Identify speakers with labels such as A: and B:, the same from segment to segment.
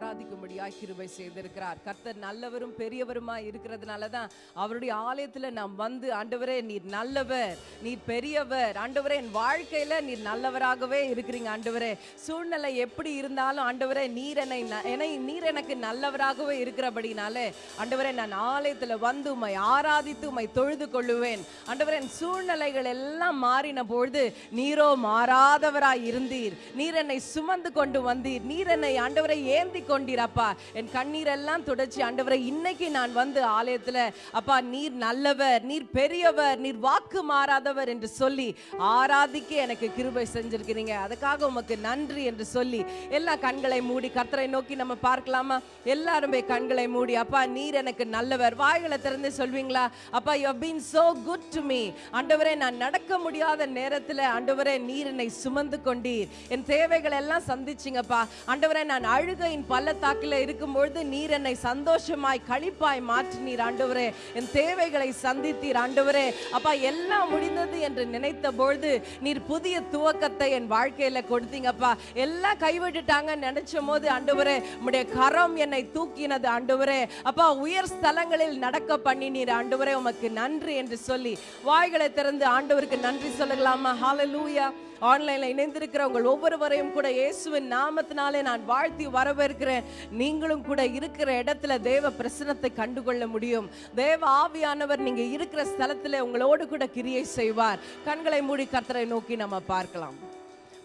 A: ஆராதிக்கும்படியாக கிருபை செய்திருக்கிறார். கர்த்தர் நல்லவரும் பெரியவருமாய் இருக்கிறதுனால தான் அவருடைய ஆலயத்துல நாம் வந்து ஆண்டவரே நீர் நல்லவர் நீர் பெரியவர் ஆண்டவரே என் வாழ்க்கையில நீர் நல்லவராகவே இருக்கிறீங்க ஆண்டவரே. சூழ்நிலை எப்படி இருந்தாலும் ஆண்டவரே நீர் என்னை என்னை நீர் எனக்கு நல்லவராகவே இருக்கிறபடினாலே ஆண்டவரே நான் ஆலயத்துல வந்து உம்மை ஆராதித்து உம்மை தொழுது கொள்ளுவேன். ஆண்டவரே என் சூழ்நிலைகள் எல்லாம் மாறின பொழுது நீரோ மாறாதவராய் இருந்தீர். நீர் என்னை சுமந்து கொண்டு வந்தீர். நீர் என்னை ஆண்டவரை ஏந்தி கொண்டிருப்பா. என் கண்ணீர் எல்லாம் துடைச்சி ஆண்டவரை இன்னைக்கு நான் வந்து ஆலயத்துல அப்பா நீர் நல்லவர் நீர் பெரியவர் நீர் வாக்கு மாறாதவர் என்று சொல்லி ஆராதிக்க எனக்கு கிருபை செஞ்சிருக்கிறீங்க. அதுக்காக உமக்கு நன்றி என்று சொல்லி எல்லா கண்களை மூடி கர்த்தரை நோக்கி நம்ம பார்க்கலாமா? எல்லாருமே கண்களை மூடி அப்பா நீர் எனக்கு நல்லவர். வாய்களை திறந்து சொல்வீங்களா? அப்பா you been so good to me ஆண்டவரே நான் நடக்க முடியாத நேரத்தில் ஆண்டவரே நீர் என்னை சுமந்து கொண்டீர். என் தேவைகள் எல்லாம் சந்திச்சிங்கப்பா. ஆண்டவரே நான் அழுகையின் பள்ளத்தாக்கில் இருக்கும்பொழுது நீர் என்னை சந்தோஷமாய் கழிப்பாய் மாற்றினீர் ஆண்டவரே. என் தேவைகளை சந்தித்தீர் ஆண்டவரே. அப்பா எல்லாம் முடிந்தது என்று நினைத்த பொழுது நீர் புதிய துவக்கத்தை என் வாழ்க்கையில் கொடுத்தீங்கப்பா எல்லாம் கைவிட்டுட்டாங்கன்னு நினைச்ச போது ஆண்டவரே உம்முடைய கரம் என்னை தூக்கினது ஆண்டவரே. அப்பா உயர் ஸ்தலங்களில் நடக்க பண்ணினீர் ஆண்டவரே. உமக்கு நன்றி என்று சொல்லி வாய்களை திறந்து ஆண்டவருக்கு நன்றி சொல்லலாமா? லூயா ஆன்லைன்ல இணைந்திருக்கிற உங்கள் ஒவ்வொருவரையும் கூட இயேசுவின் நாமத்தினாலே நான் வாழ்த்தி வரவேற்கிறேன். நீங்களும் கூட இருக்கிற இடத்துல தேவ பிரசனத்தை கண்டுகொள்ள முடியும். தேவ ஆவியானவர் நீங்க இருக்கிற ஸ்தலத்துல உங்களோடு கூட கிரியை செய்வார். கண்களை மூடி கர்த்தரை நோக்கி நம்ம பார்க்கலாம்.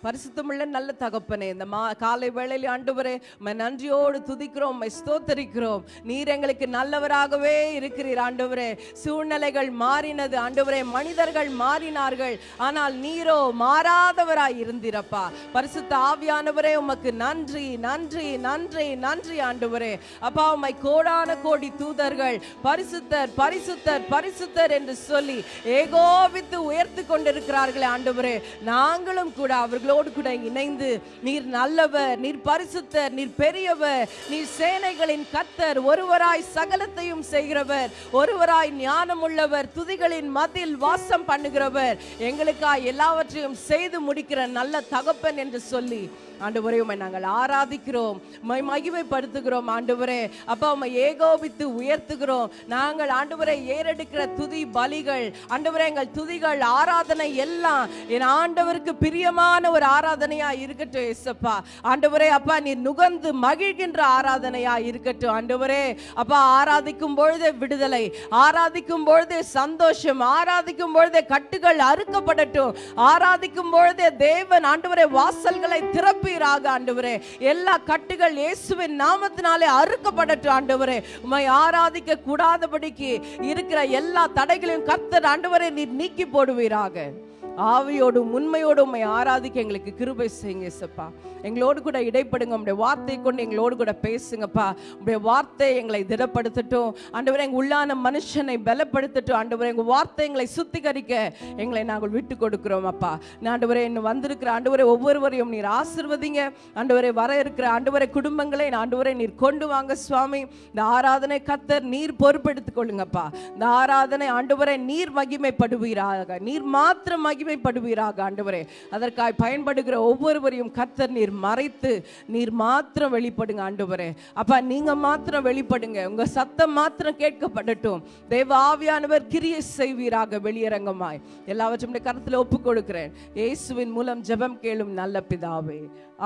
A: பரிசுத்தமுள்ள நல்ல தகப்பனே இந்த மா காலை வேளையில் ஆண்டவரே நன்றியோடு துதிக்கிறோம் ஸ்தோத்தரிக்கிறோம். நீர் எங்களுக்கு நல்லவராகவே இருக்கிறீர் ஆண்டவரே. சூழ்நிலைகள் மாறினது ஆண்டவரே மனிதர்கள் மாறினார்கள். ஆனால் நீரோ மாறாதவராய் இருந்திரப்பா. பரிசுத்த ஆவியானவரே உமக்கு நன்றி நன்றி நன்றி நன்றி ஆண்டவரே. அப்பா உமை கோடான கோடி தூதர்கள் பரிசுத்தர் பரிசுத்தர் பரிசுத்தர் என்று சொல்லி ஏகோபித்து உயர்த்து கொண்டிருக்கிறார்களே ஆண்டவரே. நாங்களும் கூட அவர்களும் அவர்களோடு கூட இணைந்து நீர் நல்லவர் நீர் பரிசுத்தர் நீர் பெரியவர் நீர் சேனைகளின் கத்தர் ஒருவராய் சகலத்தையும் செய்கிறவர் ஒருவராய் ஞானம் உள்ளவர் துதிகளின் மதில் வாசம் பண்ணுகிறவர் எங்களுக்காக எல்லாவற்றையும் செய்து முடிக்கிற நல்ல தகப்பன் என்று சொல்லி ஆண்டவரே உமை நாங்கள் ஆராதிக்கிறோம் உம்மை மகிமைப்படுத்துகிறோம் ஆண்டவரே. அப்பா உமை ஏகோபித்து உயர்த்துகிறோம். நாங்கள் ஆண்டவரை ஏறெடுக்கிற துதி பலிகள் ஆண்டவரே எங்கள் துதிகள் ஆராதனை எல்லாம் என் ஆண்டவருக்கு பிரியமான ஒரு ஆராதனையா இருக்கட்டும் ஏசப்பா. ஆண்டவரே அப்பா நீர் நுகர்ந்து மகிழ்கின்ற ஆராதனையா இருக்கட்டும். ஆண்டவரே அப்பா ஆராதிக்கும் பொழுதே விடுதலை ஆராதிக்கும் பொழுதே சந்தோஷம் ஆராதிக்கும் பொழுதே கட்டுகள் அறுக்கப்படட்டும். ஆராதிக்கும் பொழுதே தேவன் ஆண்டவரே வாசல்களை திறப்பீராக ஆண்டவரே. எல்லா கட்டுகள் இயேசுவின் நாமத்தினாலே அறுக்கப்படட்டும் ஆண்டவரே. உமை ஆராதிக்க கூடாதபடிக்கு இருக்கிற எல்லா தடைகளையும் கர்த்தர் ஆண்டவரே நீர் நீக்கி போடுவீராக. ஆவியோடும் உண்மையோடும் உண்மை ஆராதிக்க எங்களுக்கு கிருபை செய்யுங்க சப்பா எங்களோடு கூட இடைப்படுங்க உங்களுடைய வார்த்தை கொண்டு எங்களோடு கூட பேசுங்கப்பா. உங்களுடைய வார்த்தை எங்களை திடப்படுத்தட்டும். ஆண்டவரே எங்க உள்ளான மனுஷனை பலப்படுத்தட்டும். ஆண்டவரே எங்கள் வார்த்தை எங்களை சுத்திகரிக்க எங்களை நாங்கள் விட்டு கொடுக்கிறோம் அப்பா. ஆண்டவரை இன்னும் வந்திருக்கிற ஆண்டவரை ஒவ்வொருவரையும் நீர் ஆசிர்வதிங்க. ஆண்டவரை வர இருக்கிற ஆண்டவரை குடும்பங்களை ஆண்டவரை நீர் கொண்டு வாங்க சுவாமி. இந்த ஆராதனை கத்தர் நீர் பொறுப்பெடுத்துக் கொள்ளுங்கப்பா. இந்த ஆராதனை ஆண்டவரை நீர் மகிமைப்படுவீராக. நீர் மாத்திரம் மகிமைப்படுவீராக ஆண்டவரே. அதற்காய் பயன்படுகிற ஒவ்வொருவரையும் கர்த்தர் நீர் மறைத்து நீர் மாத்திரம் வெளிப்படுங்க ஆண்டவரே. அப்பா நீங்கள் மாத்திரம் வெளிப்படுங்க. உங்கள் சத்தம் மாத்திரம் கேட்கப்படட்டும். தெய்வ ஆவியானவர் கிரியை செய்வீராக வெளியரங்கமாய். எல்லாவற்றும் கருத்தில் ஒப்பு கொடுக்கிறேன் இயேசுவின் மூலம் ஜெபம் கேளும் நல்ல பிதாவே.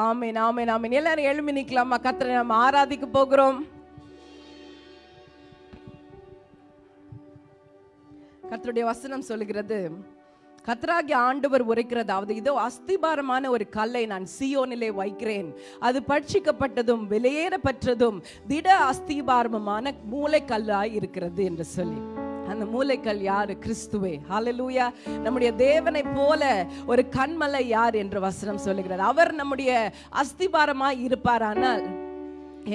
A: ஆமேன் ஆமேன் ஆமேன். எல்லாரும் எழுமி நிற்கலாமா கர்த்தரை நம்ம ஆராதிக்க போகிறோம். கர்த்தருடைய வசனம் சொல்லுகிறது. கத்ராகி ஆண்டவர் உரைக்கிறதாவது இதோ அஸ்திபாரமான ஒரு கல்லை நான் சியோனிலே வைக்கிறேன். அது பட்சிக்கப்பட்டதும் வெளியேறப்பட்டதும் திட அஸ்திபாரமுமான மூளைக்கல்லாய் இருக்கிறது என்று சொல்லி. அந்த மூளைக்கல் யாரு? கிறிஸ்துவே. ஹலலூயா நம்முடைய தேவனை போல ஒரு கண்மலை யார் என்று வசனம் சொல்லுகிறார். அவர் நம்முடைய அஸ்திபாரமாய் இருப்பார் ஆனால்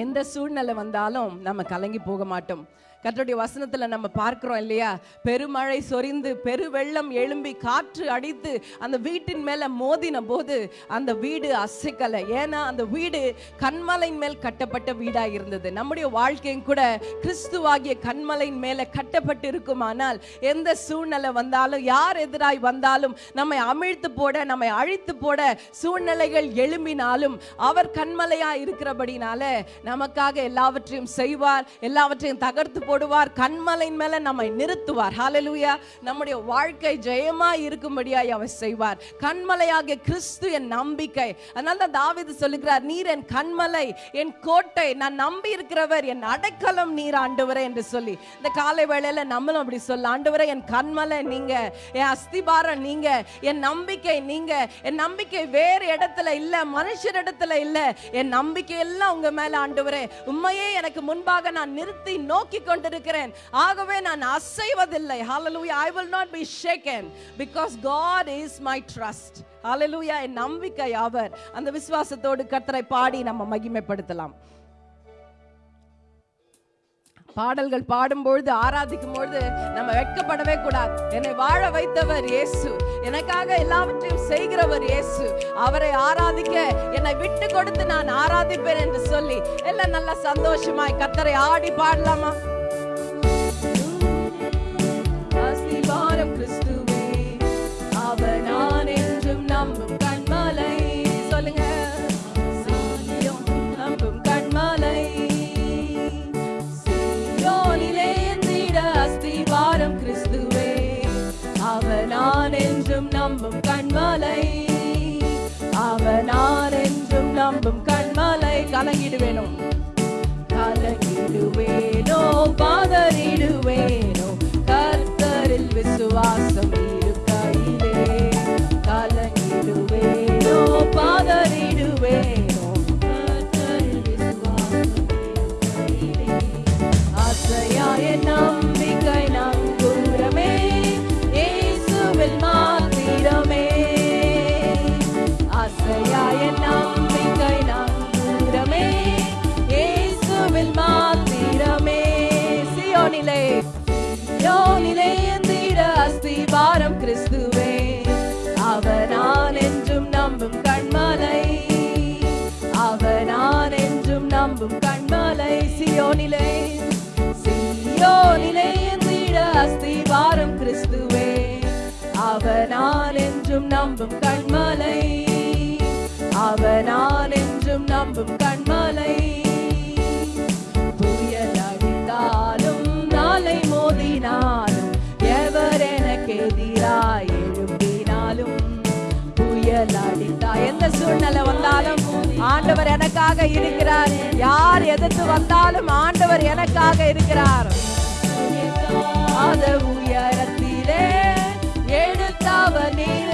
A: எந்த சூழ்நிலை வந்தாலும் நம்ம கலங்கி போக மாட்டோம். கர்த்தருடைய வசனத்துல நம்ம பார்க்கிறோம் இல்லையா? பெருமழை சொரிந்து பெருவெள்ளம் எழும்பி காற்று அடித்து அந்த வீட்டின் மேல மோதின போது அந்த வீடு அசைக்கலை. ஏன்னா அந்த வீடு கண்மலையின் மேல் கட்டப்பட்ட வீடா இருந்தது நம்முடைய வாழ்க்கையும் கூட கிறிஸ்துவாகிய கண்மலையின் மேலே கட்டப்பட்டு இருக்குமானால் எந்த சூழ்நிலை வந்தாலும் யார் எதிராய் வந்தாலும் நம்மை அமிழ்த்து போட நம்மை அழித்து போட சூழ்நிலைகள் எழும்பினாலும் அவர் கண்மலையாக இருக்கிறபடினால நமக்காக எல்லாவற்றையும் செய்வார் எல்லாவற்றையும் தகர்த்து போ போடுவார் கண்மலையின் மேல நம்மை நிறுத்துவார். ஹாலலூயா நம்முடைய வாழ்க்கை ஜெயமா இருக்கும்படியாய் அவர் செய்வார். கண்மலையாகிய கிறிஸ்து என் நம்பிக்கை. அதனால தான் தாவிது சொல்லுகிறார் நீர் என் கண்மலை என் கோட்டை. நான் நம்பி இருக்கிறவர் என் அடைக்கலம் நீர் ஆண்டவரே என்று சொல்லி. இந்த காலை வேளையில நம்மளும் அப்படி சொல்ல ஆண்டவரே என் கண்மலை நீங்க என் அஸ்திபாரம் நீங்க என் நம்பிக்கை நீங்க. என் நம்பிக்கை வேறு இடத்துல இல்ல மனுஷர் இடத்துல இல்ல. என் நம்பிக்கை எல்லாம் உங்க மேல ஆண்டவரே. உண்மையே எனக்கு முன்பாக நான் நிறுத்தி நோக்கி கொண்டிருக்கிறேன். ஆகவே நான் அசைவதில்லை. Hallelujah. I will not be shaken because god is my trust. Hallelujah. என் நம்பிக்கை அவர். அந்த விசுவாசத்தோடு கர்த்தரை பாடி நம்ம மகிமைப்படுத்தலாம். பாடல்கள் பாடும்பொழுது ஆராதிக்கும் பொழுது நம்ம வெட்கப்படவே கூடாது. என்னை வாழ வைத்தவர் இயேசு. எனக்காக எல்லாவற்றையும் செய்கிறவர் இயேசு. அவரை ஆராதிக்க என்னை விட்டு கொடுத்து நான் ஆராதிப்பேன் என்று சொல்லி எல்லாம் நல்ல சந்தோஷமாய் கத்தரை ஆடி பாடலாமா? நம்பும் கண்மலை. அவனார் என்றும் நம்பும் கண்மலை. கலங்கிடுவேணும் கலங்கிடுவேனோ? பாதறிடுவேனோ? கர்த்தரில் விசுவாசம் இருக்கையிலே. கலங்கிடுவேனோ? பாதறிடுவேனோ? கர்த்தரில் விசுவாசம் இருக்கையிலே. கண்மலை சியோனிலே சியோனிலே எந்திட அஸ்திபாரம் கிறிஸ்துவே. அவனால் என்றும் நம்பும் கண்மலை அவனால் என்றும் நம்பும் கண்மலை. சூழ்நிலை வந்தாலும் ஆண்டவர் எனக்காக இருக்கிறார். யார் எதிர்த்து வந்தாலும் ஆண்டவர் எனக்காக இருக்கிறார். அது உயரத்திலே நீர்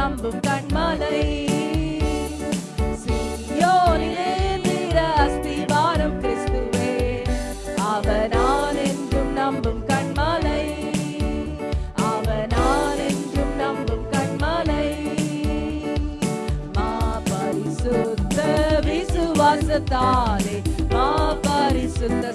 A: நம்பும் கண்மலை. சியோனிலே எந்திட அஸ்திபாரம் கிறிஸ்துவே அவர் என்றும் நம்பும் கண்மலை. அவர் என்றும் நம்பும் கண்மலை. மாபரிசுத்த விசுவாசத்தாலே மா பரிசுத்த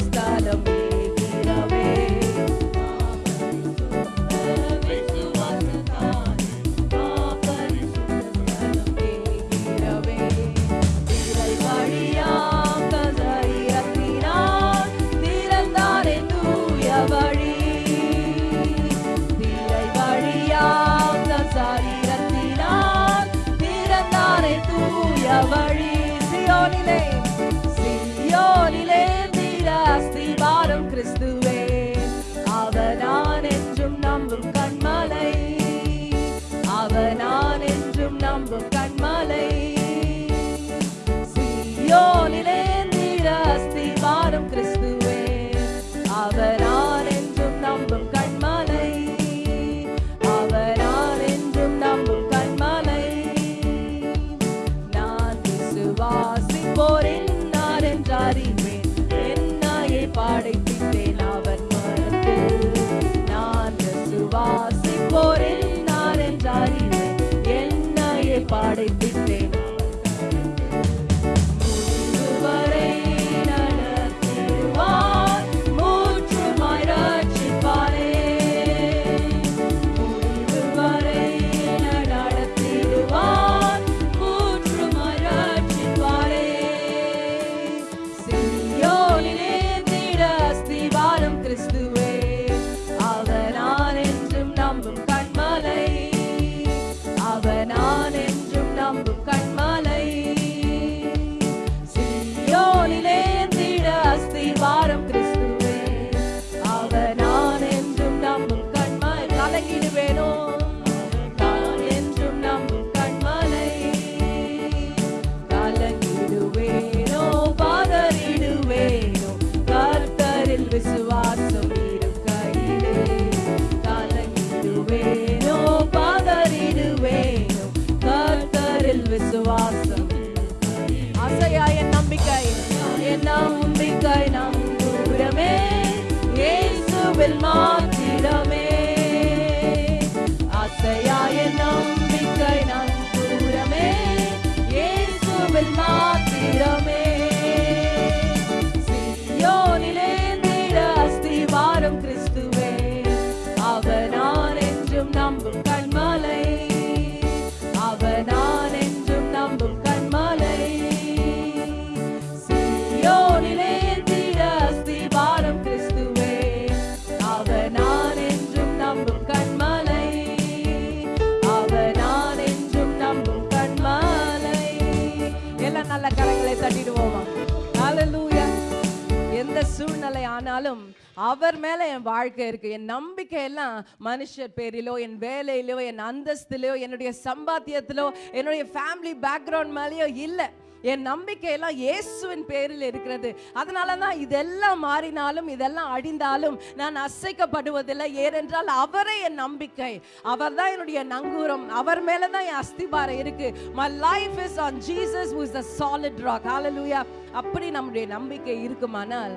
A: சூழ்நிலை ஆனாலும் அவர் மேல என் வாழ்க்கை இருக்கு. என் நம்பிக்கை எல்லாம் மனுஷர் பேரிலோ என் வேலையிலோ என் அந்தஸ்திலோ என்னுடைய சம்பாத்தியத்திலோ என்னுடைய ஃபேமிலி பேக்ரவுண்ட் மேலேயோ இல்லை. என் நம்பிக்கை எல்லாம் இயேசுவின் பேரில் இருக்கிறது. அதனால தான் இதெல்லாம் மாறினாலும் இதெல்லாம் அடிந்தாலும் நான் அசைக்கப்படுவதில்லை. ஏனென்றால் அவரே என் நம்பிக்கை. அவர் தான் என்னுடைய நங்கூரம். அவர் மேலே தான் என் அஸ்திபாரம் இருக்கு. My life is on Jesus who is solid solid rock. அப்படி நம்முடைய நம்பிக்கை இருக்குமானால்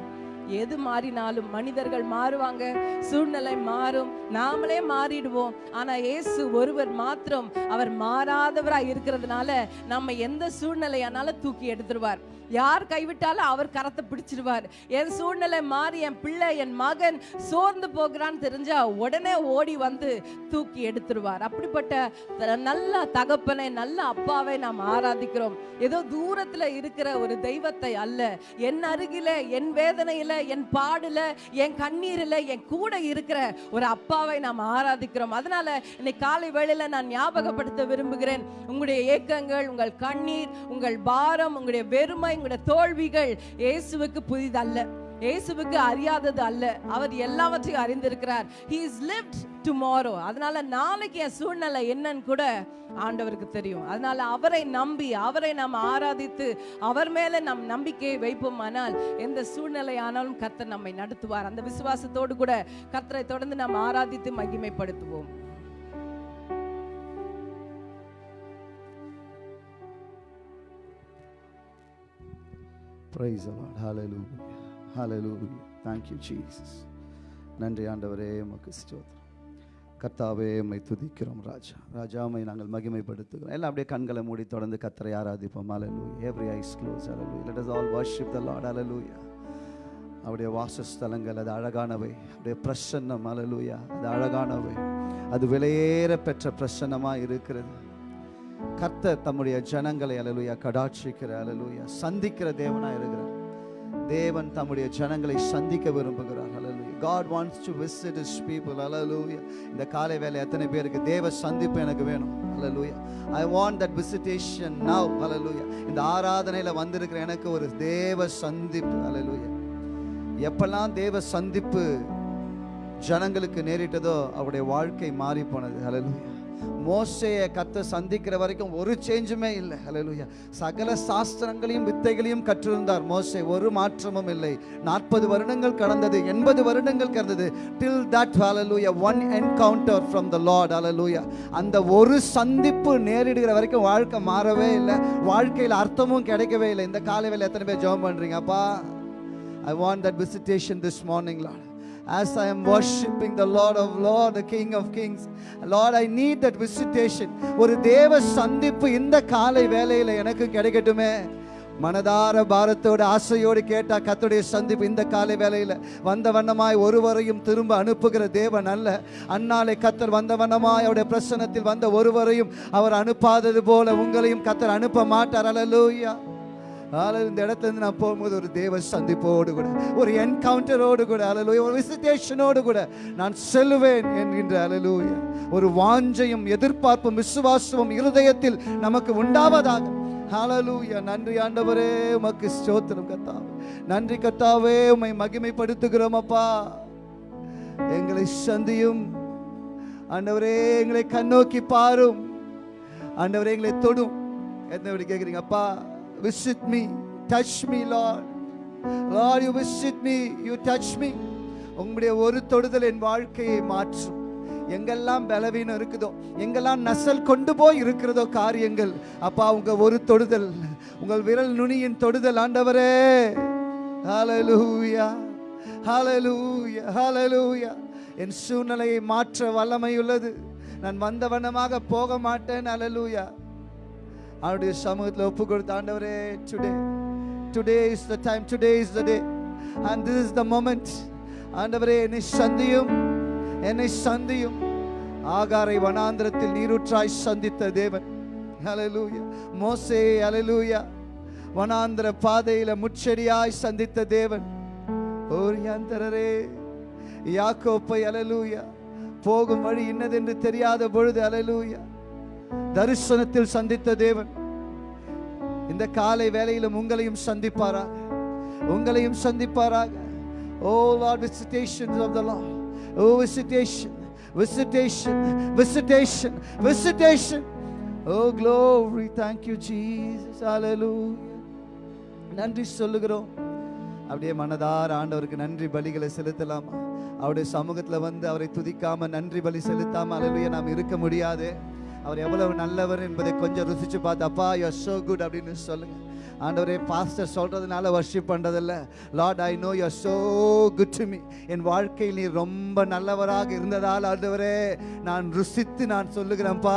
A: எது மாறினாலும் மனிதர்கள் மாறுவாங்க. சூழ்நிலை மாறும். நாமளே மாறிடுவோம். ஆனா இயேசு ஒருவர் மாத்திரம் அவர் மாறாதவராய் இருக்கிறதுனால நம்ம எந்த சூழ்நிலையானாலும் தூக்கி எடுத்துருவார். யார் கைவிட்டாலும் அவர் கரத்தை பிடிச்சிருவார். என் சூழ்நிலை மாறி என் பிள்ளை என் மகன் சோர்ந்து போகிறான்னு தெரிஞ்சா உடனே ஓடி வந்து தூக்கி எடுத்துருவார். அப்படிப்பட்ட நல்ல தகப்பனை நல்ல அப்பாவை நாம் ஆராதிக்கிறோம். ஏதோ தூரத்துல இருக்கிற ஒரு தெய்வத்தை அல்ல. என் அருகில என் வேதனையில என் பாடுல என் கண்ணீரில் என் கூட இருக்கிற ஒரு அப்பாவை நாம் ஆராதிக்கிறோம். அதனால இன்னைக்கு காலை வேளையில நான் ஞாபகப்படுத்த விரும்புகிறேன். உங்களுடைய ஏக்கங்கள் உங்கள் கண்ணீர் உங்கள் பாரம் உங்களுடைய வெறுமை உங்களுடைய தோல்விகள் இயேசுவுக்கு புதிதல்ல. இயேசுவுக்கு அறியாதது அல்ல. அவர் எல்லாவற்றையும் அறிந்திருக்கிறார். He இஸ் lived டுமாரோ அதனால நாளைக்கு என் சூழ்நிலை என்னன்னு கூட ஆண்டவருக்கு தெரியும். அதனால அவரை நம்பி அவரை நாம் ஆராதித்து அவர் மேல நம் நம்பிக்கையை வைப்போமானால் எந்த சூழ்நிலை ஆனாலும் கர்த்தர் நம்மை நடத்துவார். அந்த விசுவாசத்தோடு கூட கர்த்தரை தொடர்ந்து நாம் ஆராதித்து மகிமைப்படுத்துவோம்.
B: Praise a lot Lord. Hallelujah. Thank you Jesus நன்றி ஆண்டவரே உமக்கு ஸ்தோத்திரம். கர்த்தாவே உம்மை துதிக்கிறோம் ராஜா. ராஜாமை நாங்கள் மகிமைப்படுத்துகிறோம். எல்லாம் அப்படியே கண்களை மூடி தொடர்ந்து கத்தரை ஆராதிப்போம். Hallelujah every eyes close hallelujah. Let us all worship the lord. Hallelujah அவருடைய வாசஸ்தலங்கள் அது அழகானவை. அவருடைய பிரசன்னம். அலலூயா அது அழகானவை. அது விலையேற பெற்ற பிரசன்னமாக இருக்கிறது. கர்த்தர் தம்முடைய ஜனங்களை அலலுயா கடாட்சிக்கிற அலலுயா சந்திக்கிற தேவனா இருக்கிறார். தேவன் தம்முடைய ஜனங்களை சந்திக்க விரும்புகிறார் hallelujah God wants to visit his people hallelujah இந்த காலை வேலை எத்தனை பேருக்கு தேவ சந்திப்பு எனக்கு வேணும் hallelujah I want that visitation now hallelujah இந்த ஆராதனையில் வந்திருக்கிற எனக்கு ஒரு தேவ சந்திப்பு அலலுயா எப்பெல்லாம் தேவ சந்திப்பு ஜனங்களுக்கு நேரிட்டதோ அவருடைய வாழ்க்கை மாறி போனது அலலுயா மோசையை கத்த சந்திக்கிற வரைக்கும் ஒரு சேஞ்சுமே இல்லை. ஹalleluya சகல சாஸ்திரங்களையும் வித்தைகளையும் கற்றிருந்தார் மோசே. ஒரு மாற்றமும் இல்லை. நாற்பது வருடங்கள் கடந்தது எண்பது வருடங்கள் கடந்தது. Till that hallelujah one encounter from the Lord hallelujah அந்த ஒரு சந்திப்பு நேரிடுகிற வரைக்கும் வாழ்க்கை மாறவே இல்லை. வாழ்க்கையில் அர்த்தமும் கிடைக்கவே இல்லை. இந்த காலை வேலை எத்தனை பேர் ஜெபம் பண்ணுறீங்கப்பா I want that visitation this morning Lord As I am worshiping the Lord of Lords, the King of Kings, Lord, I need that visitation. ஒரு தேவ சந்திப்பு இந்த காலை வேலையில் எனக்கு கிடைக்கட்டுமே. மனதார பாரத்தோடு ஆசையோடு கேட்டா கத்துடைய சந்திப்பு இந்த காலை வேலையில் வந்த வண்ணமாய் ஒருவரையும் திரும்ப அனுப்புகிற தேவன் அல்ல. அன்னாலே கத்தர் வந்த வண்ணமாய் அவருடைய பிரசனத்தில் வந்த ஒருவரையும் அவர் அனுப்பாதது போல உங்களையும் கத்தர் அனுப்ப மாட்டார். அல்லூயா ஆனால் இந்த இடத்துல இருந்து நான் போகும்போது ஒரு தேவ சந்திப்போடு கூட ஒரு என்கவுண்டரோடு கூட அலலூயா ஒரு விசிட்டேஷனோடு கூட நான் செல்லுவேன் என்கின்ற அலலூயா ஒரு வாஞ்சையும் எதிர்பார்ப்பும் விசுவாசமும் இருதயத்தில் நமக்கு உண்டாவதாக. ஹலலூயா நன்றி ஆண்டவரே உமக்கு ஸ்தோத்திரம் கத்தாவே நன்றி கத்தாவே உம்மை மகிமைப்படுத்துகிறோம் அப்பா. எங்களை சந்தியும். ஆண்டவரே எங்களை கண்ணோக்கி பாரும். ஆண்டவரே எங்களை தொடும். என்ன இப்படி கேட்குறீங்க அப்பா? Visit me touch me lord. Lord you visit me you touch me. உங்களுடைய ஒரு தொடுதல் என் வாழ்க்கையை மாற்றும். எங்கெல்லாம் பலவீனம் இருக்குதோ எங்கெல்லாம் நசல் கொண்டு போய் இருக்கிறதோ காரியங்கள் அப்பா உங்க ஒரு தொடுதல். உங்கள் விரல் நுனியின் தொடுதல் ஆண்டவரே. ஹalleluya ஹalleluya ஹalleluya என் சூழ்நிலையை மாற்ற வல்லமை உள்ளது நான் வந்தவனமாக போக மாட்டேன். அலலூயா அவருடைய சமூகத்தில் ஒப்பு கொடுத்த ஆண்டவரே today today is the time today is the day and this is the moment ஆண்டவரே என்னை சந்தியும் என்னை சந்தியும். ஆகாரை வனாந்திரத்தில் நீரூற்றாய் சந்தித்த தேவன். அலலூயா மோசே அலலூயா வனாந்திர பாதையில முச்செடியாய் சந்தித்த தேவன். ஓரியாந்தரரே யாக்கோப்பை அலலூயா போகும் வழி இன்னதென்று தெரியாத பொழுது அலலூயா தரிசனத்தில் சந்தித்த தேவன் இந்த காலை வேலையிலும் உங்களையும் சந்திப்பாராக. உங்களையும் சந்திப்பாராக. O Lord visitation of the O visitation visitation visitation visitation. O glory thank you Jesus hallelujah நன்றி சொல்லுகிறோம். அப்படியே மனதார ஆண்டவருக்கு நன்றி பலிகளை செலுத்தலாமா? அவருடைய சமூகத்தில் வந்து அவரை துதிக்காம நன்றி பலி செலுத்தாம அலலுய நாம் இருக்க முடியாது. அவர் எவ்வளவு நல்லவர் என்பதை கொஞ்சம் ருசிச்சு பார்த்து அப்பா யூ so குட் அப்படின்னு சொல்லுங்க. ஆண்டவரே பாஸ்டர் சொல்கிறதுனால வர்ஷிப் பண்ணுறதில்ல Lord I know you so good to me என் வாழ்க்கையில் நீ ரொம்ப நல்லவராக இருந்ததால் ஆண்டவரே நான் ருசித்து நான் சொல்லுகிறேன்ப்பா.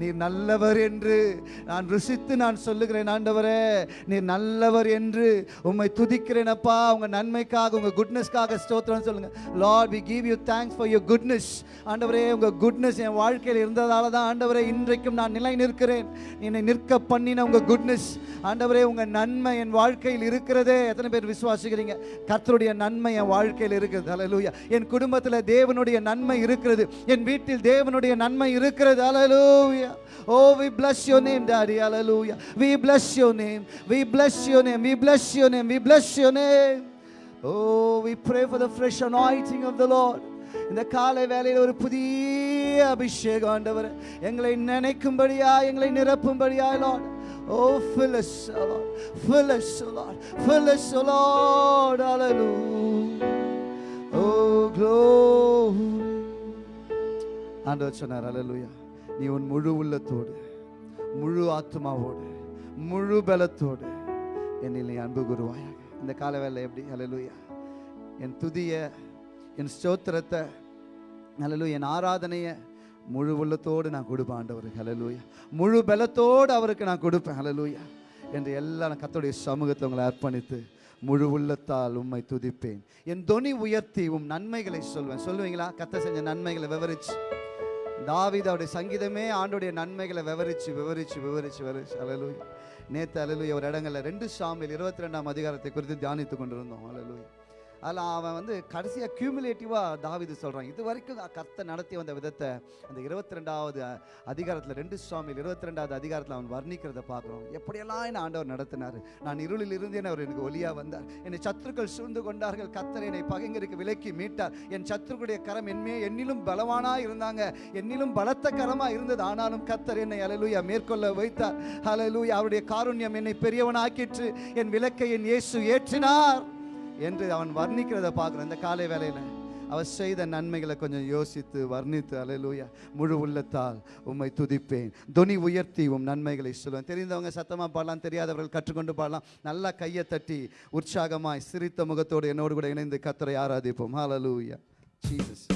B: நீ நல்லவர் என்று நான் ருசித்து நான் சொல்லுகிறேன் ஆண்டவரே. நீ நல்லவர் என்று உம்மை துதிக்கிறேனப்பா உங்கள் நன்மைக்காக உங்கள் குட்னஸ்க்காக ஸ்தோத்திரம் சொல்லுங்கள் Lord we give you thanks for your goodness ஆண்டவரே உங்கள் குட்னஸ் என் வாழ்க்கையில் இருந்ததால தான் ஆண்டவரே இன்றைக்கும் நான் நிலை நிற்கிறேன் என்னை நிற்க பண்ணின உங்கள் குட்னஸ் ஆண்டவரே உங்க நன்மை என் வாழ்க்கையில் இருக்கிறதே. எத்தனை பேர் விசுவாசிக்கிறீங்க? கர்த்தருடைய நன்மை என் வாழ்க்கையில் இருக்கிறது அலலூயா என் குடும்பத்தில் தேவனுடைய நன்மை இருக்கிறது. என் வீட்டில் தேவனுடைய நன்மை இருக்கிறது. Hallelujah O we bless your name daddy hallelujah we bless your name we bless your name we bless your name we bless your name O we pray for the fresh anointing of the Lord இந்த காலை வேலையில் ஒரு புதிய அபிஷேகம் ஆண்டவர். எங்களை நினைக்கும்படியா எங்களை நிரப்பும்படியா Lord O fill us oh Lord. Fill us oh Lord. Fill us oh Lord. Hallelujah. Oh glory. ஆண்டவர் சொன்னார் அல்லேலூயா நீ உன் முழு உள்ளத்தோடு முழு ஆத்மாவோடு முழு பலத்தோடு என்னில் நீ அன்பு குருவாயாக இந்த கால வேலை எப்படி? அலலுயா என் துதிய என் ஸ்தோத்திரத்தை
C: ஹalleluya என் ஆராதனையை முழு உள்ளத்தோடு நான் கொடுப்பேன் ஆண்டவர். ஹலலூயா முழு பலத்தோடு அவருக்கு நான் கொடுப்பேன். ஹலலூயா என்று எல்லாம் கத்தோடைய சமூகத்தை உங்களை அர்ப்பணித்து முழு உள்ளத்தால் உம்மை துதிப்பேன். என் தொனி உயர்த்தி உம் நன்மைகளை சொல்வேன். சொல்லுவீங்களா? கத்த செஞ்ச நன்மைகளை விவரிச்சு. தாவித அவருடைய சங்கீதமே ஆண்டுடைய நன்மைகளை விவரிச்சு விவரிச்சு விவரிச்சு விவரிச்சு. அலலுய் நேத்து அலலுய் ஒரு இடங்களில் ரெண்டு சாமியில் இருபத்தி ரெண்டாம் அதிகாரத்தை குறித்து தியானித்து கொண்டிருந்தோம். அலலுய் அதில் அவன் வந்து கடைசியாக கியூமுலேட்டிவாக தாவிது சொல்கிறான் இது வரைக்கும் கர்த்தை நடத்தி வந்த விதத்தை அந்த இருபத்தி ரெண்டாவது அதிகாரத்தில் ரெண்டு சுவாமியில் இருபத்தி ரெண்டாவது அதிகாரத்தில் அவன் வர்ணிக்கிறத பார்க்குறோம். எப்படியெல்லாம் என்ன ஆண்டவர் நடத்தினார். நான் இருளில் இருந்தேன் அவர் எனக்கு ஒளியாக வந்தார். என்னை சத்துருக்கள் சூழ்ந்து கொண்டார்கள். கர்த்தர் என்னை பகைங்கருக்கு விலக்கி மீட்டார். என் சத்துருக்குடைய கரம் என்மே என்னிலும் பலவானாக இருந்தாங்க. என்னிலும் பலத்த கரமாக இருந்தது. ஆனாலும் கர்த்தர் என்னை அலலூயா மேற்கொள்ள வைத்தார். அலலூயா அவருடைய காருண்யம் என்னை பெரியவனாக்கிற்று. என் விளக்கை என் இயேசு ஏற்றினார். என்று அவன் வர்ணிக்கிறத பார்க்குறோம் இந்த காலை வேலையில் அவர் செய்த நன்மைகளை கொஞ்சம் யோசித்து வர்ணித்து அலையலூயா முழு உள்ளத்தால் உம்மை துதிப்பேன். துணி உயர்த்தி உம் நன்மைகளை சொல்லுவேன். தெரிந்தவங்க சத்தமாக பாடலாம் தெரியாதவர்கள் கற்றுக்கொண்டு பாடலாம். நல்லா கையை தட்டி உற்சாகமாய் சிரித்த முகத்தோடு என்னோடு கூட இணைந்து கத்தரை ஆராதிப்போம். ஹalleluya ஜீசஸ்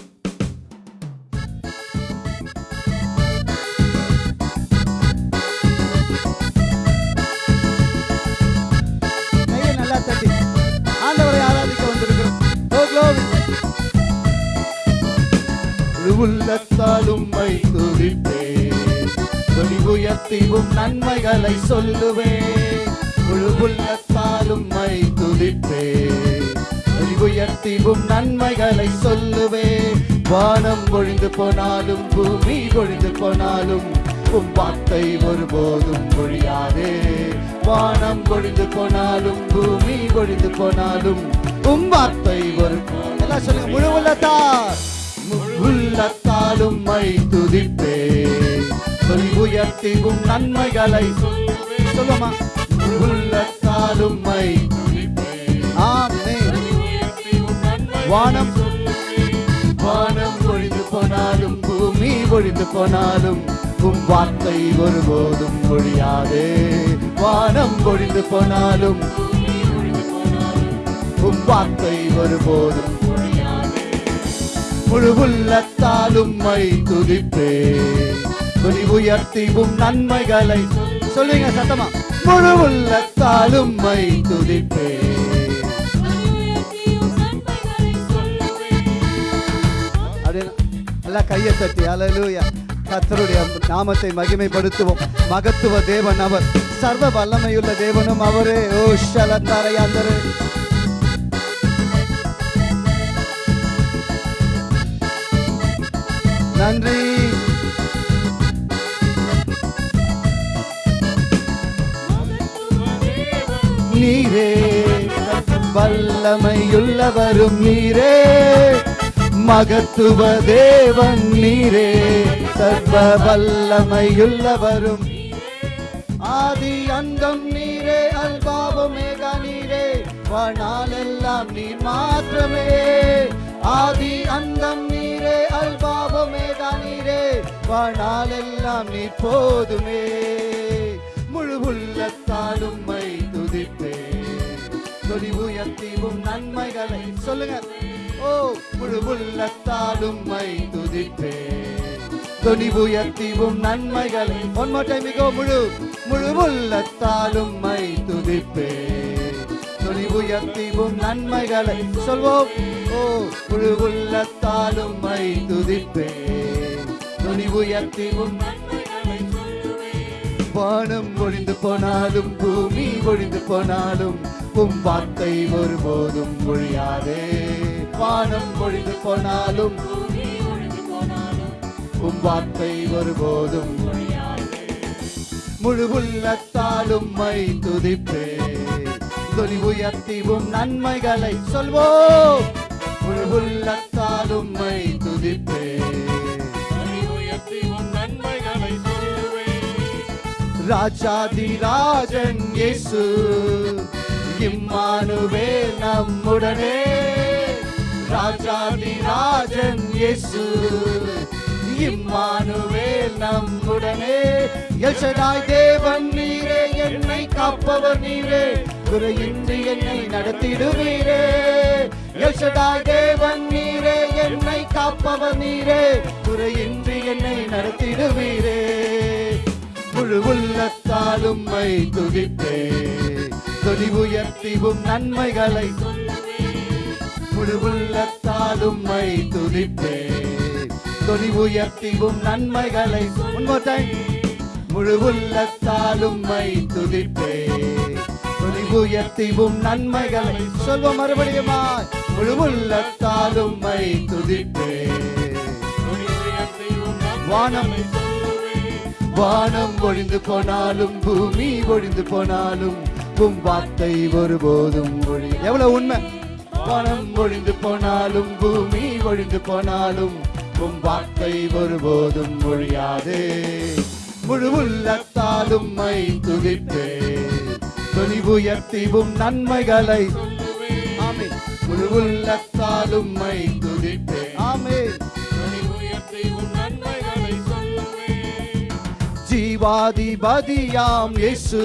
B: உள்ளத்தால் உம்மை துதிப்பேன் தொனி உயர்த்திவும் நன்மைகளை சொல்லுவேன். முழு உள்ளத்தால் உம்மை துதிப்பேன் தொனி உயர்த்திவும் நன்மைகளை சொல்லுவேன். வானம் பொழிந்து போனாலும் பூமி பொழிந்து போனாலும் உம் வார்த்தை ஒருபோதும் பொழியாதே வானம் பொழிந்து போனாலும் பூமி பொழிந்து போனாலும் உம் வார்த்தை ஒரு
C: எல்லாம் சொல்லுங்க முழு உள்ளத்தால்
B: உள்ளத்தாலும் மை துதிப்பே சொல்லி உயர்த்திவும் நன்மைகளை
C: சொல்லுமா?
B: உள்ளத்தாலும் மை
C: ஆமென்.
B: வானம். வானம் பொழிந்து போனாலும் பூமி பொழிந்து போனாலும் உம் வார்த்தை ஒருபோதும் பொழியாதே வானம் பொழிந்து போனாலும் உம் வார்த்தை ஒருபோதும் முழு உள்ளத்தாலும் மை துதிப்பே. துணி உயர்த்திவும் நன்மைகளை
C: சொல்லுங்க சத்தமா?
B: முழு உள்ளத்தாலும் மை துதிப்பே.
C: நல்லா கையை தட்டி ஹalleluya. கர்த்தருடைய நாமத்தை மகிமைப்படுத்துவோம். மகத்துவ தேவன் அவர் சர்வ வல்லமையுள்ள தேவனும் அவரே. ஓ ஷலந்தரையாந்தரே நன்றி.
B: நீரே வல்லமையுள்ளவரும் நீரே. மகத்துவ தேவன் நீரே சர்வ வல்லமையுள்ளவரும் ஆதி அந்தம் நீரே அல்பாவமேகா நீரே. வாழ்நாளெல்லாம் நீர் மாத்திரமே. ஆதி அந்தம் நீரே அல்பாவமேகா நீரே வாழ்நாளெல்லாம் நீ போதுமே. முழு உள்ளத்தாலும் மை துதிப்பே. தொடி உயர்த்திவும் நன்மைகளை சொல்லுங்க. ஓ முழு உள்ளத்தாலும் மை துதிப்பே. தொனி உயர்த்திவும் நன்மைகளை ஒன் more time முழு முழு உள்ளத்தாலும் மை துதிப்பே. உயர்த்திவும் நன்மைகளை சொல்வோம். ஓ முழு உள்ளத்தாலும் மை துதிப்பேன். துணி உயர்த்திவும் வானம் ஒழிந்து போனாலும் பூமி ஒழிந்து போனாலும் உம் வார்த்தை ஒருபோதும் ஒழியாதே. வானம் ஒழிந்து போனாலும் உம் வார்த்தை ஒருபோதும் முழு உள்ளத்தாலும் மை துதிப்பே தொனி உயர்த்திவும் நன்மைகளை சொல்வோம். முழு உள்ளத்தாலும் மை துதிப்பே. ராஜாதி ராஜன் இயேசு இம்மானுவே நம்முடனே. ராஜாதி ராஜன் இயேசு இம்மானுவேல் நம்முடனே எல்சடாய் தேவன் நீரே என்னை காப்பவர் நீரே. குறையின்றி என்னை நடத்திடுவீரே. எல்சடாய் தேவன் நீரே என்னை காப்பவர் நீரே. குறையின்றி என்னை நடத்திடுவீரே. முழு உள்ளத்தாலும் மை துதிப்பே தொடி உயர்த்திவும் நன்மைகளை முழு உள்ளத்தாலும் மை துதிப்பே. தொடி உயர்த்திவும் நன்மைகளை One முழு உள்ளத்தாலும் மை துதிப்பே. தொடி உயர்த்திவும் நன்மைகளை சொல்வோம் மறுபடியுமா முழு உள்ளத்தாலும் மை துதிப்பே. வானம் வானம் ஒழிந்து போனாலும் பூமி ஒழிந்து போனாலும் உம் வார்த்தை ஒருபோதும் ஒழி எவ்வளவு உண்மை? வானம் ஒழிந்து போனாலும் பூமி ஒழிந்து போனாலும் உம் வார்த்தை ஒருபோதும் ஒழியாதே. முழு உள்ளத்தாலும் மை துதிப்பே தொனி உயர்த்திவும் நன்மைகளை ஆமென். முழு உள்ளத்தாலும் மை துதிப்பே ஆமென். ஜீவாதிபதியாம் இயேசு.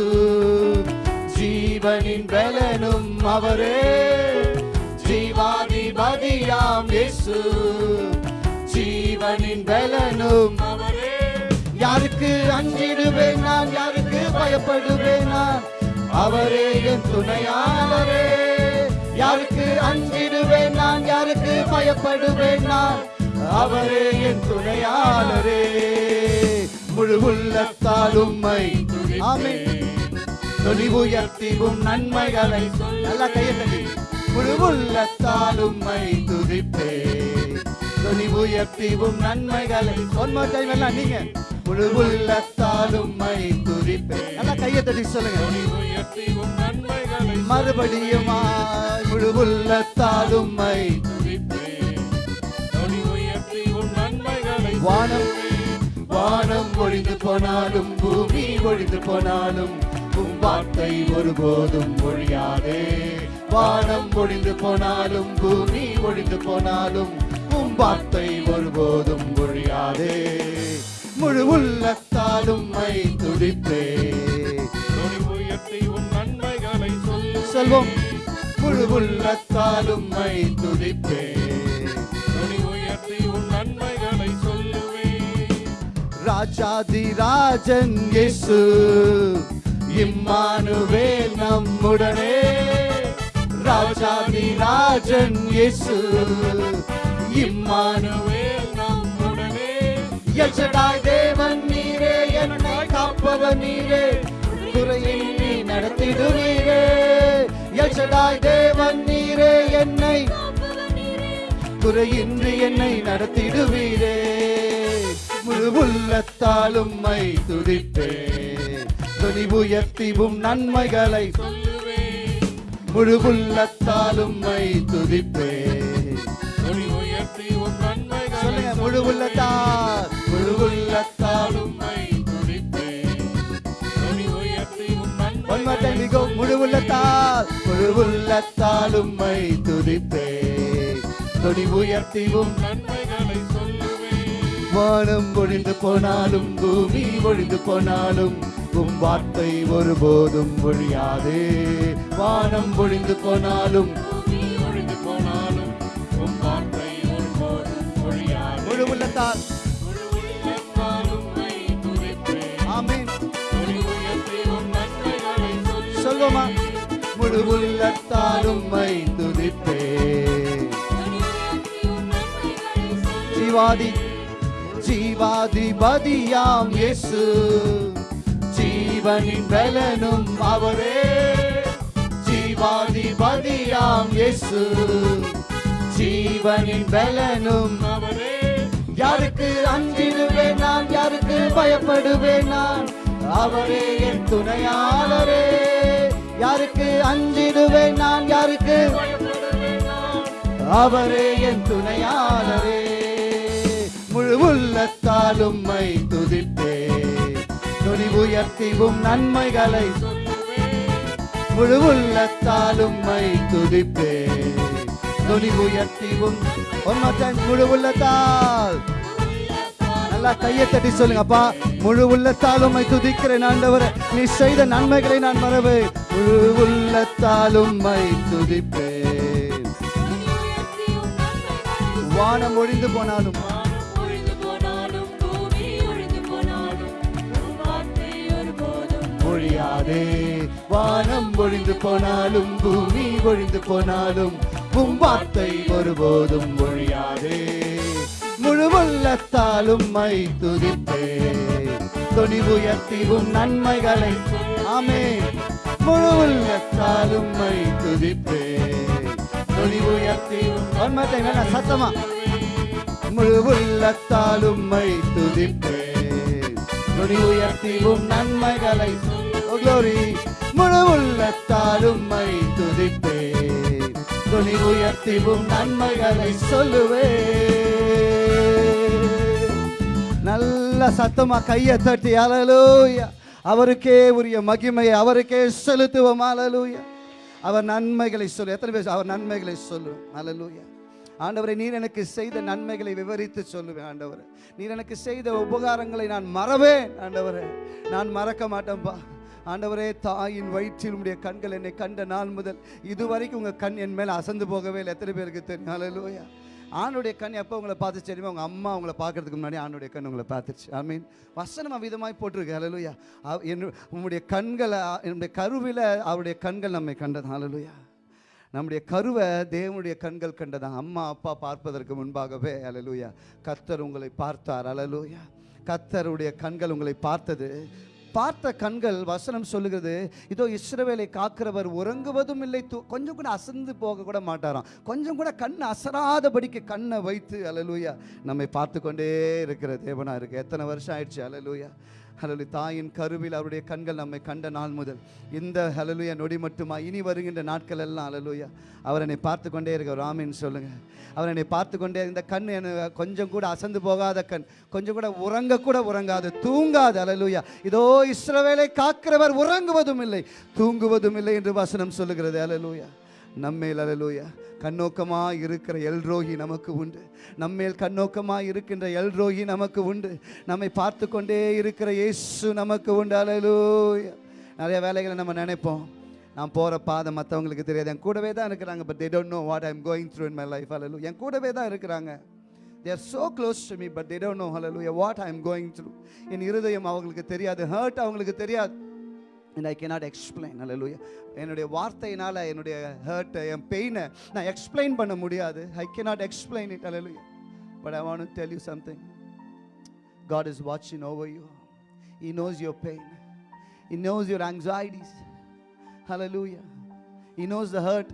B: ஜீவனின் பலனும் அவரே. ஜீவாதிபதியாம் இயேசு. ஜீவனின் பலனும். யாருக்கு அஞ்சிடுவேன் நான் யாருக்கு பயப்படுவேன் நான்? அவரே என் துணையாளரே. யாருக்கு அஞ்சிடுவேன் நான் யாருக்கு பயப்படுவேன் நான்? அவரே என் துணையாளரே. முழு உள்ளத்தால் மை ஆமென். தொனி உயர்த்திவும் நன்மைகளை நல்லா கையை முழு உள்ளத்தால் உள்ளத்தாலும் துதிப்பேன். துதிப்பே தொனி உயர்த்திவும் நன்மைகளை. ஒன்மோ டைம் எல்லாம் நீங்க. முழு உள்ளத்தாலும் மை துதிப்பே நல்லா கையை தட்டி சொல்லுங்க. மறுபடியும் முழு உள்ளத்தாலும் மை வானம் வானம் ஒழிந்து போனாலும் பூமி ஒழிந்து போனாலும் உம் வார்த்தை ஒருபோதும் ஒழியாதே. வானம் ஒழிந்து போனாலும் பூமி ஒழிந்து போனாலும் உம் வார்த்தை ஒருபோதும் ஒழியாதே. முழு உள்ளத்தாலும் மை துதிப்பே செல்வம் முழு உள்ளத்தாலும் மை துதிப்பே ராஜாதி ராஜன் இயேசு இம்மானுவேல் நம்முடனே. ராஜாதி ராஜன் இயேசு இம்மானுவேல் நம்முடனே எல்ஷடாய் தேவன் நீரே என்னை காப்பவர் நீரே. குறையின்றி நடத்திடுவீரே. எல்ஷடாய் தேவன் நீரே என்னை குறையின்றி என்னை நடத்திடுவீரே. முழு உள்ளத்தாலும் மை துதிப்பே. துணி உயர்த்திவும் நன்மைகளை முழு உள்ளத்தாலும் மை துதிப்பே. முழு உள்ளத்தால் முழு time we go. முழு உள்ளத்தால் முழு உள்ளத்தாலும் மை துதிப்பே துணி உயர்த்திவும் வானம் ஒழிந்து போனாலும் பூமி ஒழிந்து போனாலும் உம் வார்த்தை ஒருபோதும் ஒழியாதே. வானம் ஒழிந்து போனாலும் முழு உள்ளத்தால். சொல்வோமா முழு உள்ளத்தாலும் மை துதிப்பே ஜீவாதி ஜீவாதிபதியாம் இயேசு. ஜீவனின் பலனும் அவரே. ஜீவாதிபதியாம் இயேசு. ஜீவனின் பலனும் அவரே. யாருக்கு அஞ்சிடுவேன் நான் யாருக்கு பயப்படுவேன் நான்? அவரே என் துணையாளரே. யாருக்கு அஞ்சிடுவேன் நான் யாருக்கு அவரே என் துணையாளரே. முழு உள்ளத்தாலும் மை துதிப்பே. துணி உயர்த்திவும் நன்மைகளை முழு உள்ளத்தாலும் மை துதிப்பேன் துணி உயர்த்திவும் ஒன்மாற்ற முழு உள்ளத்தால். நல்லா கையை தட்டி சொல்லுங்க அப்பா. முழு உள்ளத்தாலும் உம்மை துதிக்கிறேன் ஆண்டவர். நீ செய்த நன்மைகளை நான் மறவு. முழு உள்ளத்தால் உம்மை துதிப்பேன். வானம் ஒழிந்து போனாலும் ஒழியாதே. வானம் ஒழிந்து போனாலும் பூமி ஒழிந்து போனாலும் உம் வார்த்தை ஒருபோதும் ஒழியாதே. முழு உள்ளத்தாலும் மை துதித்தே துதிப்பே துணிவுயர்த்திவும் நன்மைகளை ஆமே. முழு உள்ளத்தாலும் மை துதிப்பே துணிவுயர்த்திவும் ஒன்மத்தை வேணா சத்தமா? முழு உள்ளத்தாலும் மை துதிப்பே துணி உயர்த்திவும் நன்மைகளை முழு உள்ளத்தாலும் மை துதிப்பே துணி உயர்த்திவும் நன்மைகளை சொல்லுவே நல்ல சத்தமா கையை தட்டி அலலூயா! அவருக்கே உரிய மகிமையை அவருக்கே செலுத்துவோம் அலலூயா! அவர் நன்மைகளை சொல்லு. எத்தனை பேர் அவர் நன்மைகளை சொல்லு அலலூயா! ஆண்டவரை நீர் எனக்கு செய்த நன்மைகளை விவரித்து சொல்லுவேன் ஆண்டவர். நீர் எனக்கு செய்த உபகாரங்களை நான் மறவேன் ஆண்டவரே. நான் மறக்க மாட்டேன்பா. ஆண்டவரே தாயின் வயிற்றில் உடைய கண்கள் என்னை கண்ட நாள் முதல் இதுவரைக்கும் உங்கள் கண் என் மேலே அசந்து போகவே இல்லை. எத்தனை பேருக்கு தெரியும்? அலலூயா ஆணுடைய கண் எப்போ உங்களை பார்த்து தெரியுமா? உங்கள் அம்மா உங்களை பார்க்கறதுக்கு முன்னாடி ஆணுடைய கண் உங்களை பார்த்துச்சு. ஐ மீன் வசனம் அவ்விதமாய் போட்டிருக்கு. அலலுயா அவ- என்னு- கண்களை என்னுடைய கருவில் அவருடைய கண்கள் நம்மை கண்டதான் அலலுயா நம்முடைய கருவை தேவனுடைய கண்கள் கண்டதான் அம்மா அப்பா பார்ப்பதற்கு முன்பாகவே. அலலூயா கத்தர் உங்களை பார்த்தார். அலலூயா கத்தருடைய கண்கள் உங்களை பார்த்தது. பார்த்த கண்கள் வசனம் சொல்லுகிறது இதோ இஸ்ரவேலை காக்கிறவர் உறங்குவதும் இல்லை தூ- கொஞ்சம் கூட அசந்து போக கூட மாட்டாராம். கொஞ்சம் கூட கண் அசராதபடிக்கு கண்ணை வைத்து அலலூயா நம்மை பார்த்து கொண்டே இருக்கிற தேவனா இருக்கு. எத்தனை வருஷம் ஆயிடுச்சு? அலலூயா ஹலலு தாயின் கருவில் அவருடைய கண்கள் நம்மை கண்ட நாள் முதல். இந்த ஹலலுயா நொடி மட்டுமா? இனி வருகின்ற நாட்கள் எல்லாம் ஹலலுயா அவர் என்னை பார்த்து கொண்டே இருக்க ராமின்னு சொல்லுங்க. அவர் என்னை பார்த்து கொண்டே இந்த கண் என்ன கொஞ்சம் கூட அசந்து போகாத கண் கொஞ்சம் கூட உறங்க கூட உறங்காது தூங்காது அலலுயா இதோ இஸ்ரவேலை காக்கிறவர் உறங்குவதும் இல்லை தூங்குவதும் இல்லை என்று வசனம் சொல்லுகிறது அலலுயா நம்மேல் அலலூயா கண்ணோக்கமாக இருக்கிற எல்ரோகி நமக்கு உண்டு. நம்மேல் கண்ணோக்கமாக இருக்கின்ற எல்ரோகி நமக்கு உண்டு. நம்மை பார்த்து கொண்டே இருக்கிற இயேசு நமக்கு உண்டு அலலூயா நிறைய வேலைகளை நம்ம நினைப்போம். நான் போகிற பாதை மற்றவங்களுக்கு தெரியாது. என் கூடவே தான் இருக்கிறாங்க but they don't know what I'm going through in my life hallelujah என் கூடவே தான் இருக்கிறாங்க. They are so close to me but they don't know know what I am going through என் இருதயம் அவங்களுக்கு தெரியாது ஹர்ட் அவங்களுக்கு தெரியாது. அண்ட் ஐ கேனாட் எக்ஸ்பிளைன் அல்ல லூயா என்னுடைய வார்த்தையினால் என்னுடைய ஹர்ட்டை என் பெயினை நான் எக்ஸ்பிளைன் பண்ண முடியாது I cannot explain it all but I want tell you something God is வாட்சிங் over you he knows your pain he knows your anxieties hallelujah he knows the hurt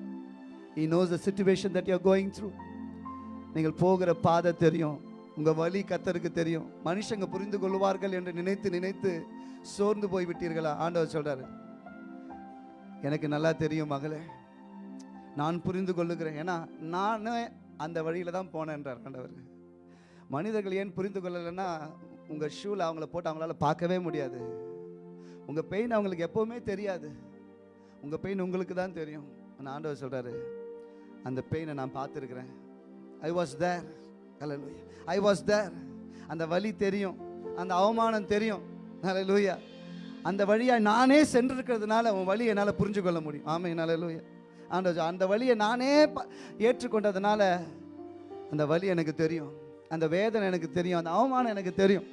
B: he knows the situation that you're going through நீங்கள் போகிற பாதை தெரியும் உங்கள் வழி கத்தருக்கு தெரியும் மனுஷங்க புரிந்து கொள்வார்கள் என்று நினைத்து நினைத்து சோர்ந்து போய் விட்டீர்களா? ஆண்டவர் சொல்றாரு. எனக்கு நல்லா தெரியும் மகளே. நான் புரிந்து கொள்ளுகிறேன். ஏன்னா நானே அந்த வழியில் தான் போனேன்றார் ஆண்டவர். மனிதர்கள் ஏன் புரிந்து கொள்ளலைன்னா உங்கள் ஷூவில் அவங்கள போட்டு அவங்களால பார்க்கவே முடியாது. உங்கள் பெயின் அவங்களுக்கு எப்பவுமே தெரியாது. உங்கள் பெயின் உங்களுக்கு தான் தெரியும். நான் ஆண்டவர் சொல்கிறாரு அந்த பெயினை நான் பார்த்துருக்குறேன். I was there I was there அந்த வலி தெரியும். அந்த அவமானம் தெரியும். லூயா அந்த வழியாக நானே சென்றிருக்கிறதுனால உன் வழியை என்னால் புரிஞ்சு கொள்ள முடியும். ஆமே ஹalleluya ஆண்டோஜா அந்த வழியை நானே ப- ஏற்றுக்கொண்டதுனால அந்த வழி எனக்கு தெரியும். அந்த வேதனை எனக்கு தெரியும். அந்த அவமானம் எனக்கு தெரியும்.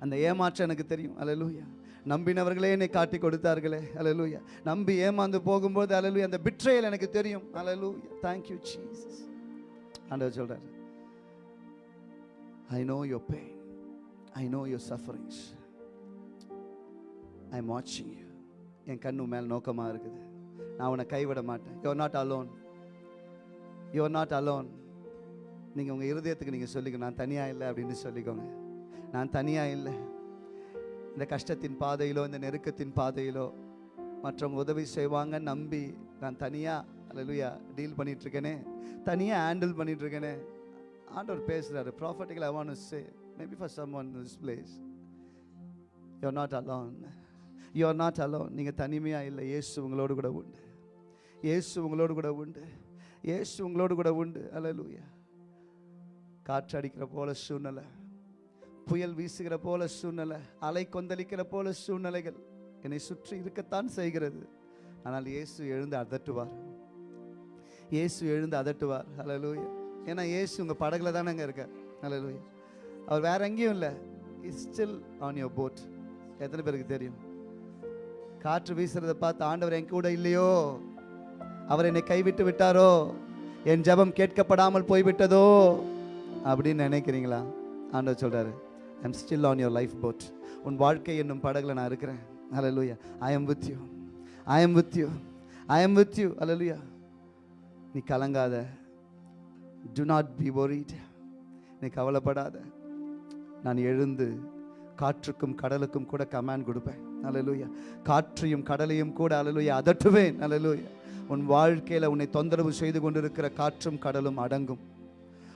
B: அந்த ஏமாற்றம் எனக்கு தெரியும். அலலூயா நம்பினவர்களே என்னை காட்டி கொடுத்தார்களே. அலலூயா நம்பி ஏமாந்து போகும்போது அலலூயா அந்த பிட்ரையல் எனக்கு தெரியும். அலலூயா தேங்க்யூ ஜீசஸ் ஆண்டவர் சொல்கிறார் I know your pain I know your sufferings I am வாட்சிங் யூ என் கண்ணு மேல் நோக்கமாக இருக்குது. நான் உன்னை கைவிட மாட்டேன். You're not alone you're not alone நீங்கள் உங்கள் இருதயத்துக்கு நீங்கள் சொல்லிக்க நான் தனியாக இல்லை அப்படின்னு சொல்லிக்கோங்க. நான் தனியாக இல்லை. இந்த கஷ்டத்தின் பாதையிலோ இந்த நெருக்கத்தின் பாதையிலோ மற்றவங்க உதவி செய்வாங்க நம்பி நான் தனியாக அலலுயா டீல் பண்ணிகிட்ருக்கேனே தனியாக ஹேண்டில் பண்ணிகிட்ருக்கேனே ஆண்டவர் பேசுகிறாரு prophetical I Maybe for maybe in some one this not alone. You're not alone you not alone நீங்கள் தனிமையாக இல்லை. இயேசு உங்களோடு கூட உண்டு. இயேசு உங்களோடு கூட உண்டு. இயேசு உங்களோடு கூட உண்டு. அல்லேலூயா காற்று அடிக்கிற போல சூழ்நிலை. புயல் வீசுகிற போல சூழ்நிலை. அலை கொந்தளிக்கிற போல சூழ்நிலைகள். என்னை சுற்றி இருக்கத்தான் செய்கிறது. ஆனால் இயேசு எழுந்து அதட்டுவார். இயேசு எழுந்து அதட்டுவார். ஹalleluya ஏன்னா இயேசு உங்கள் படகுல தானேங்க இருக்கார். அலலூயா அவர் வேற எங்கேயும் இல்லை. Is still on your boat எத்தனை பேருக்கு தெரியும்? காற்று வீசுறத பார்த்து ஆண்டவர் என் கூட இல்லையோ? அவர் என்னை கைவிட்டு விட்டாரோ? என் ஜெபம் கேட்கப்படாமல் போய்விட்டதோ? அப்படின்னு நினைக்கிறீங்களா? ஆண்டவர் சொல்றாரு I'm still on your life boat உன் வாழ்க்கை என்னும் படகுல நான் இருக்கிறேன். Hallelujah I am with you I am with you I am with you hallelujah நீ கலங்காத. Do not be worried. நீ கவலைப்படாத. நான் எழுந்து காற்றுக்கும் கடலுக்கும் கூட கமாண்ட் கொடுப்பேன். அல்லேலூயா காற்றையும் கடலையும் கூட அல்லேலூயா அதட்டுவேன். அலலூயா உன் வாழ்க்கையில் உன்னை தொந்தரவு செய்து கொண்டிருக்கிற காற்றும் கடலும் அடங்கும்.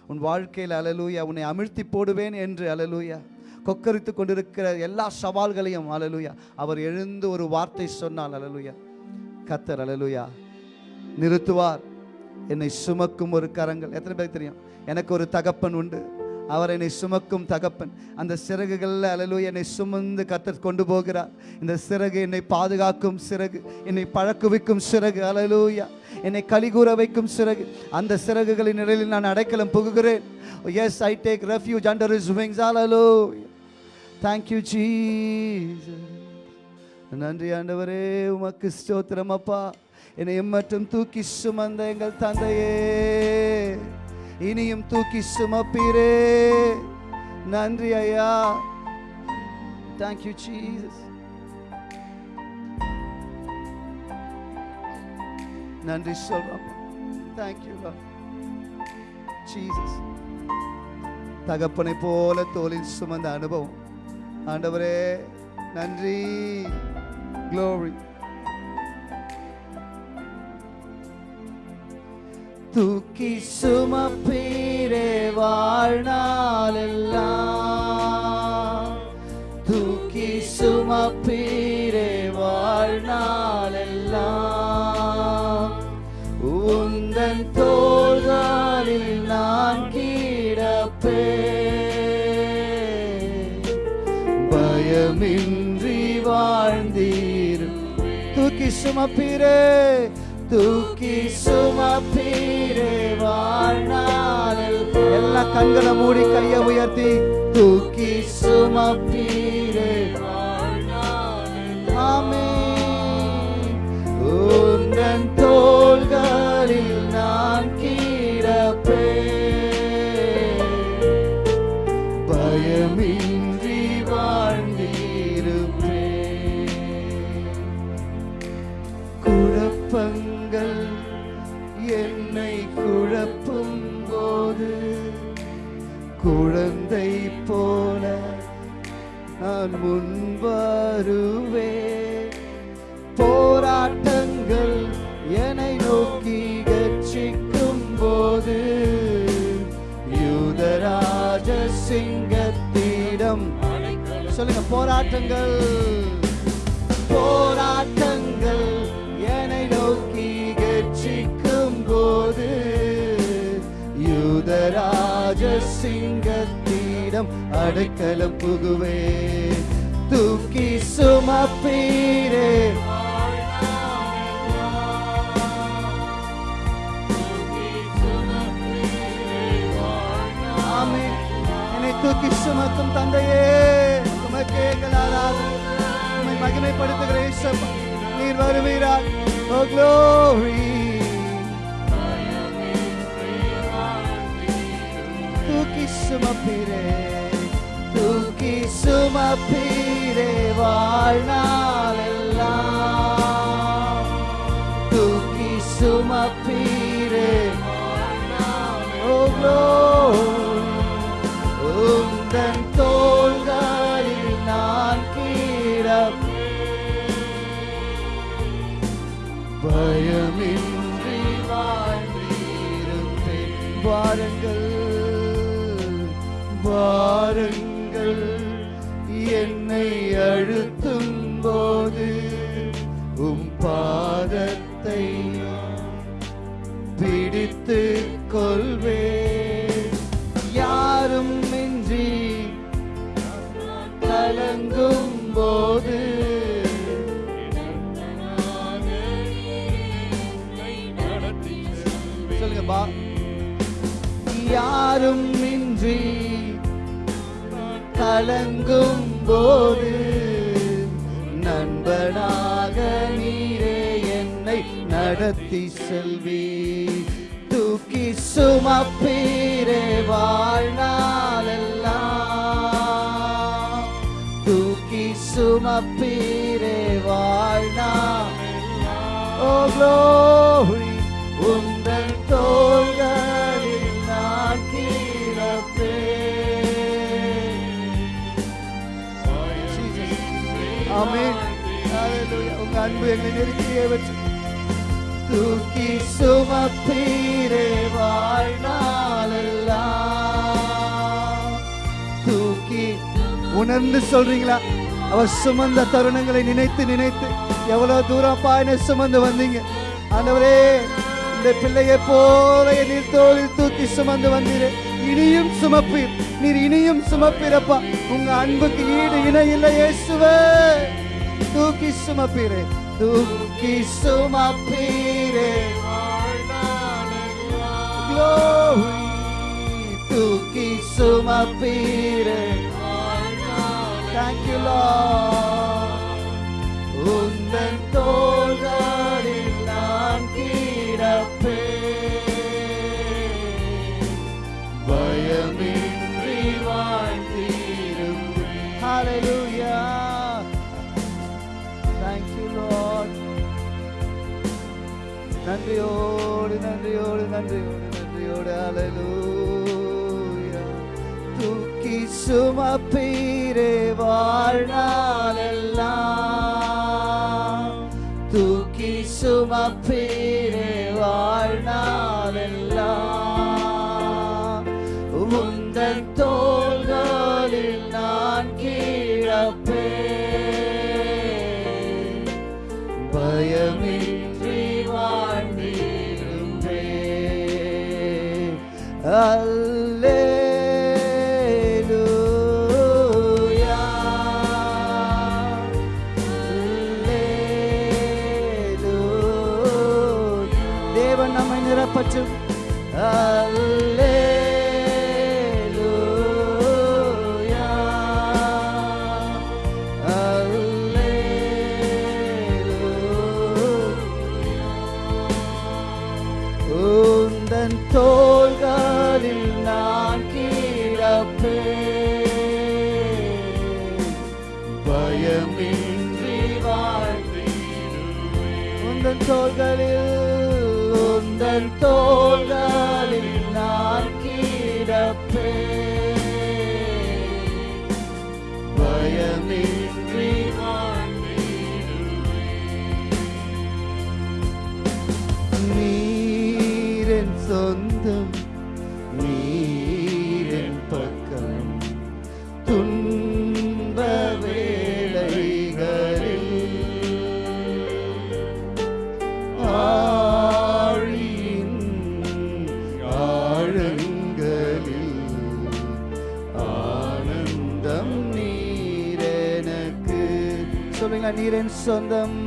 B: உன் வாழ்க்கையில் அலலூயா உன்னை அமிழ்த்தி போடுவேன் என்று அலலூயா கொக்கரித்து கொண்டிருக்கிற எல்லா சவால்களையும் அல்லேலூயா அவர் எழுந்து ஒரு வார்த்தை சொன்னால் அல்லேலூயா கத்தர் அலலுயா நிறுத்துவார். என்னை சுமக்கும் ஒரு கரங்கள். எத்தனை பேருக்கு தெரியும்? எனக்கு ஒரு தகப்பன் உண்டு. அவர் என்னை சுமக்கும் தகப்பன். அந்த சிறகுகளில் அலலூயா என்னை சுமந்து கத்தர் கொண்டு போகிறார். இந்த சிறகு என்னை பாதுகாக்கும் சிறகு. என்னை பழக்குவிக்கும் சிறகு. அலலூயா என்னை கலிகூற வைக்கும் சிறகு. அந்த சிறகுகளின் நிலையில் நான் அடைக்கலம் புகுகிறேன். Yes I take refuge under his wings hallelujah thank you Jesus நன்றி ஆண்டவரே. உமக்கு ஸ்தோத்திரம் அப்பா. என்னை எம்மட்டும் தூக்கி சுமந்த எங்கள் தந்தையே. இனியும் தூக்கி சுமப்பீரே. நன்றி ஐயா. தேங்க்யூ ஜீசஸ் நன்றி சொல்றோம். தேங்க்யூ ஜீசஸ் தகப்பனை போல தோளில் சுமந்த அனுபவம். ஆண்டவரே நன்றி. Glory. தூக்கி சுமப்பீரே வாழ்நாளெல்லாம். தூக்கி சுமப்பீரே வாழ்நாளெல்லாம். உந்தன் தோள்களில் நான் கீழப்பே பயமின்றி வாழ்ந்தீர். தூக்கி சுமப்பீரே தூக்கி சுமப்பீரே வாழ்நாளில். எல்லா கண்களை மூடி கையை உயர்த்தி தூக்கி சுமப்பீரே ஆமே உந்தன் தோள்களில் நான் முன்வருவே போராட்டங்கள் என்னை நோக்கி கட்சிக்கும் போது யூதராஜ சிங்கத்திடம். சொல்லுங்க போராட்டங்கள். போராட்டங்கள் அடைக்கலம் புகுவே தூக்கி சுமப்பீரே என்னை தூக்கி சுமக்கும் தந்தையே உமக்கே எங்கள் ஆராதனை மகிமைப்படுத்துகிற இயேசப்பா நீர் வருவீரார் ஓ க்ளோரி தூக்கி சுமப்பீரே தூக்கி சுமப்பீரே வாழ்நாளெல்லாம். தூக்கி சுமப்பீரே உந்தன் தோள்களில் நான் கீழப்பே பயமின்றி வாழ்ந்திருப்பேன். வாருங்கள் பாருங்கள் என்னை தாழ்த்தும் போது உம் பாதத்தை பிடித்து கொள்வே யாரும் மின்றி கலங்கும் போது சொல்லுங்கப்பா யாரும் மின்றி கலங்கும் போது சுமப்பீரே வாழ்நாளெல்லாம். தூக்கி சுமப்பீரே வாழ்நாள் ஓ glory உந்தன் தோள்களில் நான் ஆமென் ஹalleluya உங்க அன்பு எங்களை நெருக்கியே வச்சு தூக்கி சுமப்பீரே வாழ்நாளெல்லாம் தூக்கி. உணர்ந்து சொல்றீங்களா? அவர் சுமந்த தருணங்களை நினைத்து நினைத்து எவ்வளவு தூரம் பாயின சுமந்து வந்தீங்க? ஆண்டவரே இந்த பிள்ளையை போல நீர் தோளில் தூக்கி சுமந்து வந்தீரே. இனியும் சுமப்பீர். நீர் இனியும் சுமப்பீரப்பா உங்க அன்புக்கு ஈடு இணை இல்லை இயேசுவே. தூக்கி சுமப்பீரே. தூக்கி சுமப்பீரே Glory தூக்கி சுமப்பீரே Thank you, Lord. உந்தன் தோள்களில் நான் கிடப்பேன். பயமின்றி வாழ்ந்திருப்பேன். Hallelujah. நன்றியோடு நன்றியோடு நன்றியோடு நன்றியோடு. அலலூயா தூக்கி சுமப்பீரே வாழ்நாளெல்லாம். தூக்கி சுமப்பீர். love. உந்தன் சொந்தம்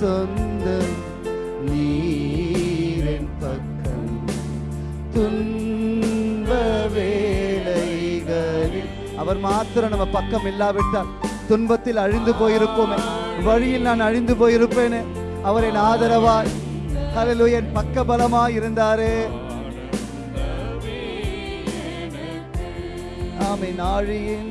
B: சொந்தம் நீரன் பக்கம். துன்ப வேலைகளில் அவர் மாத்திரம் நம்ம பக்கம் இல்லாவிட்டால் துன்பத்தில் அழிந்து போயிருப்போமே. வழியில் நான் அழிந்து போயிருப்பேனே. அவர் என் ஆதரவாய். கலலு என் பக்க பலமாய் இருந்தாரே. ஆமை நாழியின்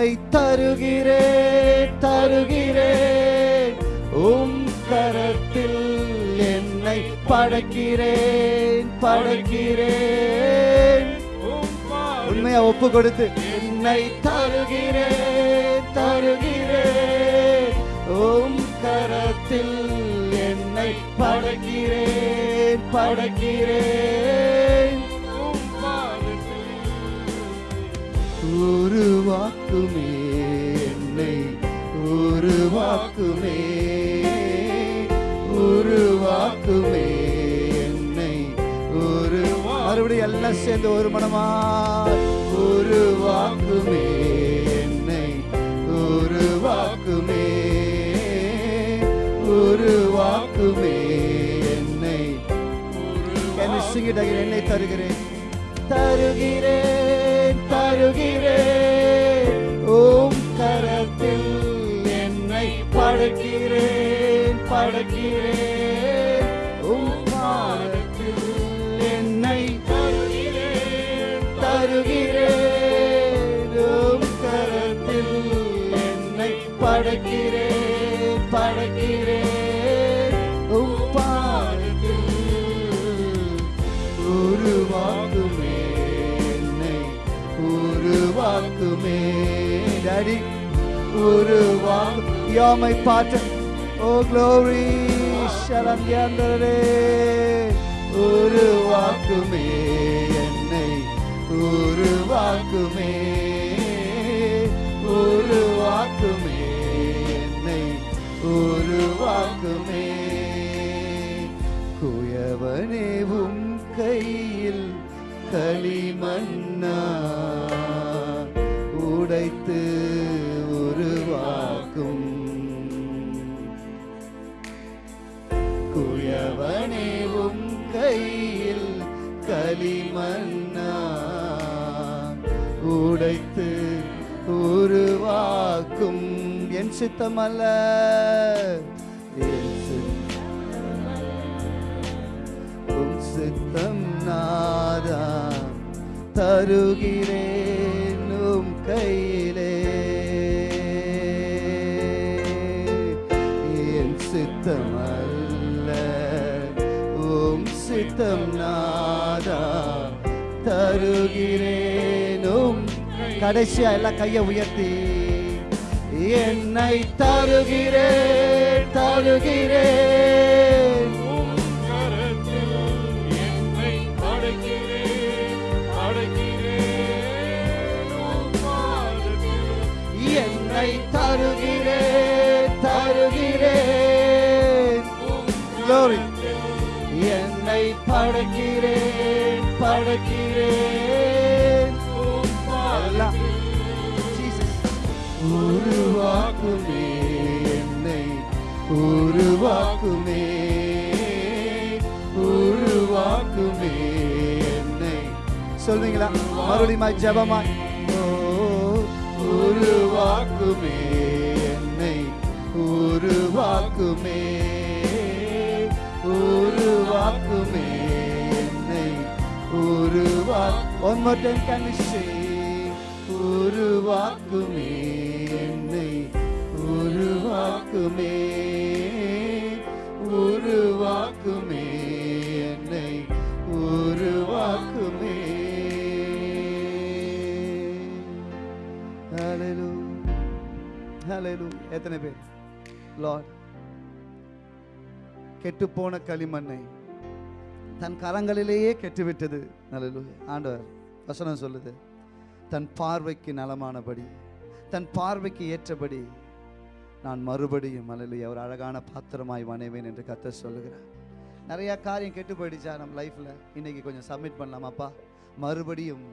B: என்னை தருகிறேன் தருகிறேன் உம் கரத்தில் என்னை படைக்கிறேன் படைக்கிறேன். உண்மையா ஒப்பு கொடுத்து. என்னை தருகிறேன் தருகிறேன் உம் கரத்தில் என்னை படைக்கிறேன் படைக்கிறேன். உருவாக்குமே என்னை உருவாக்குமே. உருவாக்குமே என்னை ஒரு மறுபடியும் எல்லாம் சேர்ந்து ஒரு மனமா? உருவாக்குமே என்னை உருவாக்குமே. உருவாக்குமே என்னை என்னை சிங்கிட்டாக என்னை தருகிறேன். தருகிறேன் தருகிறேன். படைக்கிறேன் உம் பாதத்தில் என்னை தருகிறேன் உம் கரத்தில் என்னை படைக்கிறேன் படைக்கிறேன் உம் பாதத்தில் உருவாக்குமே. என்னை உருவாக்குமே உருவாக்கு. யாமை பாட்டு ஓ க்ளோரி சரண்யாந்தரே உருவாக்குமே என்னை உருவாக்குமே உருவாக்குமே என்னை உருவாக்குமே குயவனேவும் கையில் களிமண்ணா உருவாக்கும் என் சித்தமல்ல. என் சித்தம் உம் சித்தம் நாதா தருகிறேன். கடைசியா எல்லாம் கையை உயர்த்தி என்னை தருகிறேன் தருகிறேன் என்னை தருகிறேன் தருகிறேன். என்னை படைக்கிறேன் படைக்கிறேன் உருவாக்குமே என்னை உருவாக்குமே உருவாக்குமே என்னை சொல்வீங்களா மறுபடியும் ஜெபமாய் ஓ உருவாக்குமே என்னை உருவாக்குமே உருவாக்குமே என்னை உருவா One more time can we sing? உருவாக்குமே உருவாக்குமே உருவாக்குமே என்னை உருவாக்குமே. Hallelujah. எத்தனை பேர்? லார்ட் கெட்டுப்போன களிமண்ணை தன் கரங்களிலேயே கெட்டுவிட்டது. நல்லலூயா ஆண்டவர் வசனம் சொல்லுது. தன் பார்வைக்கு நலமானபடி தன் பார்வைக்கு ஏற்றபடி நான் மறுபடியும் அல்லையா ஒரு அழகான பாத்திரமாய் வணைவேன் என்று கத்த சொல்லுகிறார். நிறையா காரியம் கெட்டு போயிடுச்சா நம்ம லைஃப்பில் இன்றைக்கி கொஞ்சம் சப்மிட் பண்ணலாமாப்பா? மறுபடியும்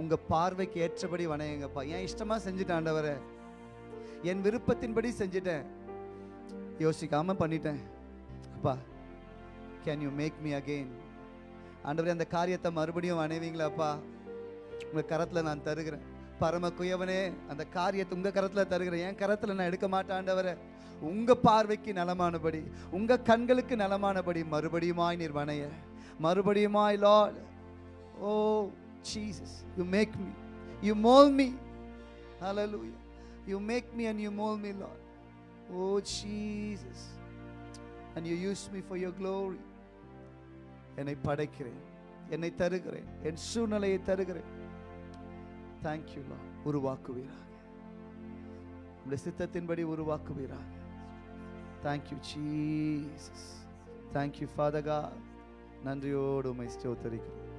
B: உங்கள் பார்வைக்கு ஏற்றபடி வணையங்கப்பா என் இஷ்டமாக செஞ்சுட்டேன் ஆண்டவரை? என் விருப்பத்தின்படி செஞ்சுட்டேன். யோசிக்காமல் பண்ணிட்டேன். அப்பா can you make me again ஆண்டவரே அந்த காரியத்தை மறுபடியும் வணைவீங்களாப்பா உங்கள் கரத்தில் நான் தருகிறேன். பரம குயவனே அந்த காரியத்தை உங்கள் கரத்தில் தருகிறேன் என் கரத்தில் நான் எடுக்க மாட்டாண்டவரை. உங்கள் பார்வைக்கு நலமானபடி உங்கள் கண்களுக்கு நலமானபடி மறுபடியுமாய் நீர் வணைய. மறுபடியுமாய் Lord O Jesus you make me you mould me hallelujah you make me and you mould me lord. O Jesus and you use me for your glory என்னை படைக்கிறேன் என்னை தருகிறேன் என் சூழ்நிலையை தருகிறேன். தேங்க்யூ லா உருவாக்குவீராக. உங்களுடைய சித்தத்தின்படி உருவாக்குவீராக. Thank you Jesus thank you ஃபாதகா நன்றியோடு உமை ஸ்தோத்தரிக்கிறோம்.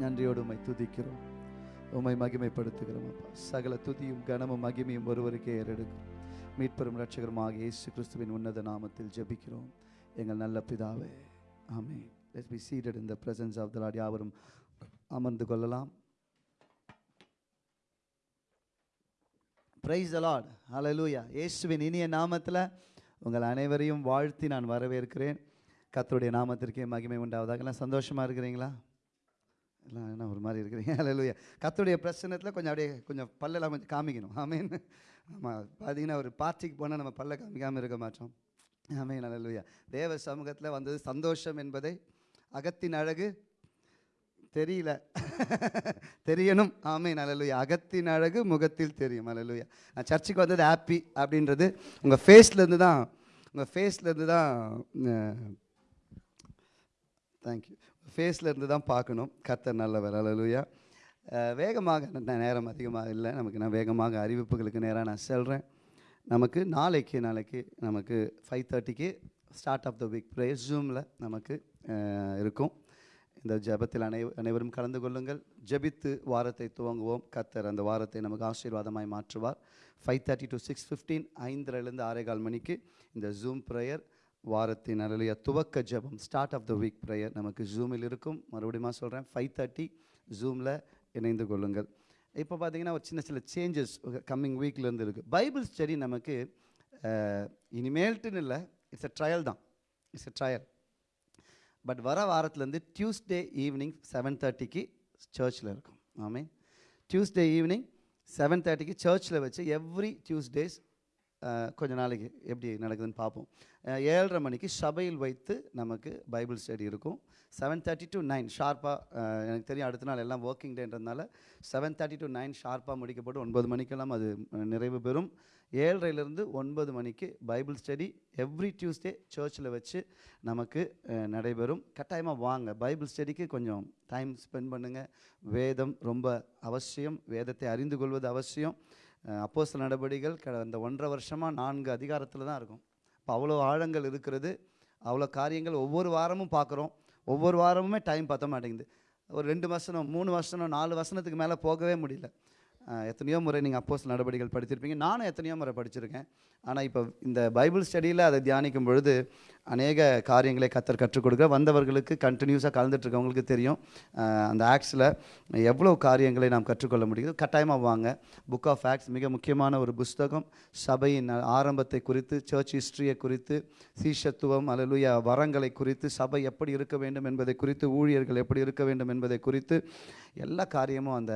B: நன்றியோடு உமை துதிக்கிறோம். உமை மகிமைப்படுத்துகிறோம் அப்பா. சகல துதியும் கனமும் மகிமையும் ஒருவருக்கே ஏறெடுக்கும் மீட்பெரும் ரட்சகருமாக இயேசு கிறிஸ்துவின் உன்னத நாமத்தில் ஜெபிக்கிறோம். எங்கள் நல்ல பிதாவே. ஆமே let's be seated in the presence of the Lord யாவரும் அமர்ந்து கொள்ளலாம். ப்ரைஸ் அலாட் அலலூயா இயேசுவின் இனிய நாமத்தில் உங்கள் அனைவரையும் வாழ்த்தி நான் வரவேற்கிறேன். கத்தருடைய நாமத்திற்கே மகிமை உண்டாவதாக. எல்லாம் சந்தோஷமாக இருக்கிறீங்களா? எல்லாம் என்ன ஒரு மாதிரி இருக்கிறீங்க? அலலூயா கத்தருடைய பிரச்சனத்தில் கொஞ்சம் அப்படியே கொஞ்சம் பல்லெல்லாம் கொஞ்சம் காமிக்கணும். ஆமீன் ஆமாம் பார்த்தீங்கன்னா ஒரு பார்ட்டிக்கு போனால் நம்ம பல்ல காமிக்காமல் இருக்க மாட்டோம். ஆமீன் அலலூயா தேவ சமூகத்தில் வந்தது சந்தோஷம் என்பதை அகத்தின் அழகு தெரியல. தெரியணும். ஆமீன். ஹalleluya அகத்தின் அழகு முகத்தில் தெரியும். ஹalleluya நான் சர்ச்சுக்கு வந்தது ஹாப்பி அப்படின்றது உங்கள் ஃபேஸ்லேருந்து தான். உங்கள் ஃபேஸ்லேருந்து தான் தேங்க்யூ ஃபேஸ்லேருந்து தான் பார்க்கணும். கர்த்தர் நல்லவர். அலலுயா வேகமாக நான் நேரம் அதிகமாக இல்லை. நமக்கு நான் வேகமாக அறிவிப்புகளுக்கு நேராக நான் செல்கிறேன் நமக்கு நாளைக்கு நாளைக்கு நமக்கு ஃபைவ் தேர்ட்டிக்கு start of the week praise ஜூமில் நமக்கு இருக்கும். இந்த ஜெபத்தில் அனை அனைவரும் கலந்து கொள்ளுங்கள். ஜெபித்து வாரத்தை துவங்குவோம். கத்தர் அந்த வாரத்தை நமக்கு ஆசீர்வாதமாய் மாற்றுவார். Five thirty to six fifteen ஐந்தரைலேருந்து ஆறேகால் மணிக்கு இந்த ஜூம் ப்ரேயர் வாரத்தின் அருளிய துவக்க ஜெபம் start of the week prayer நமக்கு ஜூமில் இருக்கும். மறுபடியும் சொல்கிறேன் ஃபைவ் தேர்ட்டி ஜூமில் இணைந்து கொள்ளுங்கள். இப்போ பார்த்தீங்கன்னா ஒரு சின்ன சின்ன சேஞ்சஸ் கம்மிங் வீக்லேருந்து இருக்குது பைபிள் ஸ்டடி நமக்கு இனிமேல்ட்டுன்னு இல்லை இட்ஸ் அ ட்ரையல் தான். இட்ஸ் அ ட்ரையல் பட் வர வாரத்துலேருந்து டியூஸ்டே ஈவினிங் செவன் தேர்ட்டிக்கு சர்ச்சில் இருக்கும். ஆமே டியூஸ்டே ஈவினிங் செவன் தேர்ட்டிக்கு சர்ச்சில் வச்சு எவ்ரி டியூஸ்டேஸ் கொஞ்ச நாளைக்கு எப்படி நடக்குதுன்னு பார்ப்போம். ஏழரை மணிக்கு சபையில் வைத்து நமக்கு பைபிள் ஸ்டடி இருக்கும். செவன் தேர்ட்டி டு நைன் ஷார்ப்பாக எனக்கு தெரியும் அடுத்த நாள் எல்லாம் ஒர்க்கிங் டேன்றதுனால செவன் தேர்ட்டி டு நைன் ஷார்ப்பாக முடிக்கப்பட்டு ஒன்பது மணிக்கெல்லாம் அது நிறைவு பெறும். ஏழரைலேருந்து ஒன்பது மணிக்கு பைபிள் ஸ்டடி எவ்ரி டியூஸ்டே சர்ச்சில் வச்சு நமக்கு நடைபெறும். கட்டாயமாக வாங்க. பைபிள் ஸ்டடிக்கு கொஞ்சம் டைம் ஸ்பெண்ட் பண்ணுங்கள் வேதம் ரொம்ப அவசியம். வேதத்தை அறிந்து கொள்வது அவசியம். அப்போஸ்தல நடவடிக்கைகள் கடந்த ஒன்றரை வருஷமாக நான்கு அதிகாரத்தில் தான் இருக்கும். இப்போ அவ்வளோ ஆழங்கள் இருக்கிறது. அவ்வளோ காரியங்கள் ஒவ்வொரு வாரமும் பார்க்குறோம் ஒவ்வொரு வாரமுமே டைம் பார்த்த மாட்டேங்குது. ஒரு ரெண்டு வசனம் மூணு வசனம் நாலு வசனத்துக்கு மேலே போகவே முடியல. எத்தனையோ முறை நீங்கள் அப்போஸ் நடவடிக்கைகள் படிச்சிருப்பீங்க. நானும் எத்தனையோ முறை படிச்சிருக்கேன். ஆனால் இப்போ இந்த பைபிள் ஸ்டடியில் அதை தியானிக்கும் பொழுது அநேக காரியங்களை கத்தர் கற்றுக் கொடுக்க வந்தவர்களுக்கு கண்டினியூஸாக கலந்துட்டு இருக்கவங்களுக்கு தெரியும். அந்த ஆக்ஸில் எவ்வளோ காரியங்களை நாம் கற்றுக்கொள்ள முடியுது கட்டாயமாக வாங்க. புக் ஆஃப் ஆக்ஸ் மிக முக்கியமான ஒரு புஸ்தகம். சபையின் ஆரம்பத்தை குறித்து சர்ச் ஹிஸ்ட்ரியை குறித்து சீஷத்துவம் அல்லலுயா வரங்களை குறித்து சபை எப்படி இருக்க வேண்டும் என்பதை குறித்து ஊழியர்கள் எப்படி இருக்க வேண்டும் என்பதை குறித்து எல்லா காரியமும் அந்த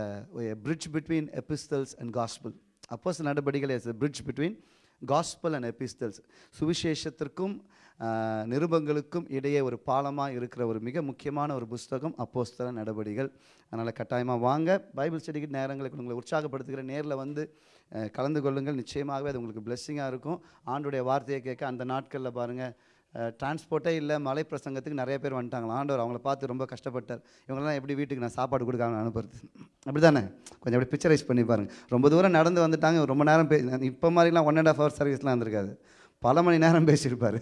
B: bridge between epistles and gospel அப்போஸ் நடவடிக்கைகள் as bridge between gospel and epistles சுவிசேஷத்திற்கும் நிருபங்களுக்கும் இடையே ஒரு பாலமாக இருக்கிற ஒரு மிக முக்கியமான ஒரு புஸ்தகம் அப்போஸ்தல நடவடிகள் அதனால் கட்டாயமாக வாங்க. பைபிள் ஸ்டடிக்கு நேரங்களுக்கு உங்களை உற்சாகப்படுத்துகிற நேரில் வந்து கலந்து கொள்ளுங்கள். நிச்சயமாகவே அது உங்களுக்கு பிளெஸ்ஸிங்காக இருக்கும். ஆண்டுடைய வார்த்தையை கேட்க அந்த நாட்களில் பாருங்கள் டிரான்ஸ்போர்ட்டே இல்லை மலை பிரசங்கத்துக்கு நிறைய பேர் வந்துட்டாங்களா? ஆண்டவர் அவங்கள பார்த்து ரொம்ப கஷ்டப்பட்டார். இவங்கெல்லாம் எப்படி வீட்டுக்கு நான் சாப்பாடு கொடுக்காம அனுப்புறது? அப்படி தானே கொஞ்சம் அப்படி பிக்சரைஸ் பண்ணி பாருங்க. ரொம்ப தூரம் நடந்து வந்துட்டாங்க. ரொம்ப நேரம் பே இப்போ மாதிரிலாம் ஒன் அண்ட் ஆஃப் ஹவர் சர்வீஸ்லாம் இருந்திருக்காது. பல மணி நேரம் பேசியிருப்பார்.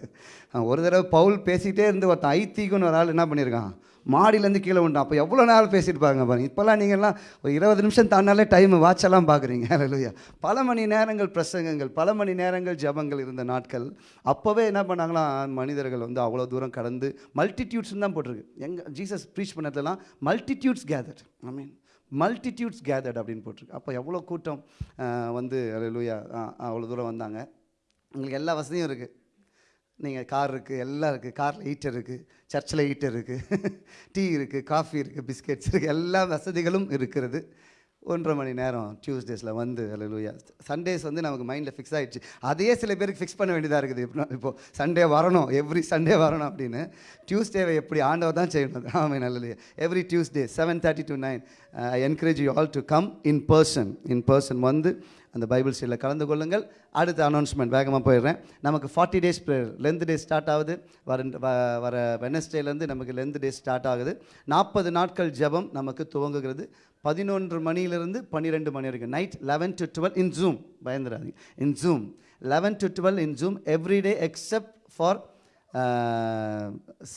B: ஒரு தடவை பவுல் பேசிகிட்டே இருந்து ஒருத்தன் ஐத்திக்குன்னு ஒரு ஆள் என்ன பண்ணியிருக்கான்? மாடியிலேருந்து கீழே உண்டு அப்போ எவ்வளோ நேரம் பேசியிருப்பாங்க பாருங்க. இப்போல்லாம் நீங்கள்லாம் ஒரு இருபது நிமிஷம் தாண்டாலே டைம் வாட்செல்லாம் பார்க்குறீங்க. இல்லையா பல மணி நேரங்கள் பிரசங்கங்கள் பல மணி நேரங்கள் ஜெபங்கள் இருந்த நாட்கள். அப்போவே என்ன பண்ணாங்களாம் மனிதர்கள் வந்து அவ்வளோ தூரம் கடந்து மல்டிடியூட்ஸ்னு தான் போட்டிருக்கு. எங்கள் Jesus preach பண்ணதுலாம் multitudes gather I mean multitudes gathered அப்படின்னு போட்டிருக்கு. அப்போ எவ்வளோ கூட்டம் வந்து லூயா அவ்வளோ தூரம் வந்தாங்க. உங்களுக்கு எல்லா வசதியும் இருக்குது நீங்கள் கார் இருக்குது எல்லாம் இருக்குது காரில் ஹீட்டர் இருக்குது சர்ச்சில் ஹீட்டர் இருக்குது டீ இருக்குது காஃபி இருக்குது பிஸ்கெட்ஸ் இருக்குது எல்லா வசதிகளும் இருக்கிறது. ஒன்றரை மணி நேரம் டியூஸ்டேஸில் வந்து அல்லூயா சண்டேஸ் வந்து நமக்கு மைண்டில் ஃபிக்ஸ் ஆகிடுச்சு அதையே சில பேருக்கு ஃபிக்ஸ் பண்ண வேண்டியதாக இருக்குது. இப்போ இப்போ சண்டே வரணும் எவ்ரி சண்டே வரணும் அப்படின்னு. டியூஸ்டேவை எப்படி ஆண்டவர் தான் செய்யணும்? ஆமாம் நல்லலையா every Tuesday seven thirty to nine I encourage you all to come in person in person வந்து அந்த பைபிள் ஸ்டடியில் கலந்து கொள்ளுங்கள். அடுத்த அனௌன்ஸ்மெண்ட் வேகமாக போயிடுறேன். நமக்கு forty days prayer length day start ஆகுது. வர வ- வர வெனஸ்டேலேருந்து நமக்கு லென்த் டே ஸ்டார்ட் ஆகுது. நாற்பது நாட்கள் ஜெபம் நமக்கு துவங்குகிறது. பதினொன்று மணியிலிருந்து பன்னிரெண்டு மணி வரைக்கும். Night eleven to twelve in Zoom பயந்துடாதீங்க. In Zoom eleven to twelve in Zoom every day except for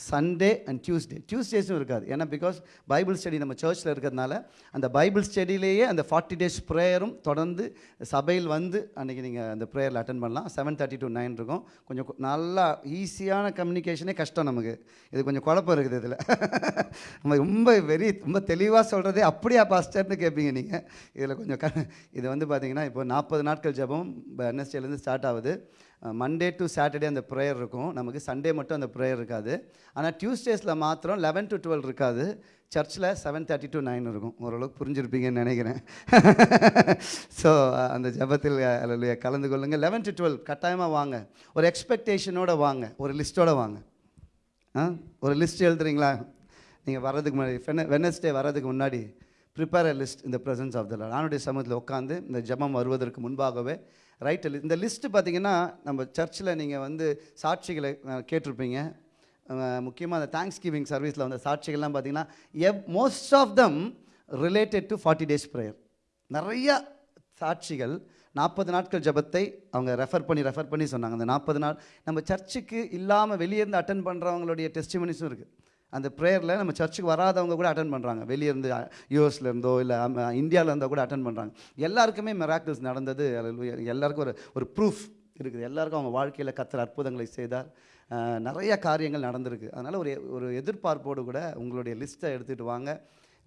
B: Sunday and Tuesday டியூஸ்டேஸும் இருக்காது. ஏன்னா பிகாஸ் பைபிள் ஸ்டடி நம்ம சர்ச்சில் இருக்கிறதுனால அந்த பைபிள் ஸ்டடியிலேயே அந்த ஃபார்ட்டி டேஸ் ப்ரேயரும் தொடர்ந்து சபையில் வந்து அன்றைக்கி நீங்கள் அந்த ப்ரேயரில் அட்டன் பண்ணலாம். செவன் தேர்ட்டி டு நைன் இருக்கும். கொஞ்சம் நல்லா ஈஸியான கம்யூனிகேஷனே கஷ்டம் நமக்கு. இது கொஞ்சம் குழப்பம் இருக்குது இதில். நம்ம ரொம்ப வெரி ரொம்ப தெளிவாக சொல்கிறதே அப்படியா பாஸ்டர்னு கேட்பீங்க நீங்கள் இதில் கொஞ்சம் க இது வந்து பார்த்திங்கன்னா இப்போ நாற்பது நாட்கள் ஜெபம் என்எஸ்டேலேருந்து ஸ்டார்ட் ஆகுது. மண்டே டு சாட்டர்டே அந்த ப்ரேயர் இருக்கும். நமக்கு சண்டே மட்டும் அந்த ப்ரேயர் இருக்காது. ஆனால் டியூஸ்டேஸில் மாத்திரம் லெவன் டு டுவெல் இருக்காது. சர்ச்சில் செவன் தேர்ட்டி டு நைன் இருக்கும். ஓரளவுக்கு புரிஞ்சிருப்பீங்கன்னு நினைக்கிறேன். ஸோ அந்த ஜெபத்தில் அல்லையா கலந்து கொள்ளுங்கள் லெவன் டு டுவெல் கட்டாயமாக வாங்க. ஒரு எக்ஸ்பெக்டேஷனோட வாங்க. ஒரு லிஸ்ட்டோடு வாங்க. ஆ? ஒரு லிஸ்ட் எழுதுறீங்களா? நீங்கள் வர்றதுக்கு முன்னாடி வெனஸ்டே வர்றதுக்கு முன்னாடி ப்ரிப்பேர் அ லிஸ்ட் இந்த ப்ரெசன்ஸ் ஆஃப் த லார்ட் ஆனுடைய சமூகத்தில் உட்காந்து இந்த ஜெபம் வருவதற்கு முன்பாகவே ரைட் இந்த லிஸ்ட்டு பார்த்தீங்கன்னா நம்ம சர்ச்சில் நீங்கள் வந்து சாட்சிகளை கேட்டிருப்பீங்க. முக்கியமாக அந்த தேங்க்ஸ் கிவிங் சர்வீஸில் வந்த சாட்சிகள்லாம் பார்த்தீங்கன்னா எவ் most of them related to forty days prayer நிறையா சாட்சிகள் நாற்பது நாட்கள் ஜெபத்தை அவங்க ரெஃபர் பண்ணி ரெஃபர் பண்ணி சொன்னாங்க. அந்த நாற்பது நாள் நம்ம சர்ச்சுக்கு இல்லாமல் வெளியே இருந்து அட்டன் பண்ணுறவங்களுடைய டெஸ்டிமனிஸும் இருக்குது அந்த ப்ரேயரில் நம்ம சர்ச்சுக்கு வராதவங்க கூட அட்டன் பண்ணுறாங்க வெளியேருந்து யூஎஸ்லேருந்தோ இல்லை இந்தியாவிலேருந்தோ கூட அட்டன் பண்ணுறாங்க எல்லாருக்குமே மெராக்கிள்ஸ் நடந்தது. எல்லாருக்கும் ஒரு ஒரு ப்ரூஃப் இருக்குது. எல்லாருக்கும் அவங்க வாழ்க்கையில் கத்துற அற்புதங்களை செய்தார். நிறைய காரியங்கள் நடந்திருக்கு. அதனால் ஒரு ஒரு எதிர்பார்ப்போடு கூட உங்களுடைய லிஸ்ட்டை எடுத்துகிட்டு வாங்க.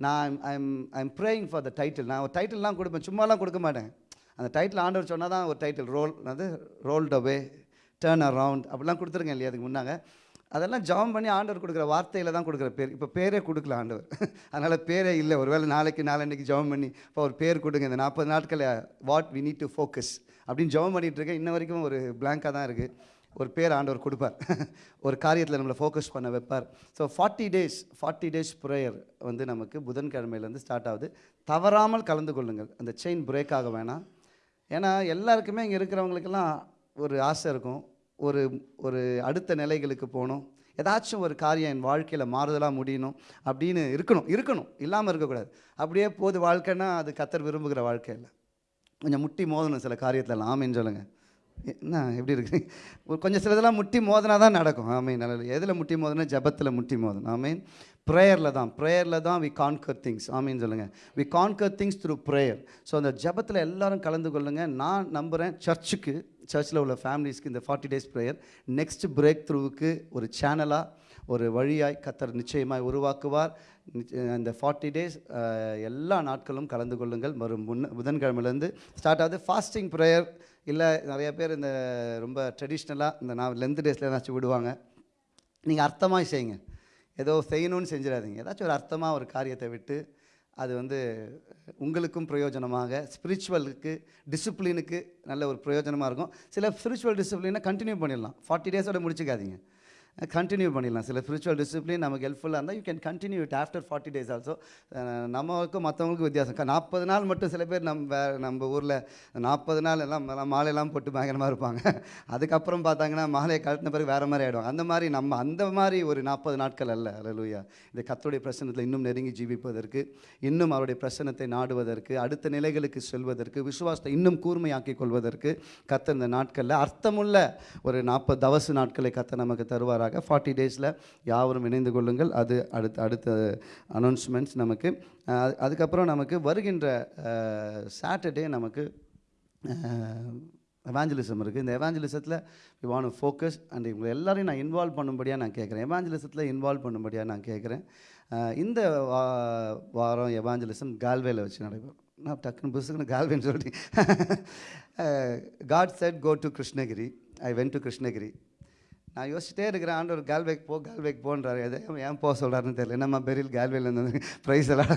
B: நான் I'm I'm praying for the title நான் ஒரு டைட்டில்லாம் கொடுப்பேன். சும்மாலாம் கொடுக்க மாட்டேன். அந்த டைட்டில் ஆண்டவர் சொன்னால் தான் ஒரு டைட்டில் ரோல் அது ரோல்ட் அவே டேர்ன் அரவுண்ட் அப்படிலாம் கொடுத்துருங்க இல்லையா? அதுக்கு முன்னாங்க. அதெல்லாம் ஜபம் பண்ணி ஆண்டவர் கொடுக்குற வார்த்தையில் தான் கொடுக்குற பேர். இப்போ பேரே கொடுக்கல ஆண்டவர். அதனால் பேரே இல்லை. ஒருவேளை நாளைக்கு நாளன்னைக்கு ஜபம் பண்ணி இப்போ ஒரு பேர் கொடுங்க. இந்த நாற்பது நாட்களில் what we need to focus அப்படின்னு ஜெபம் பண்ணிகிட்டு இருக்கேன். இன்ன வரைக்கும் ஒரு பிளாங்காக தான் இருக்குது ஒரு பேர் ஆண்டவர் கொடுப்பார். ஒரு காரியத்தில் நம்மளை ஃபோக்கஸ் பண்ண வைப்பார். So forty days forty days prayer வந்து நமக்கு புதன்கிழமையிலேருந்து ஸ்டார்ட் ஆகுது. தவறாமல் கலந்து கொள்ளுங்கள். அந்த செயின் பிரேக் ஆக வேணாம். ஏன்னா எல்லாருக்குமே இங்கே இருக்கிறவங்களுக்கெல்லாம் ஒரு ஆசை இருக்கும். ஒரு ஒரு அடுத்த நிலைகளுக்கு போகணும். ஏதாச்சும் ஒரு காரியம் என் வாழ்க்கையில் மாறுதலாக முடியணும் அப்படின்னு இருக்கணும் இருக்கணும். இல்லாமல் இருக்கக்கூடாது. அப்படியே போது வாழ்க்கைன்னா அது கத்தர் விரும்புகிற வாழ்க்கை இல்லை. கொஞ்சம் முட்டி மோதணும் சில காரியத்தில். ஆமின்னு சொல்லுங்க. என்ன எப்படி இருக்கு? ஒரு கொஞ்சம் சிலதெல்லாம் முட்டி மோதினா தான் நடக்கும். ஆமீன். நல்லது எதில் முட்டி மோதனா? ஜெபத்தில் முட்டி மோதணும். ஆமீன். ப்ரேயரில் தான். ப்ரேயரில் தான் வி கான்கர் திங்ஸ் ஆமீன் சொல்லுங்கள் we conquer things through prayer so அந்த ஜெபத்தில் எல்லாரும் கலந்து கொள்ளுங்கள் நான் நம்புகிறேன் சர்ச்சுக்கு சர்ச்சில் உள்ள ஃபேமிலிஸ்க்கு இந்த forty days prayer next break த்ரூவுக்கு ஒரு சேனலாக ஒரு வழியாய் கத்தர் நிச்சயமாய் உருவாக்குவார். இந்த அந்த ஃபார்ட்டி டேஸ் எல்லா நாட்களும் கலந்து கொள்ளுங்கள். வரும் முன்ன புதன்கிழமையிலேருந்து ஸ்டார்ட் ஆகுது. ஃபாஸ்டிங் ப்ரேயர் இல்லை நிறைய பேர் இந்த ரொம்ப ட்ரெடிஷ்னலாக இந்த நான் லென்த் டேஸில் ஏதாச்சும் விடுவாங்க. நீங்கள் அர்த்தமாக செய்யுங்க. ஏதோ செய்யணும்னு செஞ்சிடாதீங்க. ஏதாச்சும் ஒரு அர்த்தமாக ஒரு காரியத்தை விட்டு அது வந்து உங்களுக்கும் பிரயோஜனமாக ஸ்பிரிச்சுவலுக்கு டிசிப்ளினுக்கு நல்ல ஒரு பிரயோஜனமாக இருக்கும். சில ஸ்பிரிச்சுவல் டிசிப்ளினை கண்டினியூ பண்ணிடலாம். ஃபார்ட்டி டேஸோட முடிச்சுக்காதீங்க. கண்டினியூ பண்ணிடலாம். சில ஸ்பிரிச்சுவல் டிசிப்ளின் நமக்கு ஹெல்ப்ஃபுல்லாக இருந்தால் you can continue it after forty days also நமக்கும் மற்றவங்களுக்கும் வித்தியாசம். நாற்பது நாள் மட்டும் சில பேர் நம்ம நம்ம ஊரில் நாற்பது நாள் எல்லாம் எல்லாம் மாலையெல்லாம் போட்டு பயங்கரமாக இருப்பாங்க. அதுக்கப்புறம் பார்த்தாங்கன்னா மாலையை கழட்டின பிறகு வேறு மாதிரி ஆகிடும் அந்த மாதிரி நம்ம அந்த மாதிரி ஒரு நாற்பது நாட்கள் அல்ல. அலலூயா இந்த கத்தோடைய பிரசனத்தில் இன்னும் நெருங்கி ஜீவிப்பதற்கு இன்னும் அவருடைய பிரசனத்தை நாடுவதற்கு அடுத்த நிலைகளுக்கு செல்வதற்கு விசுவாசத்தை இன்னும் கூர்மையாக்கி கொள்வதற்கு கத்த இந்த நாட்களில் அர்த்தமுள்ள ஒரு நாற்பது தவசு நாட்களை கத்த நமக்கு தருவாராக ஃபார்ட்டி டேஸில் யாவரும் இணைந்து கொள்ளுங்கள். அது அடுத்த அடுத்த அனௌன்ஸ்மெண்ட்ஸ் நமக்கு. அதுக்கப்புறம் நமக்கு வருகின்ற சாட்டர்டே நமக்கு எவாஞ்சலிசம் இருக்குது இந்த எவாஞ்சலிசத்தில் வி வாண்ட் ஃபோக்கஸ் அண்ட் இவங்க எல்லாரையும் நான் இன்வால்வ் பண்ணும்படியாக நான் கேட்குறேன் எவாஞ்சலிசத்தில் இன்வால்வ் பண்ணும்படியாக நான் கேட்குறேன் இந்த வா- வாரம் எவாஞ்சலிசம் கால்வேல வச்சு நடைபெறும். நான் டக்குன்னு புதுசுக்குன்னு கால்வேன்னு சொல்லிட்டு God said go to Krishnagiri I went to Krishnagiri நான் யோசிச்சிட்டே இருக்கிறேன் ஆண்டவர் கால்வேக் போ கால்வேக் போன்றார். எதை ஏன் போக சொல்கிறாருன்னு தெரியல. நம்ம பெரில் கால்வேல வந்து ப்ரைஸ் எல்லாம்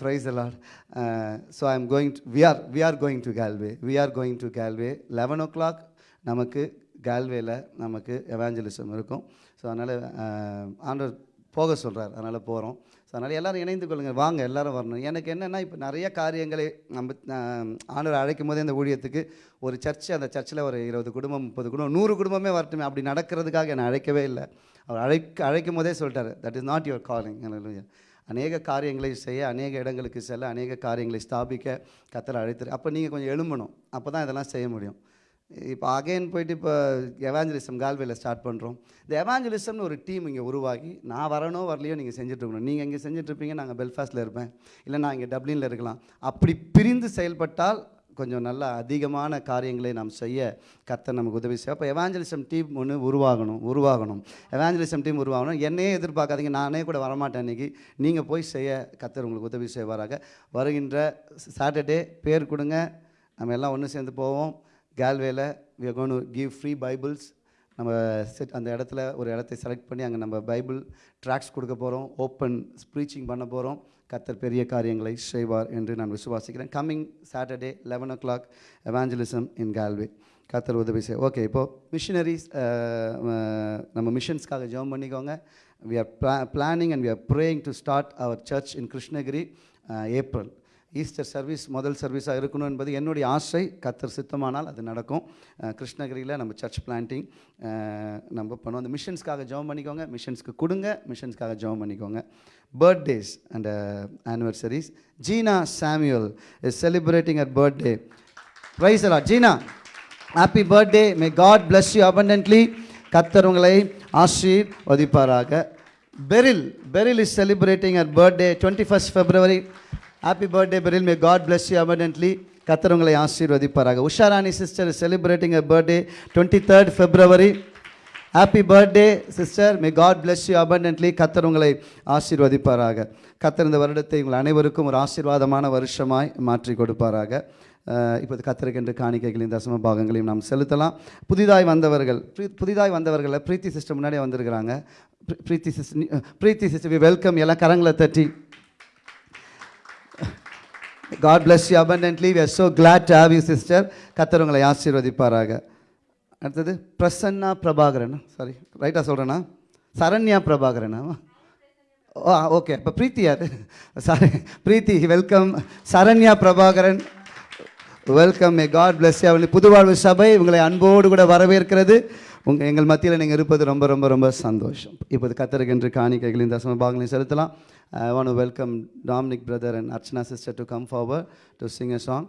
B: ப்ரைஸ் எல்லாம் so I am going to we are we are going to Galway we are going to Galway eleven o'clock நமக்கு கால்வேல நமக்கு எவாஞ்சலிசம் இருக்கும். ஸோ அதனால் uh, ஆண்டவர் போக சொல்கிறார் அதனால் போகிறோம் ஸோ அதனால் எல்லோரும் இணைந்து கொள்ளுங்கள் வாங்க எல்லோரும் வரணும். எனக்கு என்னென்னா இப்போ நிறைய காரியங்களை நம்ம ஆண்டவர் அழைக்கும் போதே இந்த ஊழியத்துக்கு ஒரு சர்ச்சு அந்த சர்ச்சில் ஒரு இருபது குடும்பம் முப்பது குடும்பம் நூறு குடும்பமே வரட்டுமே. அப்படி நடக்கிறதுக்காக என்னை அழைக்கவே இல்லை. அவர் அழைக்க அழைக்கும் போதே சொல்லிட்டார் that is not your calling அநேக காரியங்களை செய்ய அநேக இடங்களுக்கு செல்ல அநேக காரியங்களை ஸ்தாபிக்க கத்தரை அழைத்துரு. அப்போ நீங்கள் கொஞ்சம் எழும்பணும். அப்போ தான் இதெல்லாம் செய்ய முடியும். இப்போ அகைன் போயிட்டு இப்போ எவாஞ்சலிசம் கால்வேல ஸ்டார்ட் பண்ணுறோம் இந்த எவாஞ்சலிசம்னு ஒரு டீம் இங்கே உருவாகி நான் வரனோ வரலையோ நீங்கள் செஞ்சுட்ருக்கணும் நீங்கள் இங்கே செஞ்சுட்ருப்பீங்க நாங்கள் பெல்ஃபாஸ்ட்டில் இருப்பேன். இல்லை நான் இங்கே டப்ளினில் இருக்கலாம். அப்படி பிரிந்து செயல்பட்டால் கொஞ்சம் நல்ல அதிகமான காரியங்களை நாம் செய்ய கத்த நமக்கு உதவி செய்ய அப்போ எவாஞ்சலிசம் டீம் ஒன்று உருவாகணும் உருவாகணும். எவாஞ்சலிசம் டீம் உருவாகணும். என்னையே எதிர்பார்க்காதீங்க நானே கூட வரமாட்டேன் இன்றைக்கி நீங்கள் போய் செய்ய கத்தர் உங்களுக்கு உதவி செய்வாராக. வருகின்ற சாட்டர்டே பேர் கொடுங்க. நம்ம எல்லாம் ஒன்று சேர்ந்து போவோம். கேல்வேல we are give free Bibles நம்ம செட் அந்த இடத்துல ஒரு இடத்தை செலக்ட் பண்ணி அங்கே நம்ம பைபிள் ட்ராக்ஸ் கொடுக்க போகிறோம் ஓப்பன் ஸ்பீச்சிங் பண்ண போகிறோம் கத்தர் பெரிய காரியங்களை செய்வார் என்று நான் விசுவாசிக்கிறேன். Coming Saturday eleven o'clock evangelism in Galway கத்தர் உதவி செய். ஓகே இப்போது மிஷினரிஸ் நம்ம மிஷன்ஸ்க்காக ஜெபம் பண்ணிக்கோங்க. We are pla planning and we are praying to start our church in Krishnagiri April Easter service முதல் சர்வீஸாக இருக்கணும் என்பது என்னுடைய ஆசை. கத்தர் சித்தமானால் அது நடக்கும். கிருஷ்ணகிரியில் நம்ம சர்ச் பிளான்டிங் நம்ம பண்ணுவோம். அந்த மிஷன்ஸ்க்காக ஜெபம் பண்ணிக்கோங்க. மிஷன்ஸ்க்கு கொடுங்க. மிஷன்ஸ்க்காக ஜெபம் பண்ணிக்கோங்க. Birthdays and anniversaries Jeena Samuel is celebrating at birthday praise அலா Jeena happy birthday may God bless you abundantly கத்தர் உங்களை ஆசீர்வதிப்பாராக. Beryl Beryl is celebrating at birthday twenty first February happy birthday Beryl may God bless you abundantly. கத்தர் உங்களை ஆசீர்வதிப்பாராக. Usharani sister celebrating a birthday twenty third February happy birthday sister may God bless you abundantly. கத்தர் உங்களை ஆசீர்வதிப்பாராக. கத்தர் இந்த வருடத்தை உங்கள் அனைவருக்கும் ஒரு ஆசீர்வாதமான வருஷமாய் மாற்றி கொடுப்பாராக. அஹ் இப்போது காணிக்கைகளையும் தசம பாகங்களையும் நாம் செலுத்தலாம். புதிதாய் வந்தவர்கள் ப்ரீ- புதிதாய் வந்தவர்களை பிரீத்தி சிஸ்டம் முன்னாடியே வந்திருக்கிறாங்க. Pre- Preethi sister Preethi sister we welcome எல்லாம் கரங்களை தட்டி. God bless you abundantly we are so glad to have you sister கத்தர் உங்களை ஆசீர்வதிப்பாராக. அடுத்தது பிரசன்னா பிரபாகரன். சாரி ரைட்டாக சொல்கிறேன்னா சரண்யா பிரபாகரனா? ஓ ஓகே இப்போ பிரீத்தி யார்? Sorry Preethi welcome Saranya Prabhakaran. Welcome may God bless you. புதுவாழ்வு சபை உங்களை அன்போடு கூட வரவேற்கிறது. உங்கள் எங்கள் மத்தியில் நீங்கள் இருப்பது ரொம்ப ரொம்ப ரொம்ப சந்தோஷம். இப்போது கத்தருக்கென்று காணிக்கைகளின் தசம பாகங்களையும் செலுத்தலாம். I want welcome Dominic brother and Archana sister to come forward to sing a song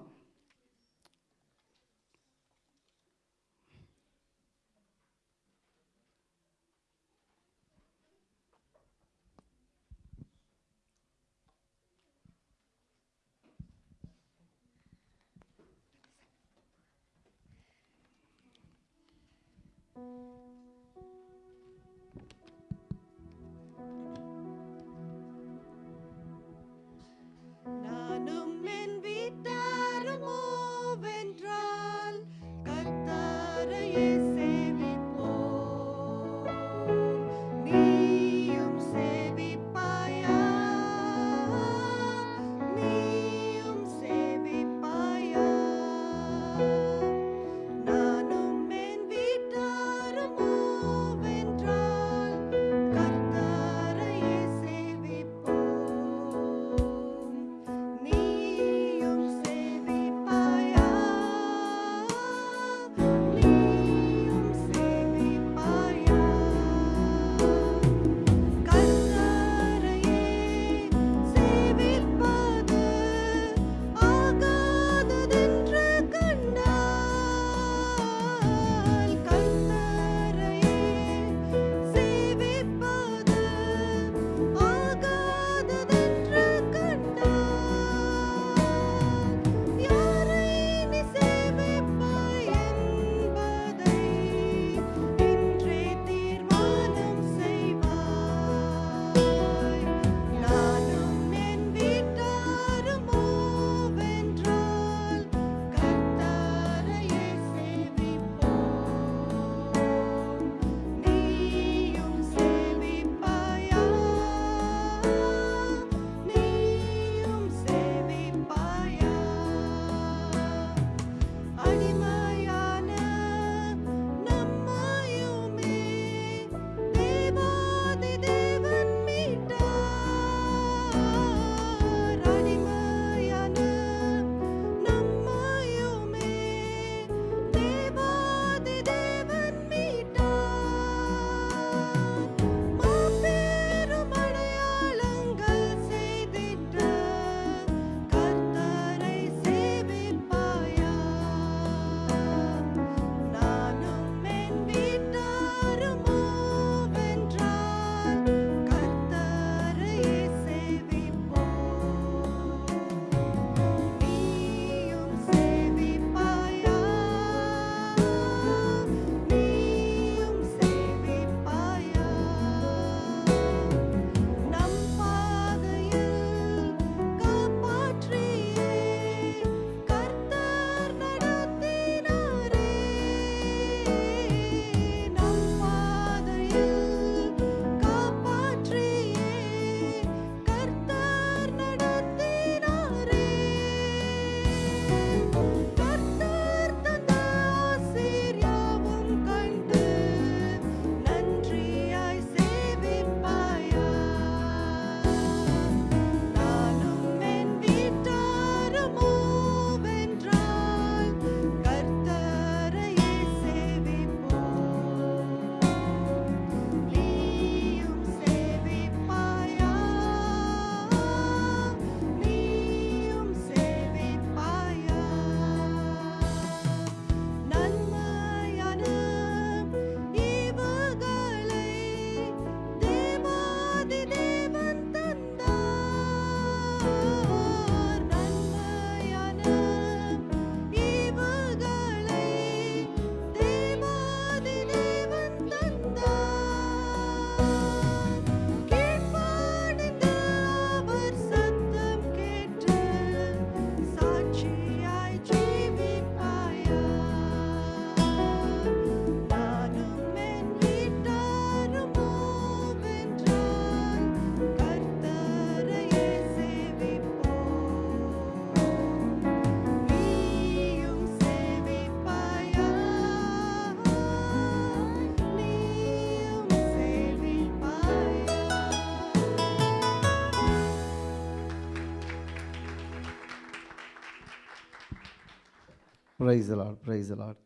B: praise Lord praise Lord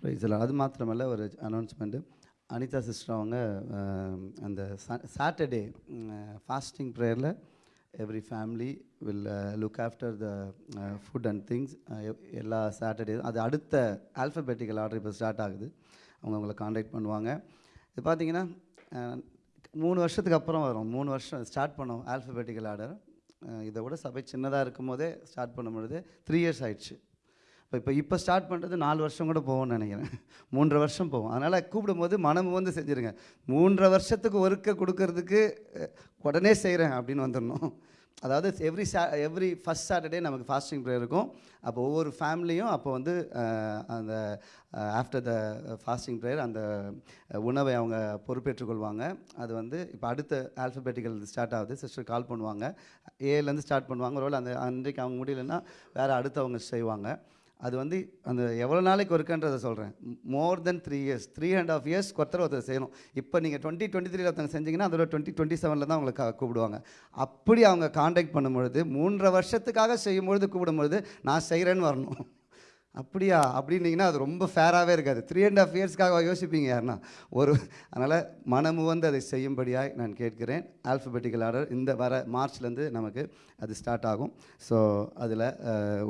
B: praise Lord அது மாத்திரமல்ல ஒரு அனௌன்ஸ்மெண்ட்டு அனிதா சிஸ்டர் அவங்க அந்த Saturday fasting ப்ரேயரில் every family will look after the food and things எல்லா Saturday அது அடுத்த alphabetical order இப்போ start ஆகுது. அவங்க அவங்கள காண்டாக்ட் பண்ணுவாங்க. இது பார்த்திங்கன்னா மூணு வருஷத்துக்கு அப்புறம் வரும். மூணு வருஷம் ஸ்டார்ட் பண்ணோம் ஆல்ஃபபெட்டிக்கல் ஆர்டர் இதை விட சபை சின்னதாக இருக்கும் போதே ஸ்டார்ட் பண்ணும் பொழுது த்ரீ இயர்ஸ் ஆயிடுச்சு. இப்போ இப்போ இப்போ ஸ்டார்ட் பண்ணுறது நாலு வருஷம் கூட போகும்னு நினைக்கிறேன். மூன்றரை வருஷம் போகும். அதனால் கூப்பிடும்போது மனம் வந்து செஞ்சுருங்க. மூன்றரை வருஷத்துக்கு ஒருக்க கொடுக்கறதுக்கு உடனே செய்கிறேன் அப்படின்னு வந்துடணும். அதாவது எவ்ரி சா எவ்ரி ஃபஸ்ட் சாட்டர்டே நமக்கு ஃபாஸ்டிங் ப்ரேயர் இருக்கும். அப்போ ஒவ்வொரு ஃபேமிலியும் அப்போ வந்து அந்த ஆஃப்டர் த ஃபாஸ்டிங் ப்ரேயர் அந்த உணவை அவங்க பொறுப்பேற்றுக்கொள்வாங்க அது வந்து இப்போ அடுத்த ஆல்ஃபபெட்டிக்கல் ஸ்டார்ட் ஆகுது. சிஸ்டர் கால் பண்ணுவாங்க. ஏலேருந்து ஸ்டார்ட் பண்ணுவாங்க. ஒருவேளை அந்த அன்றைக்கு அவங்க முடியலன்னா வேறு அடுத்தவங்க செய்வாங்க. அது வந்து அந்த எவ்வளோ நாளைக்கு ஒருக்கன்றதை சொல்கிறேன் more than three years three and half years ஒருத்தர் ஒருத்தர் செய்யணும். இப்போ நீங்கள் டுவெண்ட்டி டுவெண்ட்டி த்ரீல ஒருத்தவங்க செஞ்சிங்கன்னா அதோட டுவெண்ட்டி டுவெண்ட்டி செவனில் தான் உங்களுக்கு கூப்பிடுவாங்க. அப்படி அவங்க காண்டாக்ட் பண்ணும்பொழுது மூன்றரை வருஷத்துக்காக செய்யும்பொழுது கூப்பிடும்பொழுது நான் செய்கிறேன்னு வரணும். அப்படியா? அப்படின்னீங்கன்னா அது ரொம்ப ஃபேராகவே இருக்காது. த்ரீ அண்ட் ஆஃப் இயர்ஸ்க்காக யோசிப்பீங்க யாருன்னா? ஒரு அதனால் மனமு வந்து அதை செய்யும்படியாய் நான் கேட்கிறேன். ஆல்ஃபபெட்டிக்கல் ஆர்டர் இந்த வர மார்ச்லேருந்து நமக்கு அது ஸ்டார்ட் ஆகும். ஸோ அதில்